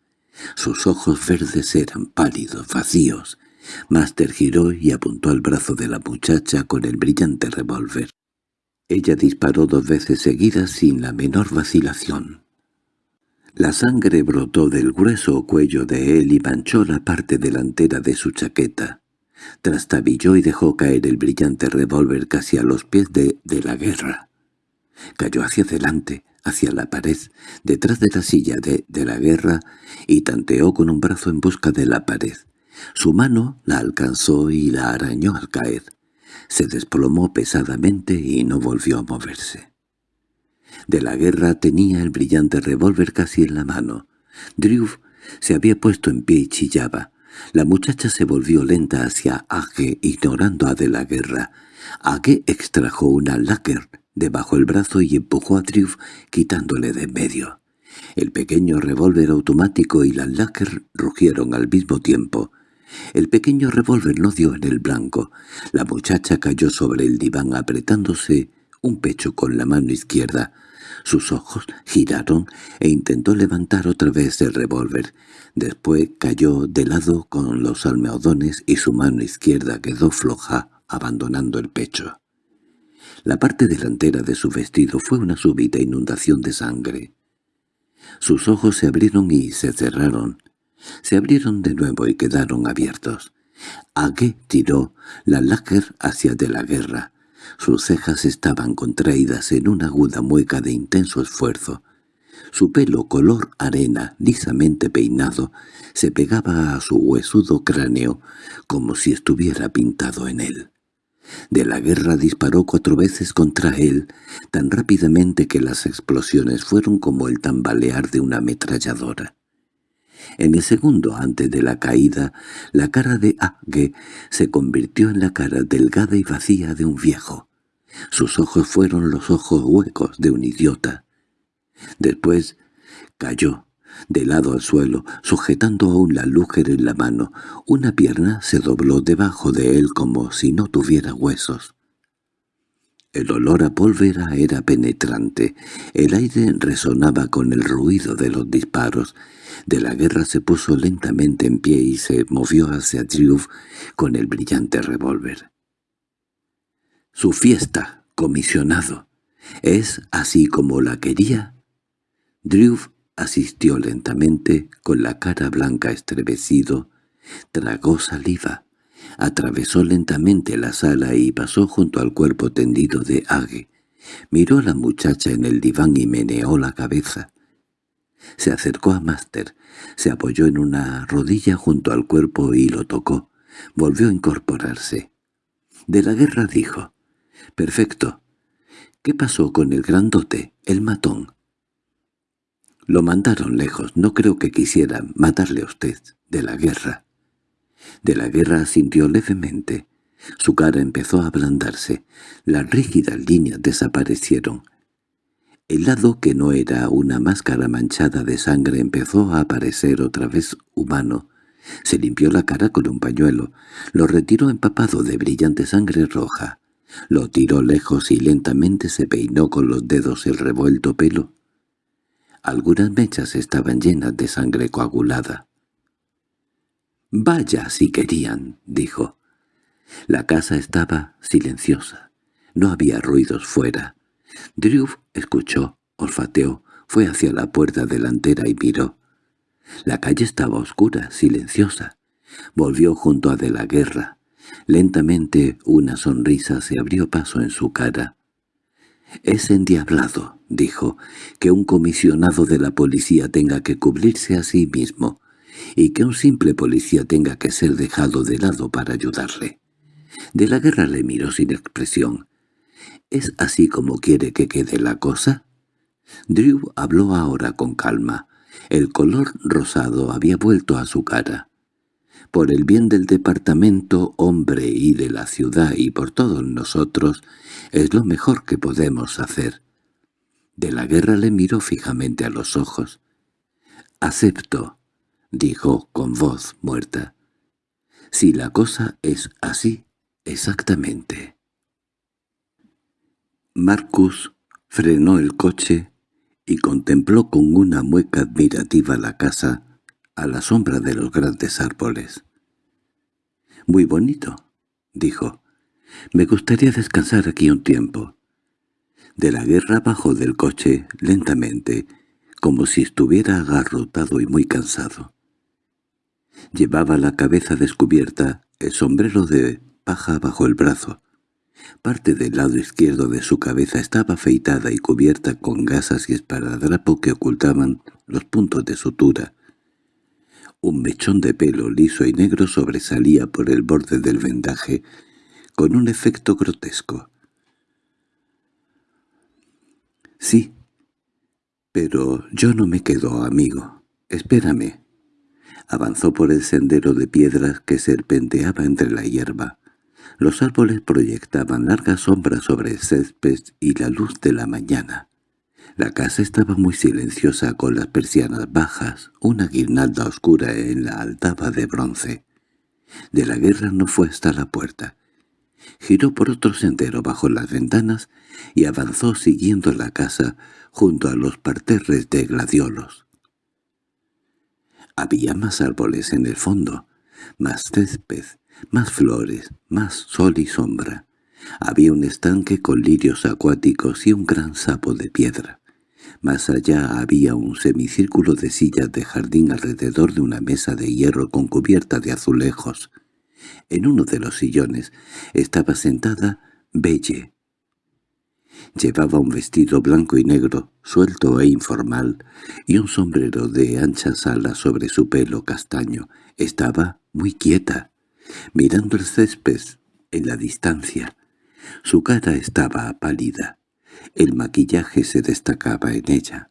Sus ojos verdes eran pálidos, vacíos. Master giró y apuntó al brazo de la muchacha con el brillante revólver. Ella disparó dos veces seguidas sin la menor vacilación. La sangre brotó del grueso cuello de él y manchó la parte delantera de su chaqueta. Trastabilló y dejó caer el brillante revólver casi a los pies de, de la guerra. Cayó hacia adelante, hacia la pared, detrás de la silla de, de la guerra, y tanteó con un brazo en busca de la pared. Su mano la alcanzó y la arañó al caer. Se desplomó pesadamente y no volvió a moverse. De la guerra tenía el brillante revólver casi en la mano. Drew se había puesto en pie y chillaba. La muchacha se volvió lenta hacia Age, ignorando a de la guerra. Age extrajo una láquer debajo el brazo y empujó a Drew, quitándole de en medio. El pequeño revólver automático y la láquer rugieron al mismo tiempo. El pequeño revólver no dio en el blanco. La muchacha cayó sobre el diván apretándose un pecho con la mano izquierda. Sus ojos giraron e intentó levantar otra vez el revólver. Después cayó de lado con los almohadones y su mano izquierda quedó floja, abandonando el pecho. La parte delantera de su vestido fue una súbita inundación de sangre. Sus ojos se abrieron y se cerraron. Se abrieron de nuevo y quedaron abiertos. Ague tiró la láger hacia de la guerra. Sus cejas estaban contraídas en una aguda mueca de intenso esfuerzo. Su pelo color arena, lisamente peinado, se pegaba a su huesudo cráneo como si estuviera pintado en él. De la guerra disparó cuatro veces contra él, tan rápidamente que las explosiones fueron como el tambalear de una ametralladora. En el segundo antes de la caída, la cara de Agge se convirtió en la cara delgada y vacía de un viejo. Sus ojos fueron los ojos huecos de un idiota. Después cayó, de lado al suelo, sujetando aún la lúger en la mano. Una pierna se dobló debajo de él como si no tuviera huesos. El olor a pólvora era penetrante. El aire resonaba con el ruido de los disparos. De la guerra se puso lentamente en pie y se movió hacia Drew con el brillante revólver. «Su fiesta, comisionado. ¿Es así como la quería?» Drew asistió lentamente, con la cara blanca estremecido, tragó saliva, atravesó lentamente la sala y pasó junto al cuerpo tendido de Age. Miró a la muchacha en el diván y meneó la cabeza. Se acercó a Master, se apoyó en una rodilla junto al cuerpo y lo tocó. Volvió a incorporarse. De la guerra dijo, «Perfecto. ¿Qué pasó con el grandote, el matón?» Lo mandaron lejos. No creo que quisieran matarle a usted. De la guerra. De la guerra sintió levemente. Su cara empezó a ablandarse. Las rígidas líneas desaparecieron. El lado que no era una máscara manchada de sangre empezó a aparecer otra vez humano. Se limpió la cara con un pañuelo. Lo retiró empapado de brillante sangre roja. Lo tiró lejos y lentamente se peinó con los dedos el revuelto pelo. Algunas mechas estaban llenas de sangre coagulada. «Vaya si querían», dijo. La casa estaba silenciosa. No había ruidos fuera. Drew escuchó, olfateó, fue hacia la puerta delantera y miró. La calle estaba oscura, silenciosa. Volvió junto a de la guerra. Lentamente una sonrisa se abrió paso en su cara. «Es endiablado», dijo, «que un comisionado de la policía tenga que cubrirse a sí mismo, y que un simple policía tenga que ser dejado de lado para ayudarle». De la guerra le miró sin expresión. «¿Es así como quiere que quede la cosa?» Drew habló ahora con calma. El color rosado había vuelto a su cara. Por el bien del departamento, hombre y de la ciudad y por todos nosotros, es lo mejor que podemos hacer. De la guerra le miró fijamente a los ojos. «Acepto», dijo con voz muerta. «Si la cosa es así, exactamente». Marcus frenó el coche y contempló con una mueca admirativa la casa a la sombra de los grandes árboles. «Muy bonito», dijo. «Me gustaría descansar aquí un tiempo». De la guerra bajó del coche lentamente, como si estuviera agarrotado y muy cansado. Llevaba la cabeza descubierta, el sombrero de paja bajo el brazo. Parte del lado izquierdo de su cabeza estaba afeitada y cubierta con gasas y esparadrapo que ocultaban los puntos de sutura. Un mechón de pelo liso y negro sobresalía por el borde del vendaje, con un efecto grotesco. —Sí, pero yo no me quedo, amigo. Espérame. Avanzó por el sendero de piedras que serpenteaba entre la hierba. Los árboles proyectaban largas sombras sobre el césped y la luz de la mañana. La casa estaba muy silenciosa con las persianas bajas, una guirnalda oscura en la altaba de bronce. De la guerra no fue hasta la puerta. Giró por otro sendero bajo las ventanas y avanzó siguiendo la casa junto a los parterres de gladiolos. Había más árboles en el fondo, más césped, más flores, más sol y sombra. Había un estanque con lirios acuáticos y un gran sapo de piedra. Más allá había un semicírculo de sillas de jardín alrededor de una mesa de hierro con cubierta de azulejos. En uno de los sillones estaba sentada Belle. Llevaba un vestido blanco y negro, suelto e informal, y un sombrero de anchas alas sobre su pelo castaño. Estaba muy quieta, mirando el césped en la distancia. Su cara estaba pálida. El maquillaje se destacaba en ella.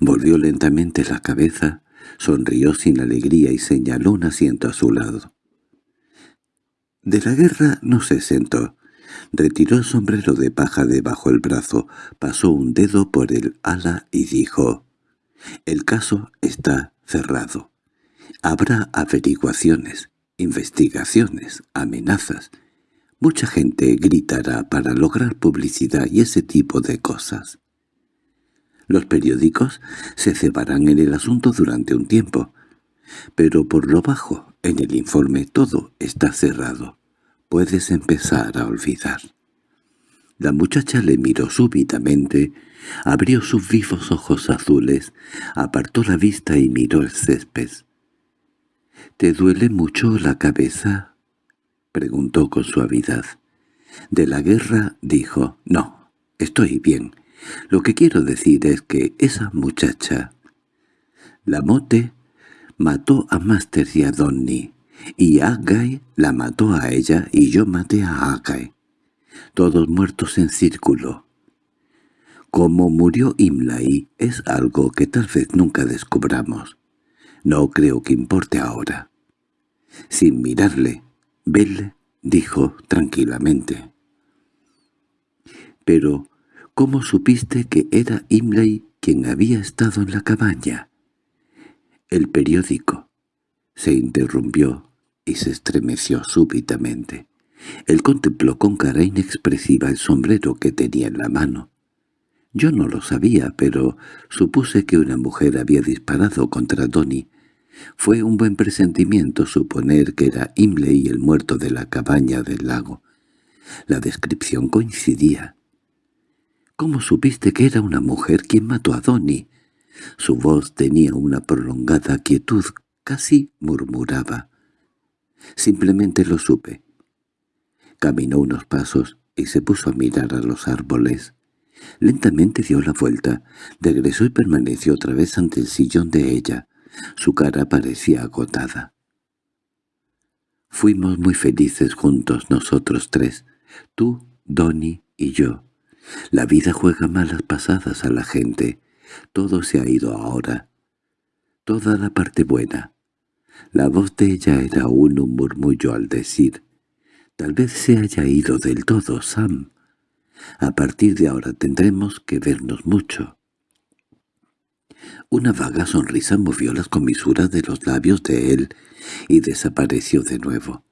Volvió lentamente la cabeza, sonrió sin alegría y señaló un asiento a su lado. De la guerra no se sentó. Retiró el sombrero de paja debajo el brazo, pasó un dedo por el ala y dijo, «El caso está cerrado. Habrá averiguaciones, investigaciones, amenazas. Mucha gente gritará para lograr publicidad y ese tipo de cosas. Los periódicos se cebarán en el asunto durante un tiempo, pero por lo bajo, en el informe todo está cerrado. Puedes empezar a olvidar. La muchacha le miró súbitamente, abrió sus vivos ojos azules, apartó la vista y miró el césped. —¿Te duele mucho la cabeza? —preguntó con suavidad. De la guerra dijo, «No, estoy bien. Lo que quiero decir es que esa muchacha, la mote, mató a Master y a Donny, y Agai la mató a ella y yo maté a Agai. Todos muertos en círculo. Como murió Imlai es algo que tal vez nunca descubramos. No creo que importe ahora. Sin mirarle, Belle dijo tranquilamente. —Pero ¿Cómo supiste que era Imlay quien había estado en la cabaña? El periódico. Se interrumpió y se estremeció súbitamente. Él contempló con cara inexpresiva el sombrero que tenía en la mano. Yo no lo sabía, pero supuse que una mujer había disparado contra Donny. Fue un buen presentimiento suponer que era Imlay el muerto de la cabaña del lago. La descripción coincidía. —¿Cómo supiste que era una mujer quien mató a Donny? Su voz tenía una prolongada quietud, casi murmuraba. Simplemente lo supe. Caminó unos pasos y se puso a mirar a los árboles. Lentamente dio la vuelta, regresó y permaneció otra vez ante el sillón de ella. Su cara parecía agotada. Fuimos muy felices juntos nosotros tres, tú, Donny y yo. La vida juega malas pasadas a la gente. Todo se ha ido ahora. Toda la parte buena. La voz de ella era aún un murmullo al decir, «Tal vez se haya ido del todo, Sam. A partir de ahora tendremos que vernos mucho». Una vaga sonrisa movió las comisuras de los labios de él y desapareció de nuevo.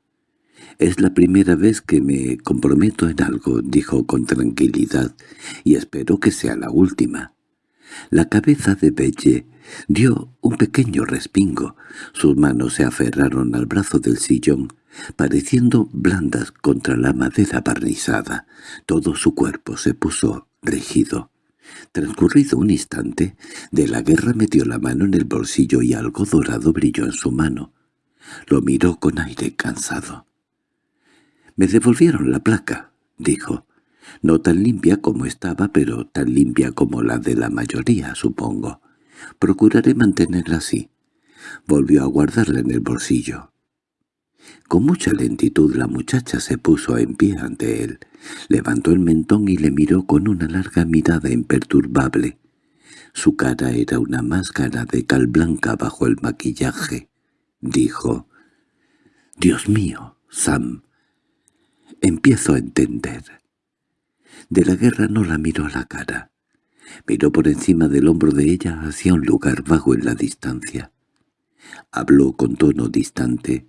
«Es la primera vez que me comprometo en algo», dijo con tranquilidad, «y espero que sea la última». La cabeza de Belle dio un pequeño respingo. Sus manos se aferraron al brazo del sillón, pareciendo blandas contra la madera barnizada. Todo su cuerpo se puso rígido. Transcurrido un instante, de la guerra metió la mano en el bolsillo y algo dorado brilló en su mano. Lo miró con aire cansado. «Me devolvieron la placa», dijo. «No tan limpia como estaba, pero tan limpia como la de la mayoría, supongo. Procuraré mantenerla así». Volvió a guardarla en el bolsillo. Con mucha lentitud la muchacha se puso en pie ante él, levantó el mentón y le miró con una larga mirada imperturbable. Su cara era una máscara de cal blanca bajo el maquillaje. Dijo, «Dios mío, Sam, empiezo a entender». De la guerra no la miró a la cara. Miró por encima del hombro de ella hacia un lugar vago en la distancia. Habló con tono distante.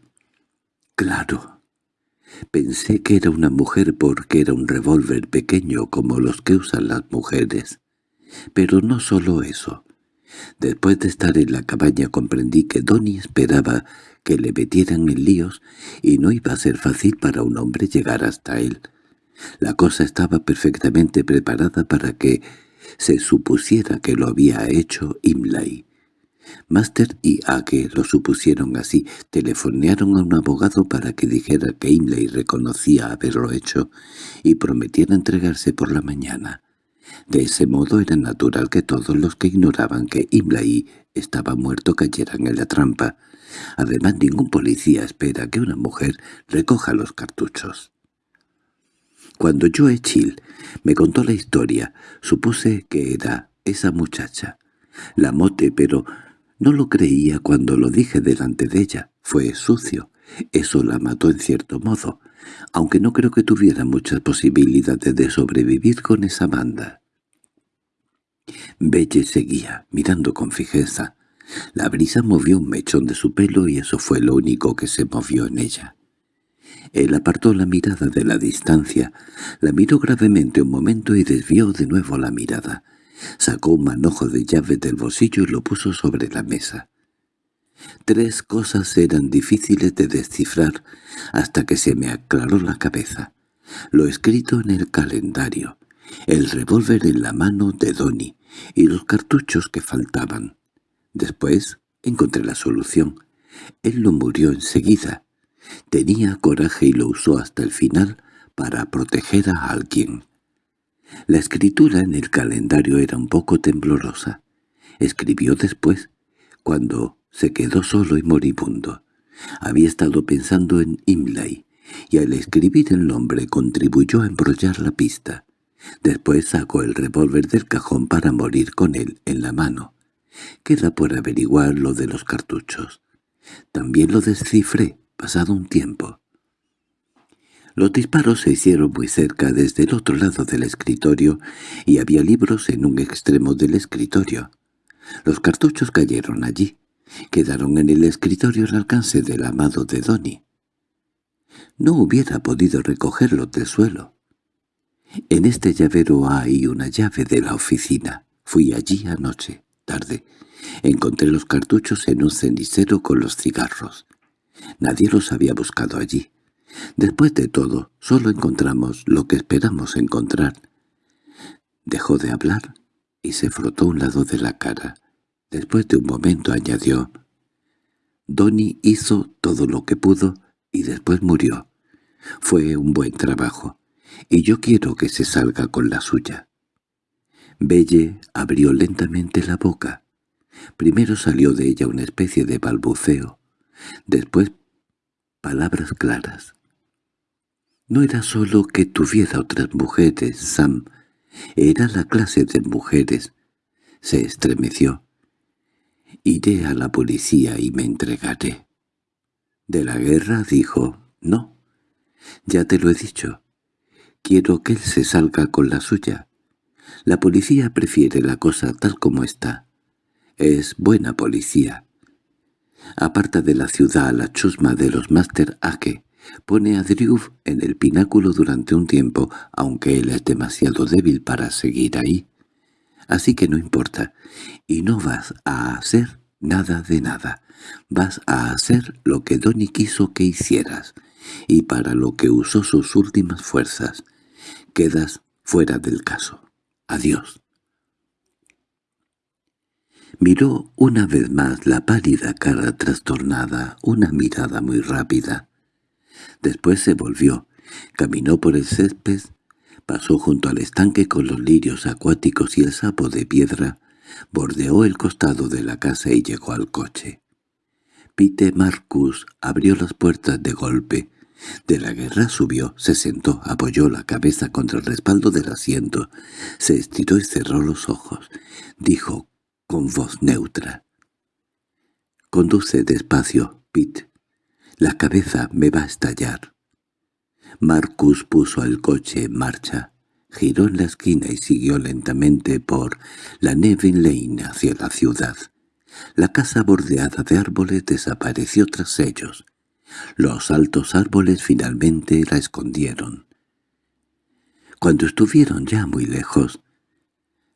«Claro. Pensé que era una mujer porque era un revólver pequeño como los que usan las mujeres. Pero no solo eso. Después de estar en la cabaña comprendí que Donnie esperaba que le metieran en líos y no iba a ser fácil para un hombre llegar hasta él. La cosa estaba perfectamente preparada para que se supusiera que lo había hecho Imlay. Master y Ake lo supusieron así, telefonearon a un abogado para que dijera que Imlay reconocía haberlo hecho y prometiera entregarse por la mañana. De ese modo era natural que todos los que ignoraban que Imlay estaba muerto cayeran en la trampa. Además, ningún policía espera que una mujer recoja los cartuchos. Cuando Joe Chill me contó la historia, supuse que era esa muchacha, la mote, pero no lo creía cuando lo dije delante de ella. Fue sucio. Eso la mató en cierto modo, aunque no creo que tuviera muchas posibilidades de sobrevivir con esa banda. Belle seguía, mirando con fijeza. La brisa movió un mechón de su pelo y eso fue lo único que se movió en ella. Él apartó la mirada de la distancia, la miró gravemente un momento y desvió de nuevo la mirada. Sacó un manojo de llave del bolsillo y lo puso sobre la mesa. Tres cosas eran difíciles de descifrar hasta que se me aclaró la cabeza. Lo escrito en el calendario, el revólver en la mano de Donny y los cartuchos que faltaban. Después encontré la solución. Él no murió enseguida. Tenía coraje y lo usó hasta el final para proteger a alguien. La escritura en el calendario era un poco temblorosa. Escribió después, cuando se quedó solo y moribundo. Había estado pensando en Imlay, y al escribir el nombre contribuyó a embrollar la pista. Después sacó el revólver del cajón para morir con él en la mano. Queda por averiguar lo de los cartuchos. También lo descifré, pasado un tiempo. Los disparos se hicieron muy cerca desde el otro lado del escritorio y había libros en un extremo del escritorio. Los cartuchos cayeron allí. Quedaron en el escritorio al alcance del amado de Donny. No hubiera podido recogerlos del suelo. En este llavero hay una llave de la oficina. Fui allí anoche, tarde. Encontré los cartuchos en un cenicero con los cigarros. Nadie los había buscado allí. Después de todo, solo encontramos lo que esperamos encontrar. Dejó de hablar y se frotó un lado de la cara. Después de un momento añadió, «Donny hizo todo lo que pudo y después murió. Fue un buen trabajo y yo quiero que se salga con la suya. Belle abrió lentamente la boca. Primero salió de ella una especie de balbuceo, después palabras claras. No era solo que tuviera otras mujeres, Sam, era la clase de mujeres. Se estremeció. Iré a la policía y me entregaré. De la guerra dijo, no. Ya te lo he dicho. Quiero que él se salga con la suya. La policía prefiere la cosa tal como está. Es buena policía. Aparta de la ciudad a la chusma de los Master Ake. Pone a Drew en el pináculo durante un tiempo, aunque él es demasiado débil para seguir ahí. Así que no importa. Y no vas a hacer nada de nada. Vas a hacer lo que Donny quiso que hicieras, y para lo que usó sus últimas fuerzas. Quedas fuera del caso. Adiós. Miró una vez más la pálida cara trastornada, una mirada muy rápida. Después se volvió, caminó por el césped, pasó junto al estanque con los lirios acuáticos y el sapo de piedra, bordeó el costado de la casa y llegó al coche. Pete Marcus abrió las puertas de golpe. De la guerra subió, se sentó, apoyó la cabeza contra el respaldo del asiento, se estiró y cerró los ojos. Dijo con voz neutra. «Conduce despacio, Pete. La cabeza me va a estallar». Marcus puso el coche en marcha, giró en la esquina y siguió lentamente por la Nevin Lane hacia la ciudad. La casa bordeada de árboles desapareció tras ellos. Los altos árboles finalmente la escondieron. Cuando estuvieron ya muy lejos,